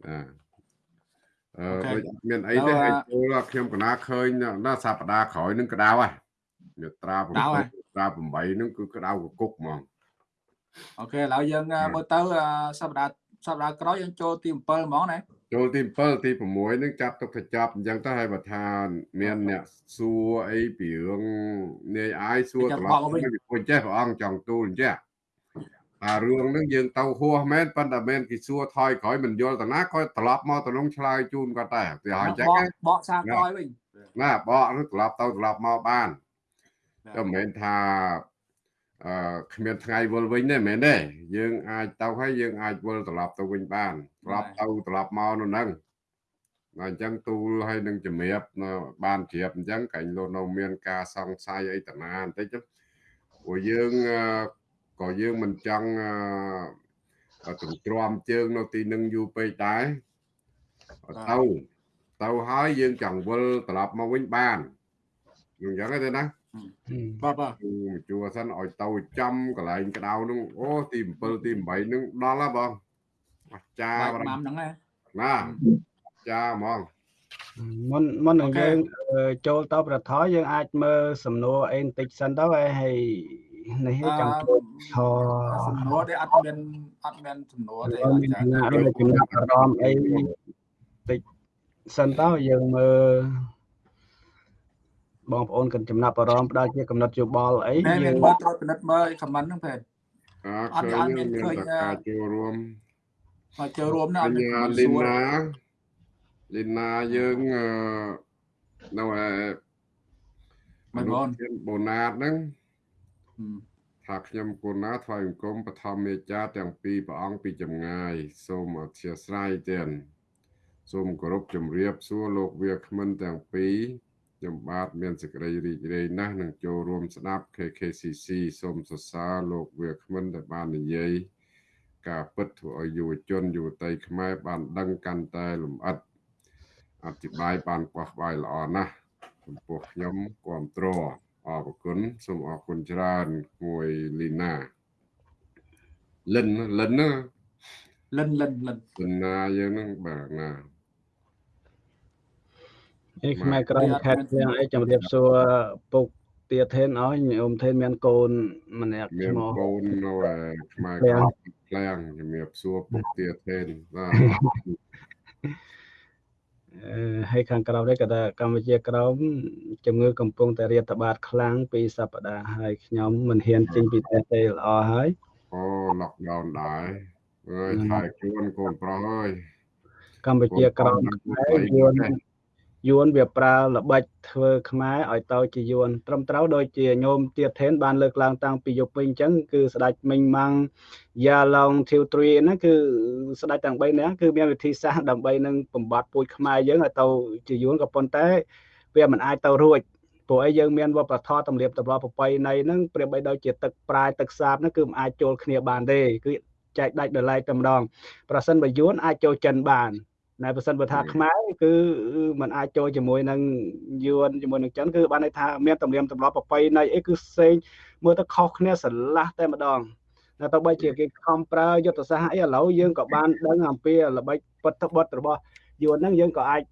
អឺអឺដូចមានអីទេឲ្យចូលខ្ញុំកណាឃើញណាសប្តាហ៍ក្រោយនឹងក្តៅហ่ะមាត្រា7ត្រា8ហ្នឹងគឺក្តៅកគុកហ្មងអូខេឥឡូវយើងមើលទៅសប្តាហ៍សប្តាហ៍ក្រោយយើងចូលទី7ហ្មងណា ចូលទី7ទី6នឹងចាប់ទុកទៅចាប់អញ្ចឹងទៅឲ្យបើថាមានអ្នកសួរអីពីរឿងនាយអាយសួរត្រឡប់ទៅវិញចេះព្រះអង្គចង់ទូលអញ្ចឹងអារឿងហ្នឹងយើងទៅហួសមែនប៉ុន្តែមែនគេសួរថយក្រោយមិនយល់តាណាក៏ត្រឡប់មកទៅនឹងឆ្លើយជូនគាត់ដែរទៅឲ្យអញ្ចឹងបកសារក្រោយវិញណាបកនោះត្រឡប់ទៅត្រឡប់មកបានតែមិនមែនថា អឺគ្មានថ្ងៃវិលវិញទេមែនទេយើងអាចទៅហើយយើងអាចវិលត្រឡប់ទៅវិញបានត្រឡប់ទៅត្រឡប់មកនោះហ្នឹងអញ្ចឹងទូលឲ្យនឹងជំរាបបានជ្រាបអញ្ចឹងកាញ់លោកនៅមានការសង្ស័យអីតាណាបន្តិចព្រោះយើងក៏យើងមិនចង់អឺទន្ទ្រាំជើងនៅទីនឹងយូរពេកដែរទៅទៅហើយយើងចង់វិលត្រឡប់មកវិញបានអញ្ចឹងទេណា បាទបាទជួសិនឲ្យទៅចំកន្លែងក្តៅនោះអូទី7ទី8នឹងដល់ហើយបងអស្ចារ្យបាទម៉ាំហ្នឹងណាណាចាហ្មងមុនមុននឹងយើងចូលទៅប្រថយយើងអាចមើលសំណួរអីបន្តិចសិនទៅហើយនេះចង់ចូលថសំណួរទេអត់មានអត់មានសំណួរទេមានគណៈដូចចំណាប់អារម្មណ៍អីតិចសិនទៅយើងមើល បងប្អូនគិតចំណាប់អារម្មណ៍ផ្ដល់ជាកំណត់យោបល់អីតែយើងមើលត្រួតពិនិត្យមើលខមមិនហ្នឹងពេតអត់ឃើញមានការចូលរួមមកចូលរួមណាអអត់មានញ្ញាលីណាលីណាយើងនៅឯមិនបងបូណាតហ្នឹងថាខ្ញុំគូណាថ្វាយបង្គំបឋមមេចាទាំងពីរព្រះអង្គពីចម្ងាយ សូមអធិស្ឋានទាំងសូមគោរពជំរាបសួរលោកវាគ្មិនទាំងពីរ ខ្ញុំបាទមានសេចក្តីរីករាយណាស់នឹងចូលរួមស្ដាប់ KKCC សូមសរសើរលោកវាគ្មិនដែលបាននិយាយការពិតធ្វើឲ្យយុវជនយុវតីខ្មែរបានដឹងកាន់តែលម្អិតអធិប្បាយបានខ្វះក្បាយល្អណាស់ចំពោះខ្ញុំគ្រប់ត្រអរគុណសូមអរគុណច្រើនមួយលីណាលិនលិនណាលិនលិនលិនលិនណាយើងហ្នឹងបាទណា នេះខ្មែរក្រមខេត្តទាំងអីជំរាបសួរពុកទាធេនឲ្យញោមធេនមានកូនម្នាក់មាឈ្នមោះកូននៅឯខ្មែរក្រមផ្លាំងជំរាបសួរពុកទាធេនបាទអឺហើយខាងក្រៅនេះក៏ថាកម្ពុជាក្រមជំងឺកំពុងតែរាតត្បាតខ្លាំងពីសប្តាហ៍ហើយខ្ញុំមិនហ៊ានចេញពីប្រទេសទេល្អហើយអូ lockdown ដែរអើយថៃជួនកូនប្រុសអើយកម្ពុជាក្រមខ្មែរយួន យួនវាប្រើល្បិចធ្វើខ្មែរឲ្យទៅជាយួនត្រឹមត្រូវដូចជាញោមទៀតធេនបានលើកឡើងតាំងពីយប់វិញអញ្ចឹងគឺស្ដេចមិញម៉ាំងយ៉ាឡុងធីវទ្រីហ្នឹងគឺស្ដេចទាំង3នាក់គឺមានវិធីសាស្ត្រដើម្បីនឹងបំបត្តិពូជខ្មែរយើងឲ្យទៅជាយួនក៏ប៉ុន្តែ វាមិនអាចទៅរួចព្រោះអីយើងមានវប្បធម៌ទំនៀមទម្លាប់ប្រពៃណីហ្នឹងប្រៀបបីដូចជាទឹកប្រាយទឹកសាបហ្នឹងគឺមិនអាចចូលគ្នាបានទេគឺចែកដាច់ដោយឡែកតែម្ដងប្រសិនបើយួនអាចចូលចិនបាន តែបើសិនបើថាខ្មែរគឺมันអាចចូលជាមួយនឹងយួនជាមួយនឹងចិនគឺបានន័យថាមានទំនៀមទម្លាប់ប្រពៃណីអីគឺផ្សេងមើលទៅខុសគ្នាស្រឡះតែម្ដងតែទៅបីជាគេខំប្រើយុទ្ធសាស្ត្រអីឥឡូវយើងក៏បានដឹងអំពីល្បិចពុតបុតរបស់យួនហ្នឹងយើងក៏អាច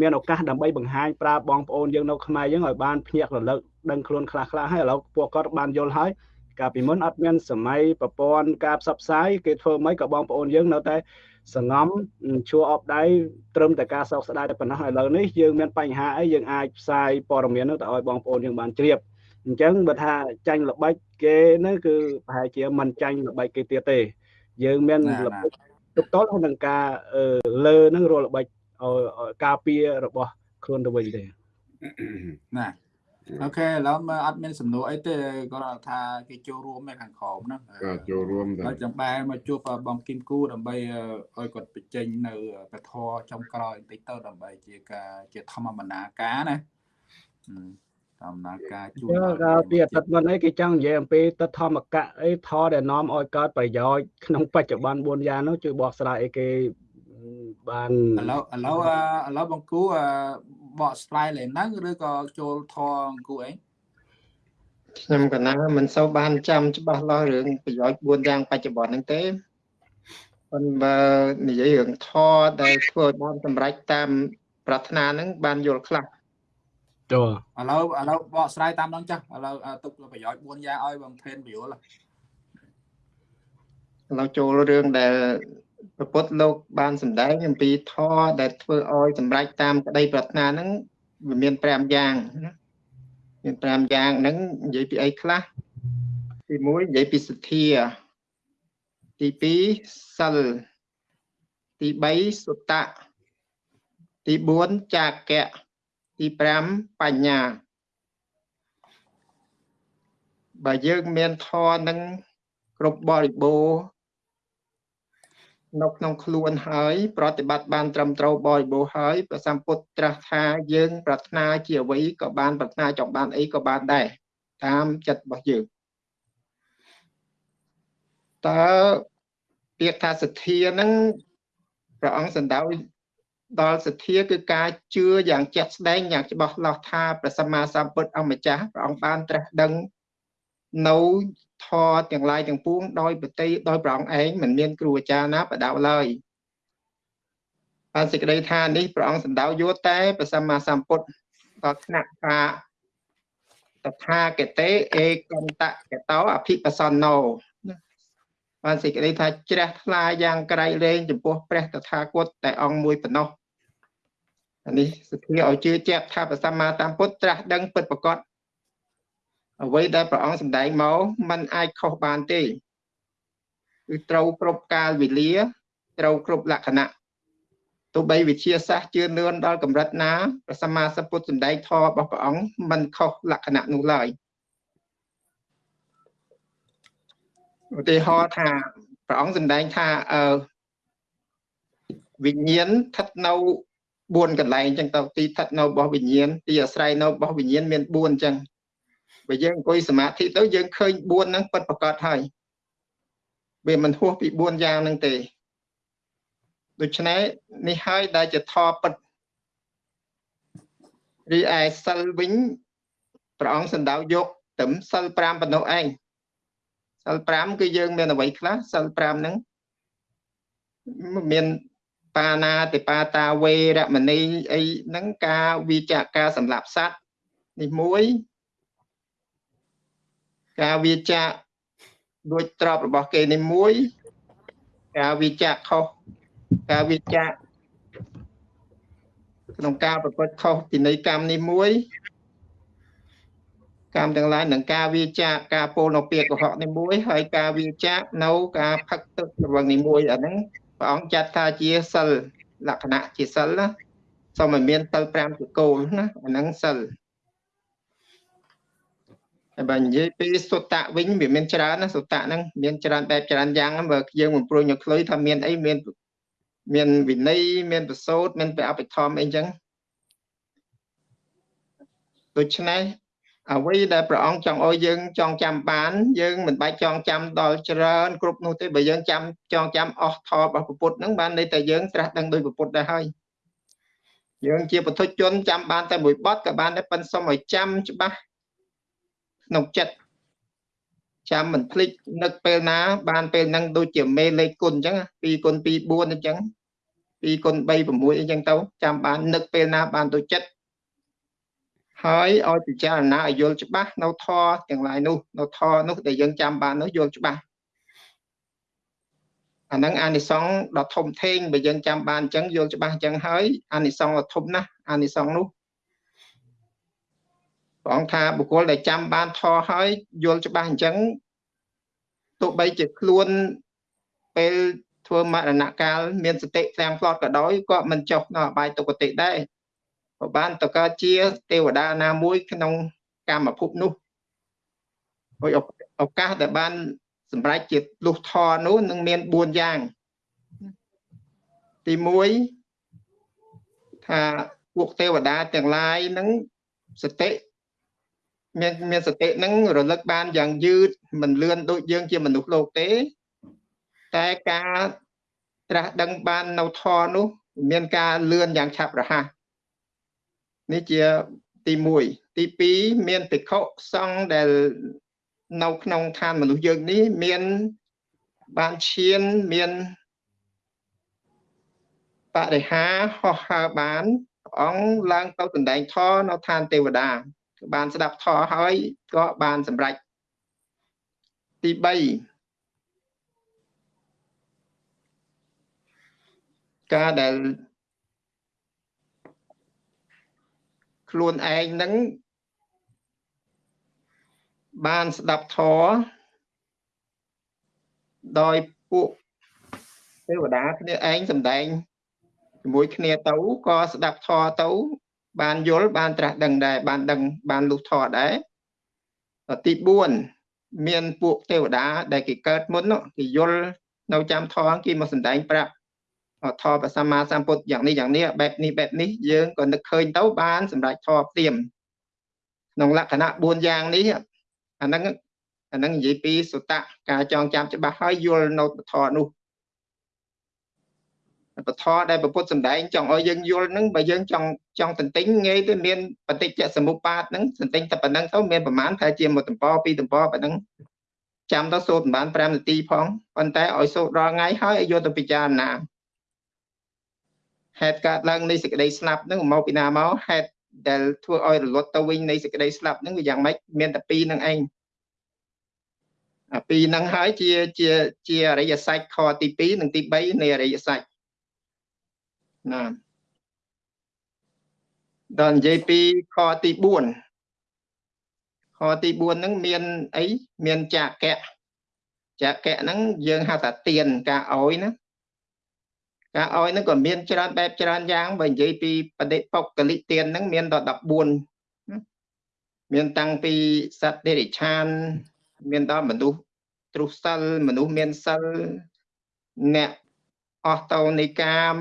មានឱកាសដើម្បីបង្ហាញប្រាប់បងប្អូនយើងនៅខ្មែរយើងឲ្យបានភ្ញាក់រលឹកដឹងខ្លួនខ្លះខ្លះហើយឥឡូវពួកគាត់បានយល់ហើយកាលពីមុនអត់មានសម័យប្រព័ន្ធការផ្សព្វផ្សាយគេធ្វើមិនក៏បងប្អូនយើងនៅតែ សងំឈួរអបដៃត្រឹមតែការសោកស្ដាយតែប៉ុណ្ណោះឥឡូវនេះយើងមានបញ្ហាអីយើងអាចផ្សាយព័ត៌មាននោះទៅឲ្យបងប្អូនយើងបានជ្រាបអញ្ចឹងបើថាចាញ់ល្បិចគេហ្នឹងគឺប្រហែលជាមិនចាញ់ល្បិចគេទៀតទេ យើងមានល្បិចទុកតល់ហើយនឹងការលើហ្នឹងរាល់ល្បិចឲ្យការពាររបស់ខ្លួនទៅវិញទេណា អូខេឥឡូវមើលអត់មានសំណួរអីទេគាត់ថាគេចូលរួមនៅខាងក្រោមហ្នឹងក៏ចូលរួមដែរហើយចាំបែរមកជួបបងគឹមគូដើម្បីឲ្យគាត់បញ្ចេញនៅពធចំក្រោយបន្តិចទៅដើម្បីជាការជាធម្មបណ្ណាការណាធម្មបណ្ណាការជួយកាលពីអតីតមុនអីគេចង់និយាយអំពីទឹកធម្មកៈអីថដែលនាំឲ្យកើតប្រយោជន៍ក្នុងបច្ចុប្បន្ន4យ៉ាងនោះជួយបកស្រាយអីគេ បានឥឡូវឥឡូវឥឡូវបងគូបកស្រាយលេហ្នឹងឬក៏ចូលធរអង្គគូអីខ្ញុំកណាមិនសូវបានចាំច្បាស់លាស់រឿងប្រយោជន៍4យ៉ាងបច្ចុប្បន្នហ្នឹងទេប៉ុន្តែនិយាយរឿងធរដែលធ្វើបានសម្រេចតាម ប្រាថ្នាហ្នឹងបានយល់ខ្លះតើឥឡូវឥឡូវបកស្រាយតាមហ្នឹងចាស់ឥឡូវទុកប្រយោជន៍4យ៉ាងឲ្យបងផេនពយល់ឥឡូវចូលរឿងដែល ព្រះពុទ្ធលោកបានសម្ដែងអំពីធម៌ដែលធ្វើឲ្យសម្រេចតាមក្តីប្រាថ្នាហ្នឹងវាមាន5យ៉ាងណាមាន5យ៉ាងហ្នឹងនិយាយពីអីខ្លះទី1និយាយពីសទ្ធាទី2សិលទី3សុតៈទី4ចាកៈទី5បញ្ញាបើយើងមានធម៌ហ្នឹងគ្រប់បរិបូរណ៍ នៅក្នុងខ្លួនហើយ ប្រតិបត្តិបានត្រឹមត្រូវបរិបូរណ៍ហើយព្រះសម្ពុទ្ធត្រាស់ថាយើង ប្រាថ្នាជាអ្វីក៏បានប្រាថ្នាចង់បានអីក៏បានដែរតាមចិត្តរបស់យើងតើពាក្យថាសទ្ធាហ្នឹងព្រះអង្គសំដៅដល់សទ្ធាគឺការជឿយ៉ាងជាក់ស្ដែងយ៉ាងច្បាស់លាស់ថាព្រះសម្មាសម្ពុទ្ធអម្ចាស់ព្រះអង្គបានត្រាស់ដឹង នៅធរទាំងឡាយទាំងពួងដោយបតីដោយព្រះអង្គឯងមិនមានគ្រូអាចារ្យណាបដៅឡើយបានសេចក្តីថានេះព្រះអង្គសម្ដៅយកតែព្រះសម្មាសម្ពុទ្ធដល់ថ្នាក់ថាតថាគតេអេកន្តកតោអភិបសណោបានសេចក្តីថាជ្រះថ្លាយ៉ាងក្រៃលែងចំពោះព្រះតថាគតតែអង្គមួយប៉ុណ្ណោះអានេះសទ្ធាឲ្យជឿជាក់ថាព្រះសម្មាសម្ពុទ្ធត្រាស់ដឹងពិតប្រាកដ អ្វីដែលព្រះអង្គសម្ដែងមកมันអាចខុសបានទេគឺត្រូវគ្រប់កាលវេលា ត្រូវគ្រប់លក្ខណៈទោះបីវិទ្យាសាស្ត្រជឿនឿនដល់កម្រិតណាព្រះសម្មាសម្ពុទ្ធសម្ដែងធម៌របស់ព្រះអង្គมันខុសលក្ខណៈនោះឡើយឧទាហរណ៍ថាព្រះអង្គសម្ដែងថាអឺវិញ្ញាណស្ថិតនៅ4កន្លែងអញ្ចឹងទៅទីស្ថិតនៅរបស់វិញ្ញាណទីអាស្រ័យនៅរបស់វិញ្ញាណមាន4អញ្ចឹង បើយើងអង្គុយសមាធិទៅយើងឃើញ4ហ្នឹងពិតប្រកបហើយវាមិនហួសពី4យ៉ាងហ្នឹងទេដូច្នេះនេះហើយដែលជាធម៌ពិតរីឯសិលវិញព្រះអង្គសម្ដៅយកត្រឹមសិល5ប៉ុណ្ណោះឯងសិល5គឺយើងមានអ្វីខ្លះសិល5ហ្នឹងមានបាណាតិបាតាវេរមណីអីហ្នឹងការវិចារការសម្រាប់សត្វនេះមួយ ការវាចាក់ដូចទ្របរបស់គេនេះមួយ ការវាចាក់ខុសការវាចាក់ក្នុងការប្រព្រឹត្តខុសពិន័យកម្មនេះមួយកម្មទាំងឡាយនឹងការវាចាកការពោលនៅពាក្យកុហកនេះមួយហើយការវាចាកនៅការផឹកទឹកស្រវឹងនេះមួយអាហ្នឹងព្រះអង្គចាត់ថាជាសិលលក្ខណៈជាសិលណាសូមឲ្យមានសិល5ជាគោលណាអាហ្នឹងសិលហើយ បើនិយាយពីសុតៈវិញវាមានច្រើនណាសុតៈហ្នឹងមានច្រើនបែបច្រើនយ៉ាងបើយើងមិនព្រួយយកខ្លុយថាមានអីមានមានវិន័យមានប្រសូតមានព្រះអភិធម្មអីចឹងដូច្នេះអ្វីដែលព្រះអង្គចង់ឲ្យយើងចងចាំបាន យើងមិនបាច់ចងចាំដល់ច្រើនគ្រប់នោះទេបើយើងចាំចងចាំអស់ធម៌របស់ពុទ្ធហ្នឹងបានន័យតែយើងត្រាស់ដឹងដោយពុទ្ធដែរហើយយើងជាពុទ្ធជនចាំបានតែមួយបទក៏បានដែរប៉ុន្តែសូមឲ្យចាំច្បាស់ ក្នុងចិត្តចាំមិនភ្លេចនឹកពេលណា បានពេលហ្នឹងដូចជាមេលេខគុណអញ្ចឹង2គុណ2 4អញ្ចឹង2គុណ3 6អញ្ចឹងទៅចាំបាននឹកពេលណាបានដូចចិត្តហើយឲ្យពិចារណាឲ្យយល់ច្បាស់នៅធរទាំងឡាយនោះនៅធរនោះដែលយើងចាំបាននោះយល់ច្បាស់អាហ្នឹងអានិសង្សដ៏ធំធេងបើយើងចាំបានអញ្ចឹងយល់ច្បាស់អញ្ចឹងហើយអានិសង្សដ៏ធំណាស់អានិសង្សនោះ ព្រះអង្គថាបុគ្គលដែលចាំបានធរហើយយល់ច្បាស់អញ្ចឹងទោះបីជាខ្លួនពេលធ្វើមរណកាលមានសតិទាំងផ្លត់ក៏ដោយក៏មិនចុះនៅអបាយទុគតិដែរក៏បានតកើតជាទេវតាណាមួយក្នុងកាមភពនោះហើយឱកាសដែលបានសម្រេចជាលុះធរនោះនឹងមាន4យ៉ាងទី1ថាពួកទេវតាទាំងឡាយនឹងសតិ មានមានសតិនឹងរលឹកបានយ៉ាងយឺតមិនលឿនដូចយើងជាមនុស្សលោកទេ តែការត្រាស់ដឹងបាននៅធរនោះ មានការលឿនយ៉ាងឆាប់រហ័សនេះជាទី1ទី2មានភិក្ខុសង្ឃដែលនៅក្នុងឋានមនុស្សយើងនេះមានបានឈានមានបរិហាហោះហើរបានព្រះអង្គឡើងទៅដណ្ដែងធរនៅឋានទេវតា បានស្ដាប់ធរហើយក៏បានសម្រេចទី3ការដែលខ្លួនឯងនឹងបានស្ដាប់ធម៌ដោយពួកទេវតាគ្នាឯងសំដែងជាមួយគ្នាទៅក៏ស្ដាប់ធម៌ទៅ បានយល់បានត្រាស់ដឹងដែរបានដឹងបានលុះធម៌ដែរទី4មានពួកទេវតាដែលគេកើតមុនគេយល់នៅចាំធម៌គេមកសំដែងប្រាប់ធម៌ព្រះសម្មាសម្ពុទ្ធយ៉ាងនេះយ៉ាងនេះបែបនេះបែបនេះយើងក៏នឹកឃើញទៅបានសម្រាប់ធម៌ព្រាមក្នុងលក្ខណៈ4យ៉ាងនេះអាហ្នឹងអាហ្នឹងនិយាយពីសុតៈការចងចាំច្បាស់ហើយយល់នៅពធនោះ ពធដែលពុទ្ធសម្ដែងចង់ឲ្យយើងយល់ហ្នឹងបើយើងចង់ចង់ទន្ទិញងាយទៅមានបតិចសមុបាទហ្នឹងទន្ទិញតែប៉ុណ្្នឹងទៅមានប្រមាណតែជាមួយតំពពីរតំពប៉ុណ្្នឹងចាំទៅសូត្រប្រហែល5នាទីផងប៉ុន្តែឲ្យសូត្ររាល់ថ្ងៃហើយឲ្យយកទៅពិចារណាហេតុកើតឡើងនៃសេចក្តីស្លាប់ហ្នឹងមកពីណាមកហេតុដែលធ្វើឲ្យរលត់ទៅវិញនៃសេចក្តីស្លាប់ហ្នឹងវាយ៉ាងម៉េចមានតែពីរហ្នឹងឯងអាពីរហ្នឹងហើយជាជាជាអរិយសច្ចខទី2និងទី3នៃអរិយសច្ច ណាដល់និយាយពីខទី4ខទី4ហ្នឹងមានអីមានចាកៈចាកៈហ្នឹងយើងហៅថាទៀនការអោយណាការអោយហ្នឹងក៏មានច្រើនបែបច្រើនយ៉ាងបើនិយាយពីបដិបុគ្គលិទានហ្នឹងមានដល់14មានតាំងពីសត្វដេរិឆាន មានដល់មនុស្សទ្រុសិលមនុស្សមានសិលអ្នកអស់តោនៃកាម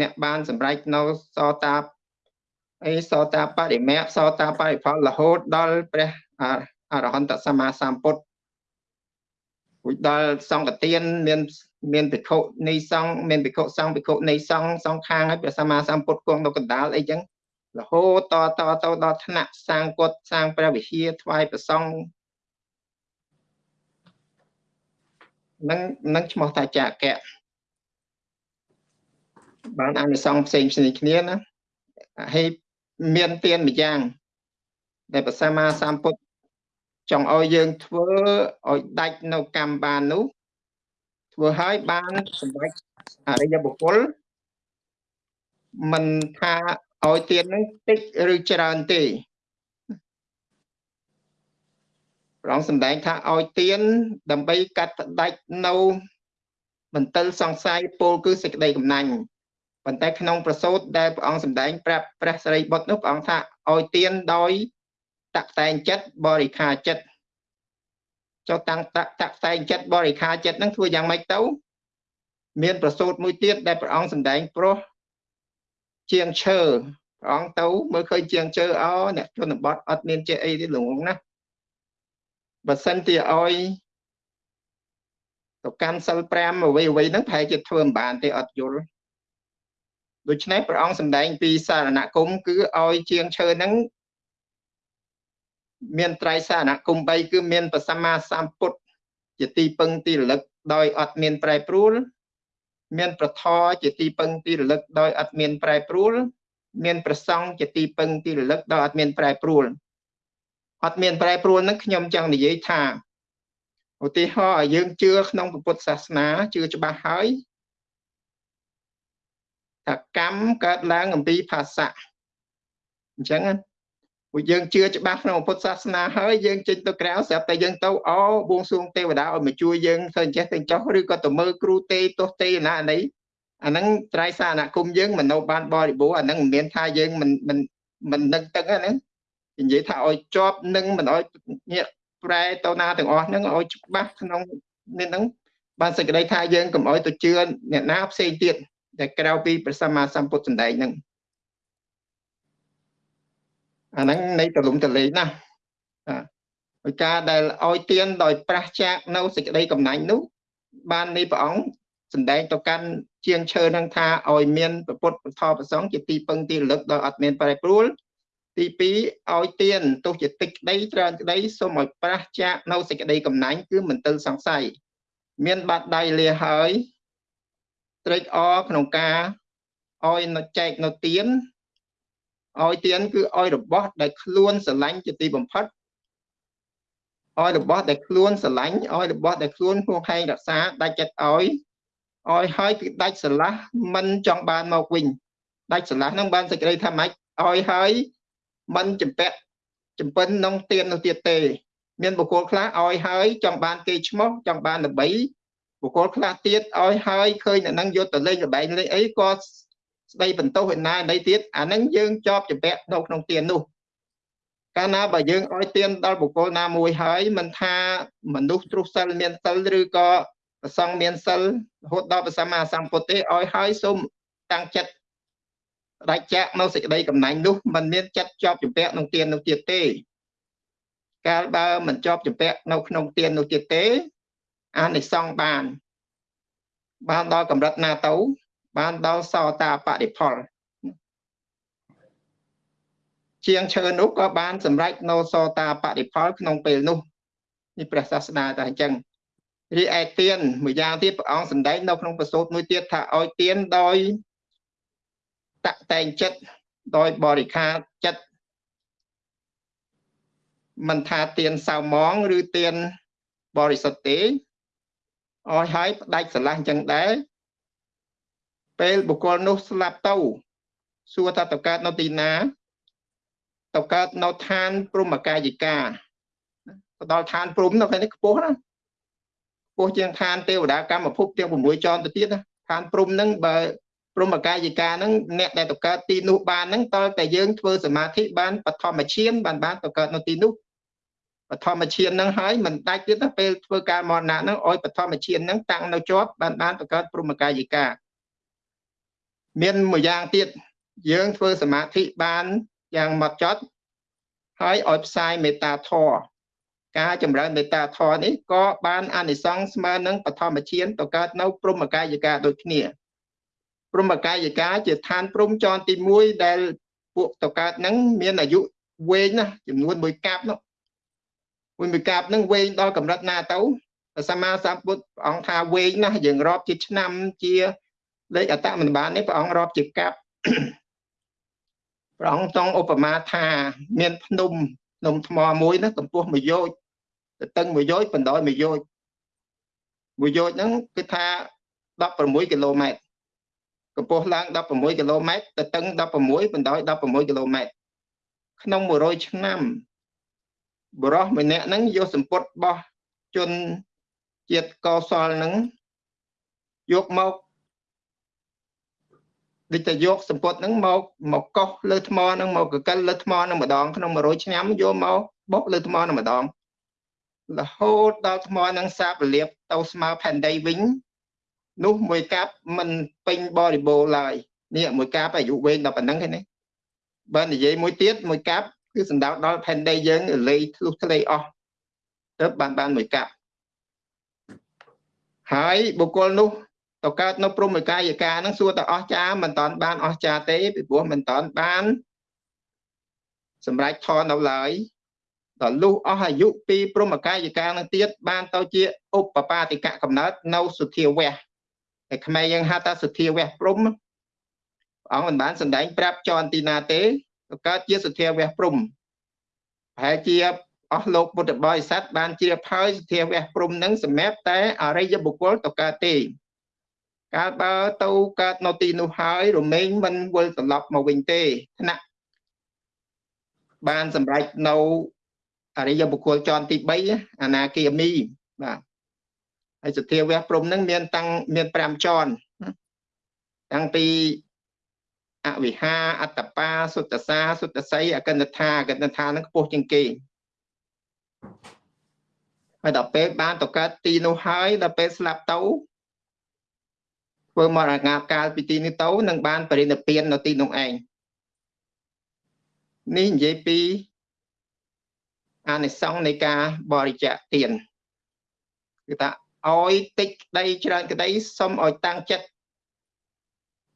អ្នកបានសម្រេចនៅសតាអីសតាបរិមៈសតាបរិផលរហូតដល់ព្រះអរហន្តសម្មាសម្ពុទ្ធរួចដល់សង្កទានមានមានភិក្ខុនៃសង្ឃមានភិក្ខុសង្ឃភិក្ខុនៃសង្ឃសងខាងហើយព្រះសម្មាសម្ពុទ្ធគង់នៅកណ្ដាលអីចឹងរហូតតតទៅដល់ថ្នាក់សាងកុដសាងព្រះវិហារថ្វាយព្រះសង្ឃនឹងនឹងឈ្មោះថាចាកៈ បានអានិសង្ឃផ្សេងផ្សេងគ្នាណាហើយមានទានមួយយ៉ាង ដែលព្រះសម្មាសម្ពុទ្ធចង់ឲ្យយើងធ្វើឲ្យដាច់នៅកម្មបាននោះធ្វើឲ្យបានសម្រេចអរិយបុគ្គលមិនថាឲ្យទាននឹងតិចឬច្រើនទេព្រះអង្គសម្ដែងថាឲ្យទានដើម្បីកាត់ផ្ដាច់នៅមន្ទិលសង្ស័យពលគឺសេចក្តីកំណាញ់ ប៉ុន្តែក្នុងប្រសូតដែលព្រះអង្គសម្ដែងប្រាប់ព្រះសរិបុត្រនោះព្រះអង្គថាឲ្យទានដោយតតែងចិត្តបរិខាចិត្តចុះតាំងតតតែងចិត្តបរិខាចិត្តហ្នឹងធ្វើយ៉ាងម៉េចទៅមានប្រសូតមួយទៀតដែលព្រះអង្គសម្ដែងព្រោះជាងឈើព្រះអង្គទៅមើលឃើញជាងឈើអោអ្នកជនបទអត់មានចេះអីទេលងណាបើសិនជាឲ្យទៅកាន់សិល5អ្វីអ្វីហ្នឹងប្រហែលជាធ្វើមិនបានទេអត់យល់ ដូច្នេះព្រះអង្គសម្ដែងពីសារណគមគឺឲ្យជាងឈើហ្នឹងមានត្រៃសារណគម3គឺមានប្រសម្មាសម្ពុទ្ធជាទីពឹងទីរលឹកដោយអត់មានប្រែប្រួល មានប្រធរជាទីពឹងទីរលឹកដោយអត់មានប្រែប្រួល មានប្រសង់ជាទីពឹងទីរលឹកដោយអត់មានប្រែប្រួលអត់មានប្រែប្រួលហ្នឹងខ្ញុំចង់និយាយថាឧទាហរណ៍ឲ្យយើងជឿក្នុងពុទ្ធសាសនាជឿច្បាស់ហើយ ថាកម្មកើតឡើងអំពីផាសៈអញ្ចឹងពួកយើងជឿច្បាស់ក្នុងពុទ្ធសាសនាហើយយើងចេញទៅក្រៅស្រាប់តែយើងទៅអបួងសួងទេវតាឲ្យមកជួយយើងធ្វើអញ្ចេះទៅចោះឬក៏ទៅមើលគ្រូទេទោះទេណានេះអាហ្នឹងត្រៃសារណគមយើងមិននៅបានបរិបូរអាហ្នឹងមិនមានថាយើងមិនមិនមិននឹកទឹកហ្នឹងនិយាយថាឲ្យជាប់នឹងមិនឲ្យញាក់ប្រែទៅណាទាំងអស់ហ្នឹងឲ្យច្បាស់ក្នុងនេះហ្នឹងបានសេចក្តីថាយើងកុំឲ្យទៅជឿអ្នកណាផ្សេងទៀត ដែលក្រៅពីព្រះសម្មាសម្ពុទ្ធសម្ដែងហ្នឹងអាហ្នឹងនៃទលំទលេងណាហើយការដែលឲ្យទៀនដោយប្រះចាកនៅសេចក្តីកំណាញ់នោះ បាននៃព្រះអង្គសម្ដែងទៅកាន់ជាងឈើនឹងថាឲ្យមានពុទ្ធពធប្រសងជាទីពឹងទីរលឹកដោយអត់មានប្រែប្រួលទី2ឲ្យទានទោះជាតិចក្តីច្រើនក្តីសូមឲ្យប្រះចាកនៅសេចក្តីកំណាញ់គឺមិនទិលសង្ស័យមានបាត់ដៃលាហើយ ត្រេកអរក្នុងការឲ្យនៅចែកនៅទានឲ្យទានគឺឲ្យរបស់ដែលខ្លួនស្រឡាញ់ជាទីបំផុតឲ្យរបស់ដែលខ្លួនស្រឡាញ់ឲ្យរបស់ដែលខ្លួនហួងហែងរក្សាដាច់ចិត្តឲ្យឲ្យហើយគឺដាច់ស្រឡះមិនចង់បានមកវិញដាច់ស្រឡះនឹងបានសេចក្តីថាម៉េចឲ្យហើយមិនចម្ពាក់ចំពិនក្នុងទៀននោះទៀតទេ មានបុគ្គលខ្លះឲ្យហើយចង់បានគេឈ្មោះចង់បានល្បី បុគ្គលខ្លះទៀតឲ្យហើយឃើញអ្នកនឹងយកទៅលេងល្បែងលេងអីក៏ស្ដីបន្ទោសឯណាណីទៀតអានឹងយើងជាប់ចម្ពាក់នៅក្នុងទៀននោះកាលណាបើយើងឲ្យទៀនដល់បុគ្គលណាមួយហើយមិនថាមនុស្សទ្រុសិលមានសិលឬក៏ប្រសង់មានសិលរហូតដល់ព្រះសម្មាសម្ពុទ្ធទេឲ្យហើយសូមតាំងចិត្តដាច់ចាក់នៅសេចក្តីកំណាញ់នោះมันមានចិត្តជាប់ចម្ពាក់ក្នុងទៀននោះទៀតទេ កាលបើមិនជាប់ចម្ពាក់នៅក្នុងទៀននោះទៀតទេ អានិសង្ឃបាន បានដល់កម្រិតណាទៅ បានដល់សោតាបតិផលជាងឈើនោះក៏បានសម្រេចនៅសោតាបតិផលក្នុងពេលនោះនេះព្រះសាស្តាតែអញ្ចឹងរីឯទៀនមួយយ៉ាងទៀតព្រះអង្គសម្ដែងនៅក្នុងប្រសូតមួយទៀតថាឲ្យទៀនដោយតតែងចិត្តដោយបរិខាចិត្តមិនថាទៀនសៅម៉ងឬទៀនបរិសុទ្ធទេ អស់ហើយផ្ដាច់ស្រឡះអញ្ចឹងដែរពេលបុគ្គលនោះស្លាប់ទៅសួរថាទៅកើតនៅទីណាទៅកើតនៅឋានព្រំកាយិកាទៅដល់ឋានព្រំនៅខាងនេះខ្ពស់ណាខ្ពស់ជាងឋានទេវតាកម្មភពទាំង6ជាន់ទៅទៀតណាឋានព្រំហ្នឹងបើព្រមកាយិកាហ្នឹងអ្នកដែលទៅកើតទីនោះបានហ្នឹងតើតែយើងធ្វើសមាធិបានបឋមឈានបានបានទៅកើតនៅទីនោះ បឋមឈានហ្នឹងហើយមិនដាច់ទៀតទៅពេលធ្វើការមរណៈហ្នឹងឲ្យបឋមឈានហ្នឹងតាំងនៅជាប់បានបានទៅកើតព្រមកាយិកាមានមួយយ៉ាងទៀតយើងធ្វើសមាធិបានយ៉ាងម៉ត់ចត់ហើយឲ្យផ្សាយមេត្តាធម៌ការចម្រើនមេត្តាធម៌នេះក៏បានអានិសង្សស្មើនឹងបឋមឈានទៅកើតនៅព្រមកាយិកាដូចគ្នាព្រមកាយិកាជាឋានព្រំចនទី1ដែលពួកតកើតហ្នឹងមានអាយុវែងណាស់ចំនួនមួយកាប់នោះ មួយមួយកាប់ហ្នឹងវែងដល់កម្រិតណាទៅព្រះសម្មាសម្ពុទ្ធព្រះអង្គថាវែងណាស់យើងរាប់ជាឆ្នាំជាលេខអតមិនបាននេះព្រះអង្គរាប់ជាកាប់ព្រះអង្គចង់ឧបមាថាមានភ្នំភ្នំថ្មមួយណាកម្ពស់មួយយោជទៅតឹងមួយយោជបណ្ដោយមួយយោជមួយយោជហ្នឹងគឺថា16គីឡូម៉ែត្រកម្ពស់ឡើង16គីឡូម៉ែត្រទៅតឹង16បណ្ដោយ16គីឡូម៉ែត្រក្នុង100ឆ្នាំ បរោះម្នាក់ហ្នឹងយកសម្ពុតបោះជនជាតិកសលហ្នឹងយកមកដូចតែយកសម្ពុតហ្នឹងមកមកកោសលើថ្មហ្នឹងមកកកិលលើថ្មហ្នឹងម្ដងក្នុង100ឆ្នាំយកមកបុកលើថ្មហ្នឹងម្ដងរហូតដល់ថ្មហ្នឹងសាបរលាបទៅស្មើផែនដីវិញនោះមួយកាប់មិនពេញបរិបូរឡើយនេះមួយកាប់អាយុវែងដល់ប៉ុណ្ណឹងទេណាបើនិយាយមួយទៀតមួយកាប់ គឺសំដៅដល់ផែនដីយើងលេធ្លុះធ្លេអស់ទៅបានបានមួយកាប់ហើយបុគ្គលនោះទៅកើតនៅព្រមកាយិកានឹងសួរតអស់ចាមិនតាន់បានអស់ចាទេពីព្រោះមិនតាន់បានសម្រាប់ធននៅឡើយដល់លុះអស់អាយុពីព្រមកាយិកានឹងទៀតបានទៅជាឧបបាទិកកំណើតនៅសុធាវៈតែខ្មែរយើងហៅថាសុធាវៈព្រំព្រះអង្គមិនបានសម្ដែងប្រាប់ចនទីណាទេទៅ កើតជាសុធាវៈព្រំប្រហែលជាអស់លោកពុទ្ធបរិស័ទបានជ្រាបហើយសុធាវៈព្រំនឹងសម្រាប់តែអរិយបុគ្គលទៅកើតទេកាលបើទៅកើតនៅទីនោះហើយរមែងមិនវិលត្រឡប់មកវិញទេថ្នាក់បានសម្រេចនៅអរិយបុគ្គលជាន់ទី3អនាគាមីបាទហើយសទ្ធាវៈព្រំនឹងមានតាំងមាន5ជាន់តាំងពី អវិហាអត្តបាសុទ្ធសាសុទ្ធស័យអកិនថាអកិនថានឹងខ្ពស់ជាងគេហើយដល់ពេលបានទៅកើតទីនោះហើយដល់ពេលស្លាប់ទៅធ្វើមរណកាលពីទីនេះទៅនឹងបានបរិនិព្វាននៅទីនោះឯងនេះនិយាយពីអានិសង្សនៃការបរិច្ចាគទានគឺថាឲ្យតិចក្តីច្រើនក្តីសុំឲ្យតាំងចិត្ត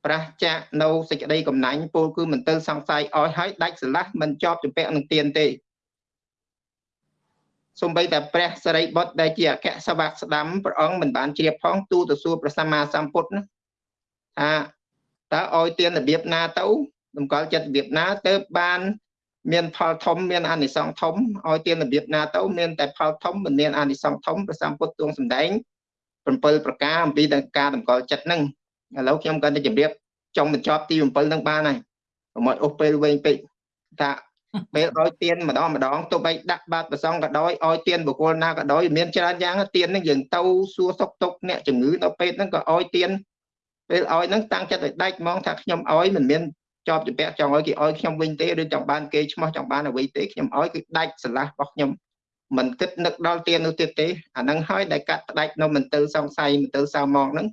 ប្រះចាក់នៅសេចក្តីកំណាញ់ពោលគឺមន្ទិលសង្ស័យឲ្យហើយដាច់ស្រឡះមិនជាប់ជំពាក់នឹងទៀនទេសំបីតែព្រះសរិបុត្រដែលជាអគ្គសវៈស្ដាំព្រះអង្គមិនបានជ្រាបផងទូទៅសួរព្រះសម្មាសម្ពុទ្ធណាថាតើឲ្យទានរបៀបណាទៅតម្កល់ចិត្តរបៀបណាទៅបានមានផលធំមានអានិសង្សធំឲ្យទានរបៀបណាទៅមានតែផលធំមិនមានអានិសង្សធំព្រះសម្ពុទ្ធទ្រង់សម្ដែង7ប្រការអំពីការតម្កល់ចិត្តហ្នឹង ឥឡូវខ្ញុំគាត់ទៅជម្រាបចង់បញ្ចប់ទី7ហ្នឹងបានហើយកុំឲ្យអូសពេលវែងពេកថាពេលឲ្យទៀនម្ដងម្ដងទោះបីដាក់បាតប្រសងក៏ដោយឲ្យទៀនបុគ្គលណាក៏ដោយមានច្រើនយ៉ាងទៀនហ្នឹងយើងទៅសួរសុខទុក្ខអ្នកជំងឺនៅពេទ្យហ្នឹងក៏ឲ្យទៀនពេលឲ្យហ្នឹងតាំងចិត្តឲ្យដាច់ហ្មងថាខ្ញុំឲ្យមិនមានជាប់ជំពាក់ចង់ឲ្យគេឲ្យខ្ញុំវិញទេឬចង់បានគេឈ្មោះចង់បានអ្វីទេខ្ញុំឲ្យគឺដាច់ស្រឡះរបស់ខ្ញុំមិនគិតនឹកដល់ទៀននោះទៀតទេអាហ្នឹងហើយដែលកាត់ផ្ដាច់នៅមន្ទិលសង្ស័យមន្ទិលសៅមកហ្នឹង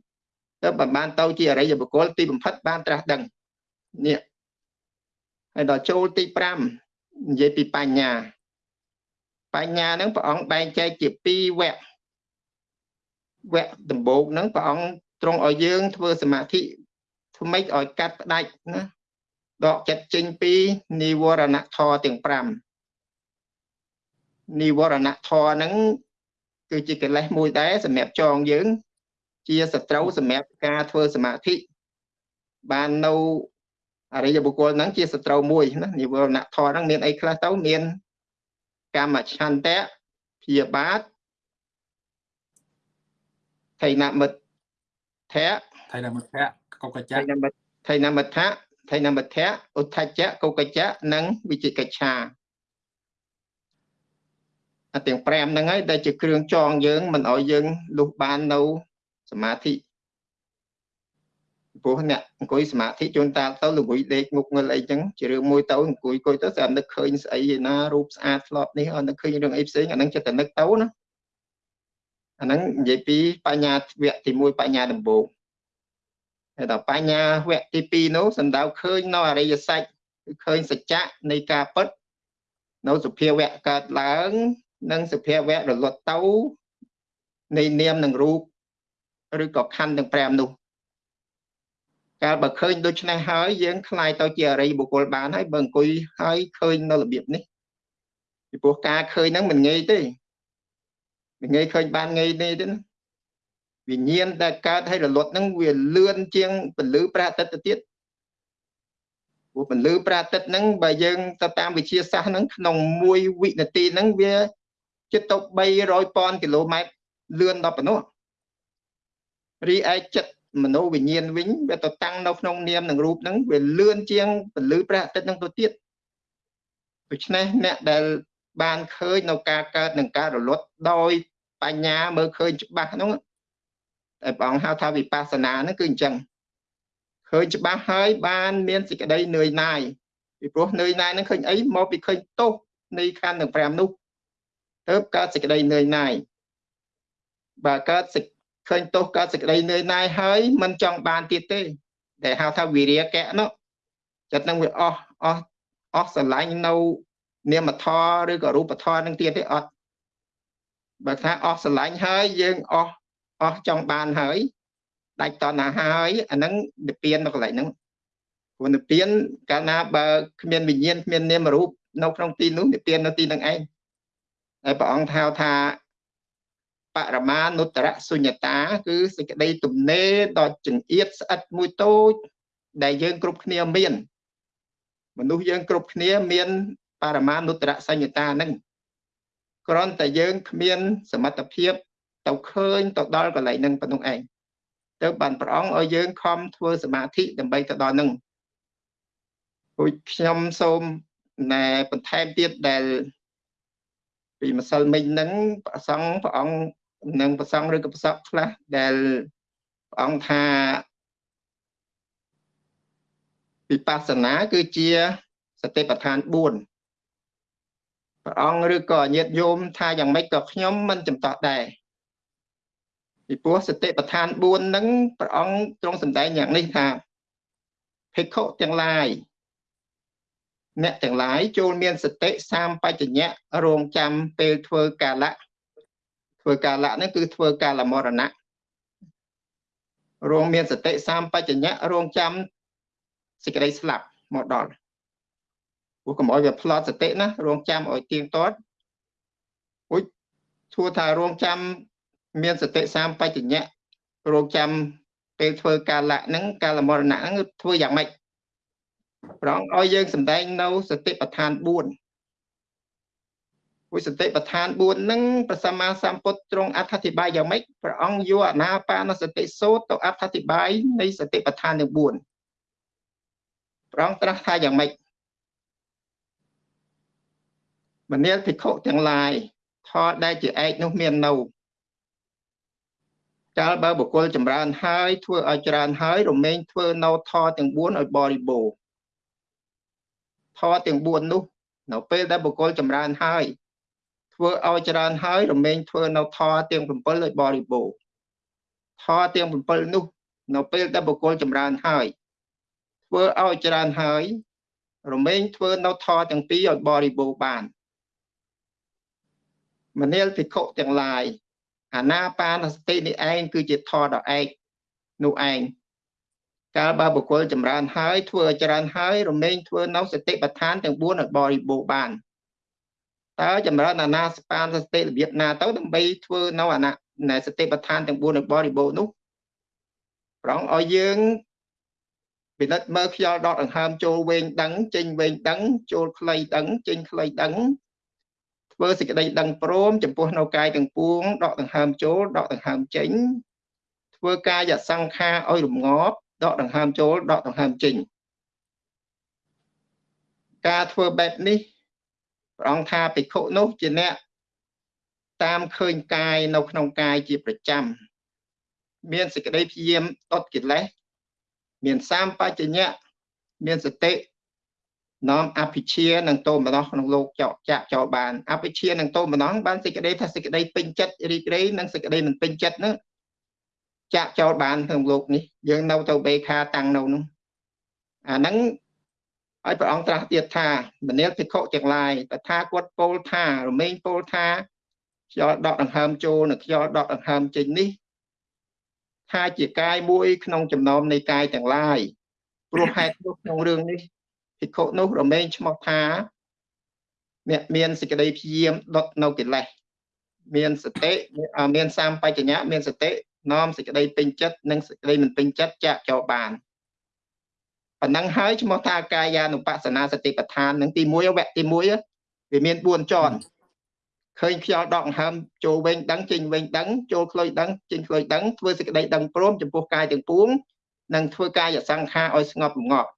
ទៅបានទៅជាអរិយបុគ្គលទីបំផិតបានត្រាស់ដឹងនេះហើយដល់ចូលទី5និយាយពីបញ្ញា បញ្ញាហ្នឹងព្រះអង្គបែងចែកជា2វគ្គវគ្គដំបូងហ្នឹងព្រះអង្គទ្រង់ឲ្យយើងធ្វើសមាធិធ្វើម៉េចឲ្យកាត់ផ្ដាច់ណាដកចិត្តចេញពីនិវរណធម៌ទាំង5និវរណធម៌ហ្នឹងគឺជាកិលេសមួយដែរសម្រាប់ចងយើង ជាសត្រូវសម្រាប់ការធ្វើសមាធិបាននៅអរិយបុគ្គលហ្នឹងជាសត្រូវមួយណានិវរណធម៌ហ្នឹងមានអីខ្លះទៅមានកម្មឆន្ទៈព្យាបាទថៃនមិត្តធៈថៃនមិត្តៈកុកចៈថៃនមិត្តថៃនមិត្តៈថៃនមិត្តៈឧទ្ធច្ចៈកុកចៈនិងវិជិកិច្ឆាអាទាំង5ហ្នឹងហើយដែលជាគ្រឿងចងយើងមិនឲ្យយើងលុះបាននៅ សមាធិព្រោះអ្នកអង្គុយសមាធិជួនតាទៅល្ងុយដេកងុកងឹលអីចឹងជារឿងមួយទៅអង្គុយអង្គុយទៅស្អាតនឹកឃើញស្អីឯណារូបស្អាតធ្លាប់នេះអត់នឹកឃើញរឿងអីផ្សេងអាហ្នឹងចិត្តតែនឹកទៅណាអាហ្នឹងនិយាយពីបញ្ញាវគ្គទី1បញ្ញាដំបូងហើយដល់បញ្ញាវគ្គទី2នោះសំដៅឃើញនៅអរិយសច្ចគឺឃើញសច្ចៈនៃការពិតនៅសុភាវៈកើតឡើង និងសុភាវៈរលត់ទៅនៃនាមនិងរូប ឬក៏ខណ្ឌទាំង5នោះកាលបើឃើញដូច្នេះហើយយើងខ្លាយទៅជាអរិយបុគ្គលបានហើយបើអង្គុយហើយឃើញនៅរបៀបនេះពីព្រោះការឃើញហ្នឹងមិនងាយទេមិនងាយឃើញបានងាយទេទេណាវិញ្ញាណដែលកើតហើយរលត់ហ្នឹងវាលឿនជាងពលឺព្រះអាទិត្យទៅទៀតព្រោះពលឺព្រះអាទិត្យហ្នឹងបើយើងទៅតាមវិជាសាស្ត្រហ្នឹងក្នុង1វិនាទីហ្នឹងវាចិត្តទៅ300ពាន់គីឡូម៉ែត្រលឿនដល់ប៉ុណ្ណោះ រីឯចិត្តមโนវិញ្ញាណវិញវាទៅតាំងនៅក្នុងនាមនិងរូបហ្នឹងវាលឿនជាងពលឺព្រះអាទិត្យហ្នឹងទៅទៀតដូច្នេះអ្នកដែលបានឃើញនៅការកើតនិងការរលត់ដោយបញ្ញាមើលឃើញច្បាស់ហ្នឹងតែព្រះអង្គហៅថាវិបស្សនាហ្នឹងគឺអញ្ចឹងឃើញច្បាស់ហើយបានមានសេចក្តីនឿយណាយពីព្រោះនឿយណាយហ្នឹងឃើញអីមកពីឃើញទោសនៃខណ្ឌទាំង5នោះទៅកើតសេចក្តីនឿយណាយបើកើតសេច ឃើញទោសកើតសេចក្តីនឿយណាយហើយមិនចង់បានទៀតទេដែលហៅថាវិរិយកៈនោះចិត្តនឹងវាអស់អស់អស់ស្រឡាញ់នៅនាមធរឬក៏រូបធរនឹងទៀតទេអត់បើថាអស់ស្រឡាញ់ហើយយើងអស់អស់ចង់បានហើយដាច់តណ្ហាហើយអាហ្នឹងនិព្វាននៅកន្លែងហ្នឹងព្រោះនិព្វានកាលណាបើគ្មានវិញ្ញាណគ្មាននាមរូបនៅក្នុងទីនោះនិព្វាននៅទីហ្នឹងឯងហើយព្រះអង្គថាថា បរមានុត្តរសុញ្ញតា គឺសេចក្តីទំនេរដ៏ចង្អៀតស្អិតមួយតូច ដែលយើងគ្រប់គ្នាមាន មនុស្សយើងគ្រប់គ្នាមានបរមានុត្តរសញ្ញតាហ្នឹងគ្រាន់តែយើងគ្មានសមត្ថភាពទៅឃើញទៅដល់កន្លែងហ្នឹងប៉ុណ្ណឹងឯងទៅបានព្រះអង្គឲ្យយើងខំធ្វើសមាធិដើម្បីទៅដល់ហ្នឹងព្រោះខ្ញុំសូមណែបន្ថែមទៀតដែលពីម្សិលមិញហ្នឹងព្រះសង្ឃព្រះអង្គ និងប្រសងឬក៏ប្រសពខ្លះដែលព្រះអង្គថាវិបស្សនាគឺជាសតិប្បដ្ឋាន4ព្រះអង្គឬក៏ញាតិញោមថាយ៉ាងម៉េចក៏ខ្ញុំមិនចំតោះដែរពីព្រោះសតិប្បដ្ឋាន4ហ្នឹងព្រះអង្គទ្រង់សម្ដែងយ៉ាងនេះថាភិក្ខុទាំងឡាយអ្នកទាំងឡាយចូលមានសតិសាមបច្ចញ្ញៈរងចាំពេលធ្វើកាលៈ ធ្វើកាលៈហ្នឹងគឺធ្វើកាលមរណៈរងមានសតិសម្បជញ្ញៈរងចាំសេចក្តីស្លាប់មកដល់ព្រោះកុំឲ្យវាផ្លត់សតិណារងចាំឲ្យទៀងទាត់អុយធួថារងចាំមានសតិសម្បជញ្ញៈរងចាំពេលធ្វើកាលៈហ្នឹងកាលមរណៈហ្នឹងធ្វើយ៉ាងម៉េចប្រងឲ្យយើងសំដែងនៅសតិប្បដ្ឋាន4 វិសតិប្បដ្ឋាន4ហ្នឹងព្រះសម្មាសម្ពុទ្ធទ្រង់អត្ថាធិប្បាយយ៉ាងម៉េចព្រះអង្គយកអនាបានសតិសូត្រទៅអត្ថាធិប្បាយនៃសតិប្បដ្ឋានទាំង4ព្រះអង្គត្រាស់ថាយ៉ាងម៉េចមនាលភិក្ខុទាំងឡាយថតដែលជាឯកនោះមាននៅកាលបើបុគ្គលចម្រើនហើយធ្វើឲ្យច្រើនហើយរមែងធ្វើនៅថតទាំង4ឲ្យបរិបូរណ៍ថតទាំង4នោះនៅពេលដែលបុគ្គលចម្រើនហើយ ធ្វើឲ្យច្រើនហើយរមែងធ្វើនៅធរទាំង7ឲ្យបរិបូរណ៍ធរទាំង7នោះ នៅពេលដែលបុគ្គលចម្រើនហើយធ្វើឲ្យច្រើនហើយរមែងធ្វើនៅធរទាំងពីរឲ្យបរិបូរណ៍បានមនាលភិក្ខុទាំងឡាយអាណាបានសតិនេះឯងគឺជាធរដ៏ឯកនោះឯងកាលបើបុគ្គលចម្រើនហើយធ្វើឲ្យច្រើនហើយរមែងធ្វើនៅសតិប្បដ្ឋានទាំង4ឲ្យបរិបូរណ៍បាន តើចម្រើនអាណាសបានសតិរបៀបណាទៅដើម្បីធ្វើនៅអាណាណែសតិប្បដ្ឋានទាំង4នៅបរិបូរណ៍នោះប្រងឲ្យយើងពិនិត្យមើលខ្យល់ដកដង្ហើមចូលវែងដឹងចេញវែងដឹងចូលខ្លីដឹងចេញខ្លីដឹងធ្វើសេចក្តីដឹងព្រមចំពោះនៅកាយទាំងពួងដកដង្ហើមចូលដកដង្ហើមចេញធ្វើកាយសង្ខារឲ្យរងាប់ដកដង្ហើមចូលដកដង្ហើមចេញការធ្វើបែបនេះ ព្រះអង្គថាភិក្ខុនោះជាអ្នកតាមឃើញកាយនៅក្នុងកាយជាប្រចាំមានសេចក្តីព្យាយាមដុតកិលេសមានសម្បជញ្ញៈមានសតិនាំអភិជានឹងតោមនោះក្នុងលោកចោចាក់ចោលបានអភិជានឹងតោមនោះបានសេចក្តីថាសេចក្តីពេញចិត្តរីករាយនិងសេចក្តីមិនពេញចិត្តនោះចាក់ចោលបានក្នុងលោកនេះយើងនៅទៅបេខាតាំងនៅនោះអាហ្នឹង ហើយព្រះអង្គត្រាស់ទៀតថាមនាលភិក្ខុទាំងឡាយតថាគតពោលថារមែងពោលថាខ្យល់ដកដង្ហើមចូលនិងខ្យល់ដកដង្ហើមចេញនេះថាជាកាយមួយក្នុងចំណោមនៃកាយទាំងឡាយព្រោះហេតុនោះក្នុងរឿងនេះភិក្ខុនោះរមែងឈ្មោះថាអ្នកមានសេចក្តីព្យាយាមដុតនៅកិលេសមានសតិមានសម្បជញ្ញៈមានសតិនាំសេចក្តីពេញចិត្តនិងសេចក្តីមិនពេញចិត្តចាក់ចោលបាន ប៉ុណ្ណឹងហើយឈ្មោះថាកាយានុបស្សនាសតិប្បដ្ឋាននឹងទី1វគ្គទី1វាមាន4ជាន់ឃើញខ្យល់ដកដង្ហើមចូលវិញដឹងចេញវិញដឹងចូលខ្លុយដឹងចេញខ្លុយដឹងធ្វើសេចក្តីដឹងព្រមចំពោះកាយទាំងពួងនិងធ្វើកាយសង្ខារឲ្យស្ងប់រងាប់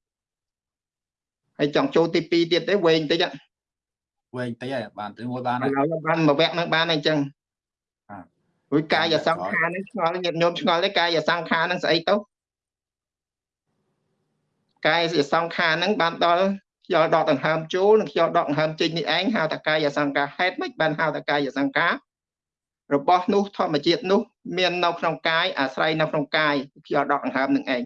ហើយចង់ចូលទី2ទៀតទេវែងតិចវែងតិចហើយបានទៅមួយបានហើយបានមួយវគ្គហ្នឹងបានអញ្ចឹងរួចកាយសង្ខារហ្នឹងឆ្ងល់ញាតិញោមឆ្ងល់ទេកាយសង្ខារហ្នឹងស្អីទៅ កាយសង្ខារហ្នឹងបានដល់ខ្យល់ដកដង្ហើមចូលនិងខ្យល់ដកដង្ហើមចេញនេះឯងហៅថាកាយសង្ខារហេតុម៉េចបានហៅថាកាយសង្ខាររបស់នោះធម្មជាតិនោះ មាននៅក្នុងកាយអាស្រ័យនៅក្នុងកាយខ្យល់ដកដង្ហើមនឹងឯង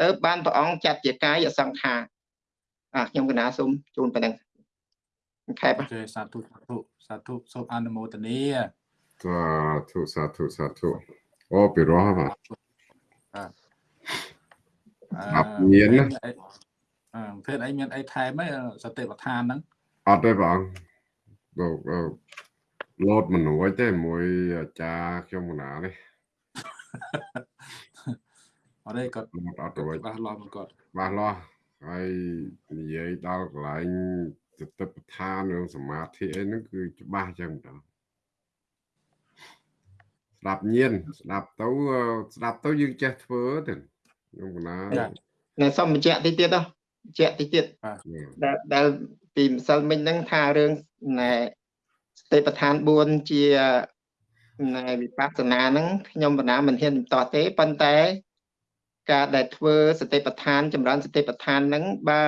ទៅបានព្រះអង្គចាត់ជាកាយសង្ខារអាខ្ញុំកណាសូមជូនប៉ុណ្ណឹងខេបអូខេសាធុសាធុសាធុសូមអនុមោទនាសាធុសាធុសាធុអូពីរោះបាទអា មានណាអឺភេទអីមានអីថែមហ៎សតិប្បដ្ឋានហ្នឹងអត់ទេបងលោកលោតមនុស្សទេមួយអាចារ្យខ្ញុំកណានេះអត់ទេគាត់អត់ទៅច្បាស់លាស់គាត់ច្បាស់លាស់ហើយនិយាយដល់កន្លែងសតិប្បដ្ឋាននិងសមាធិអីហ្នឹងគឺច្បាស់ចឹងតើស្ដាប់ញៀនស្ដាប់ទៅស្ដាប់ទៅយើងចេះធ្វើទៅ ខ្ញុំកណាណែសុំបញ្ជាក់តិចទៀតទៅបញ្ជាក់តិចទៀតដែលដែលពីម្សិលមិញហ្នឹងថារឿងណែសតិប្បដ្ឋាន4ជាណែវិបស្សនាហ្នឹងខ្ញុំបណ្ណាមិនហ៊ានបន្តទេប៉ុន្តែការដែលធ្វើសតិប្បដ្ឋានចម្រើនសតិប្បដ្ឋានហ្នឹងបើ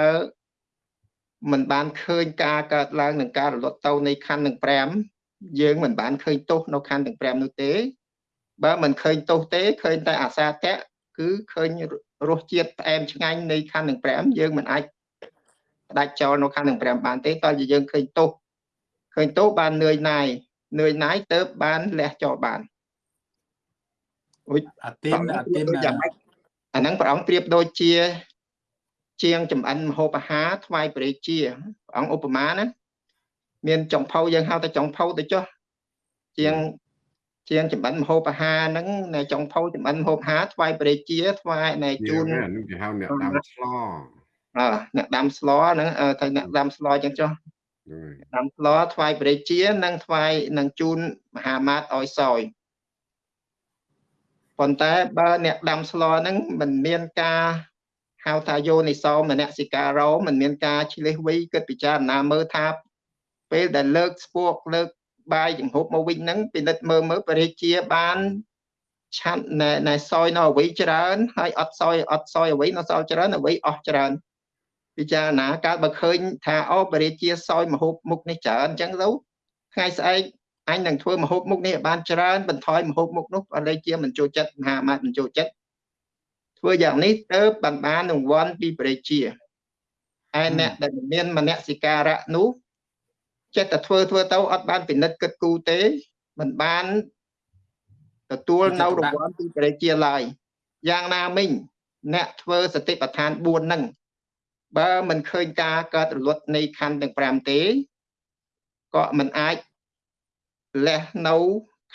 មិនបានឃើញការកើតឡើងនឹងការរលត់ទៅនៃខណ្ឌទាំង5យើងមិនបានឃើញទោសនៅខណ្ឌទាំង5នោះទេ បើមិនឃើញទោសទេឃើញតែអាសាតៈ គឺឃើញរសជាតិផ្អែមឆ្ងាញ់នៃខណ្ឌទាំង5យើងមិនអាចផ្ដាច់ចោលនៅខណ្ឌទាំង5បានទេតើយើងឃើញទោសឃើញទោសបាននឿយណាយនឿយណាយទៅបានលះចោលបានអាទីនអាទីនយ៉ាងម៉េចអាហ្នឹងព្រះអង្គប្រៀបដូចជា ជាងចំអិនមហូបអាហារថ្វាយព្រះរាជាព្រះអង្គឧបមាណាមានចុងភៅយើងហៅថាចុងភៅទៅចុះជាង ជាងចំអិនមហូបអាហារហ្នឹងនៅចុងភៅចំអិនមហូបអាហារថ្វាយព្រះរាជាថ្វាយនៅជូនហ្នឹងគេហៅអ្នកដាំស្លអឺអ្នកដាំស្លហ្នឹងថាអ្នកដាំស្លអញ្ចឹងចុះហ្នឹងហើយដាំស្លថ្វាយព្រះរាជានិងថ្វាយនឹងជូនមហាមាតឲ្យសោយប៉ុន្តែបើអ្នកដាំស្លហ្នឹងមិនមានការហៅថាយោនិសោមនសិការោមិនមានការឆ្លេះវីគិតពិចារណាមើលថាពេលដែលលើកស្ពកលើក បាយចង្ហុបមកវិញហ្នឹងពិនិត្យមើលមើលព្រះរាជាបានឆាន់ណែណែសោយនៅអវ័យច្រើនហើយអត់សោយអត់សោយអវ័យនៅសល់ច្រើនអវ័យអស់ច្រើនពិចារណាកើតបើឃើញថាអូបរិជាសោយមហូបមុខនេះច្រើនអញ្ចឹងទៅថ្ងៃស្អែកអញនឹងធ្វើមហូបមុខនេះឲ្យបានច្រើនបន្ថយមហូបមុខនោះបរិជាមិនចូលចិត្តមហាមាតមិនចូលចិត្តធ្វើយ៉ាងនេះទៅបានបានរង្វាន់ពីបរិជាឯអ្នកដែលមិនមានមនសិការៈនោះ ចិត្តតែធ្វើធ្វើទៅអត់បានពិនិត្យគិតគូរទេមិនបានទទួលនៅរង្វាន់ពីបរិជាឡើយយ៉ាងណាមិញអ្នកធ្វើសតិប្បដ្ឋាន4ហ្នឹងបើមិនឃើញការកើតរលត់នៃខណ្ឌទាំង5ទេក៏មិនអាចលះនៅ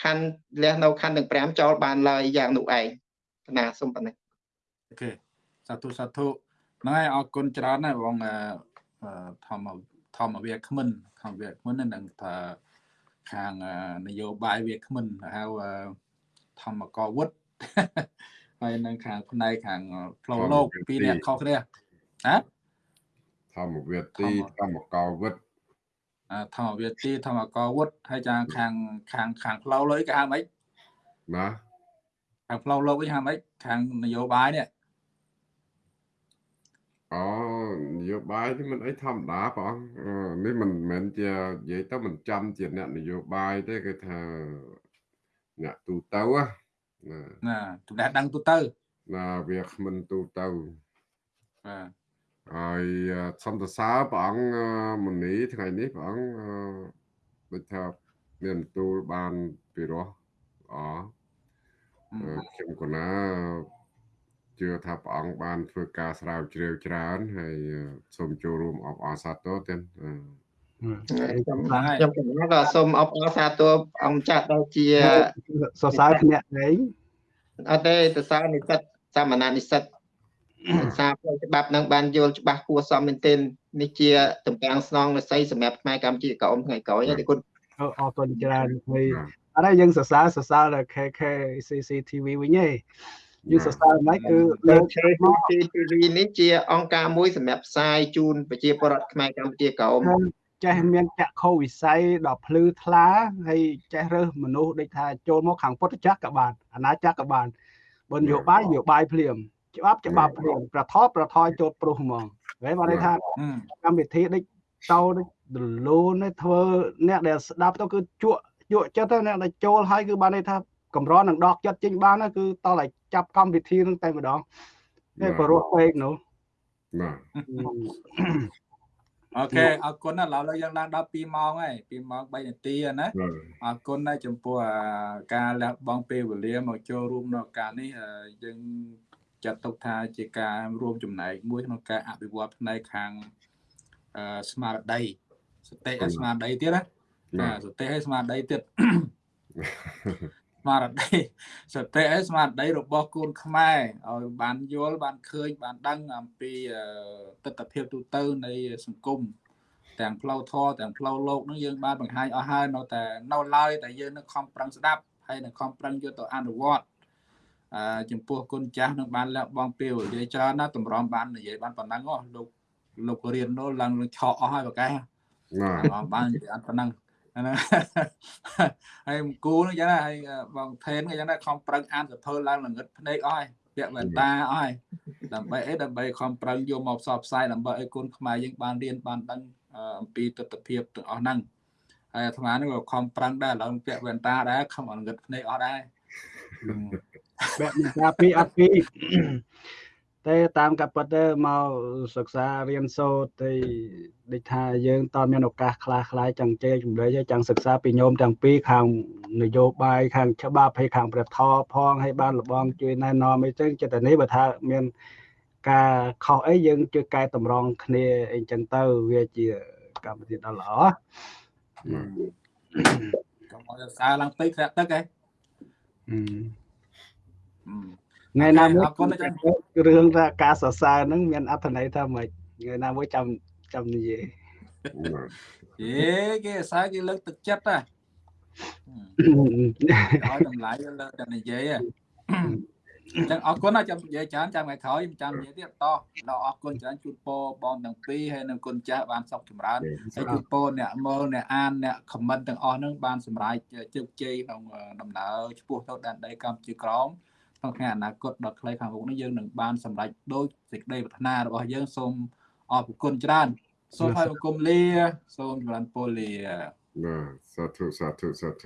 ខណ្ឌលះនៅខណ្ឌទាំង5ចោលបានឡើយយ៉ាងនោះឯងកណាសូមប៉ុណ្ណឹងអូខេសាធុសាធុហ្នឹងហើយអរគុណច្រើនណាស់បងធម្ម ធម្មវាគ្មិនធម្មវាគ្មិននឹងថាខាងនយោបាយវាគ្មិនហៅធម្មកវុឌ្ឍហើយនឹងខាងផ្នែកខាងផ្លូវលោកពីរអ្នកខុសគ្នាហ៎ធម្មវិទីធម្មកោវិតធម្មវាទីធម្មកវុឌ្ឍហើយចាខាងខាងខាងផ្លូវលោកគេហៅម៉េចណាខាងផ្លូវលោកវិញហៅម៉េចខាងនយោបាយនេះអូ នយោបាយនេះមិនអីធម្មតាបងអឺនេះមិនមែនជានិយាយទៅមិនចាំជាអ្នកនយោបាយទេគឺថាអ្នកទូទៅណាណាចំណេះដឹងទូទៅណាវាគ្មិនទូទៅបាទហើយសំតសើព្រះអង្គមុនីថ្ងៃនេះព្រះអង្គដូចថាមានទូលបានពីរោះល្អខ្ញុំកណា ជឿថាព្រះអង្គបានធ្វើការស្រាវជ្រាវច្រើនហើយសូមចូលរួមអបអរសាទរទាំងខ្ញុំខ្ញុំក៏សូមអបអរសាទរអង្គចាស់ដែលជាសរសើរភ្នាក់ឯងអត់ទេសរសើរនិស្សិតសាមណនិស្សិតសារផ្លូវច្បាប់នឹងបានយល់ច្បាស់គួរសមមែនទែននេះជាតំពាំងស្នងរស័យសម្រាប់ខ្មែរកម្ពុជាក្រោមថ្ងៃក្រោយហើយគុណអរគុណច្រើនហើយអត់ហើយយើងសរសើរសរសើរដល់ KK CCTV វិញឯង យើងសរសើរមិនគឺលើលើក CCTV នេះជាអង្គការមួយសម្រាប់ផ្សាយជូនប្រជាពលរដ្ឋខ្មែរកម្ពុជាក្រោមចេះមានចក្ខុវិស័យដល់ភ្លឺថ្លាហើយចេះរើសមនុស្សដូចថាចូលមកខាងពុទ្ធចក្រក៏បានអាណាចក្រក៏បានបើនយោបាយនយោបាយភ្លាមច្បាប់ច្បាប់ភ្លាមប្រថបប្រថយចូលព្រោះហ្មងហើយបានន័យថាកម្មវិធីដូចតោដូចដលូនធ្វើអ្នកដែលស្ដាប់ទៅគឺជក់ជក់ចិត្តទៅអ្នកដែលចូលហើយគឺបានន័យថា កម្រនឹងដកចិត្តចេញបានគឺតតែចាប់កម្មវិធីនឹងតែម្ដងតែបរោះពេកនោះបាទអូខេអរគុណណាស់ឡើយយើងឡើងដល់2ម៉ោងហើយ2ម៉ោង3នាទីណាអរគុណណាស់ចំពោះការលះបង់ពេលវេលាមកចូលរួមនៅការនេះយើងចាត់ទុកថាជាការរួមចំណែកមួយក្នុងការអភិវឌ្ឍផ្នែកខាងស្មារតីសតិស្មារតីទៀតណាសតិហើយស្មារតីទៀតស្មារតីសតិហើយស្មារតីរបស់កូនខ្មែរឲ្យបានយល់បានឃើញបានដឹងអំពីទស្សនវិជ្ជាទូទៅនៃសង្គមទាំងផ្លូវធម៌ទាំងផ្លូវលោកនឹងយើងបានបង្ហាញអស់ហើយនៅតែនៅឡើយតែយើងនឹងខំប្រឹងស្ដាប់ហើយនឹងខំប្រឹងយកទៅអនុវត្តអឺចំពោះគុណចាស់នឹងបានលះបង់ពេលវេលាច្រើនណាស់តម្រាំបាននិយាយបានប៉ុណ្ណឹងហ៎លោកលោករៀននោះឡើងឆក់អស់ហើយប្រកែណាបាននិយាយអត់ប៉ុណ្ណឹង ណាហើយគូនឹងចឹងណាហើយបងថេនក៏ចឹងដែរខំប្រឹងអានសភើឡើងល្ងឹតភ្នែកអស់ហើយពាក់វ៉ែនតាអស់ហើយដើម្បីអីដើម្បីខំប្រឹងយកមកផ្សព្វផ្សាយដើម្បីឲ្យគុណខ្មែរយើងបានរៀនបានដឹងអំពីទស្សនវិជ្ជាទាំងអស់ហ្នឹងហើយអាត្មានេះក៏ខំប្រឹងដែរឡើងពាក់វ៉ែនតាដែរខំល្ងឹតភ្នែកអស់ដែរបែបមិនថាពីអត់ពីត តែតាមកាពិតទៅមកសិក្សារៀនសូត្រទៅដូចថាយើងតើមានឱកាសខ្លះខ្លះចង់ជែកជំរុញចង់សិក្សាពីញោមទាំងពីរខាងនយោបាយខាងច្បាប់ហើយខាងព្រះធម៌ផងហើយបានលបងជួយណែនាំអីចឹងចិត្តតែនេះបើថាមានការខុសអីយើងជួយកែតម្រង់គ្នាអីចឹងទៅវាជាកម្មវិធីដ៏ល្អកុំឲ្យសារឡើងពេកធ្លាក់ទឹកហ៎ ថ្ងៃណាមួយអរគុណអាចារ្យរឿងថាការសរសើរហ្នឹងមានអត្ថន័យថាម៉េចថ្ងៃណាមួយចាំចាំនិយាយហេគេអាសាគេលើកទឹកចិត្តហ៎ឲ្យតម្លៃលើតែនិយាយហ៎អញ្ចឹងអរគុណណាចាំនិយាយច្រើនចាំថ្ងៃក្រោយចាំនិយាយទៀតតដល់អរគុណច្រើនជូនពរបងទាំងពីរហើយនឹងគុណចាស់បានសុខចម្រើនហើយជូនពរអ្នកមើលអ្នកអានអ្នកខមមិនទាំងអស់ហ្នឹងបានសម្រេចជោគជ័យក្នុងដំណើរឆ្ពោះទៅដែនដីកម្ពុជាក្រម ក្នុងថ្ងៃអនាគតដ៏ខ្លីខាងមុខនេះយើងនឹងបានសម្រេចដោយសេចក្តីប្រាថ្នារបស់យើងសូមអរគុណច្រើនសូមឲ្យបង្គំលា សូមចម្រើនពរលាបាទសាធុសាធុសាធុ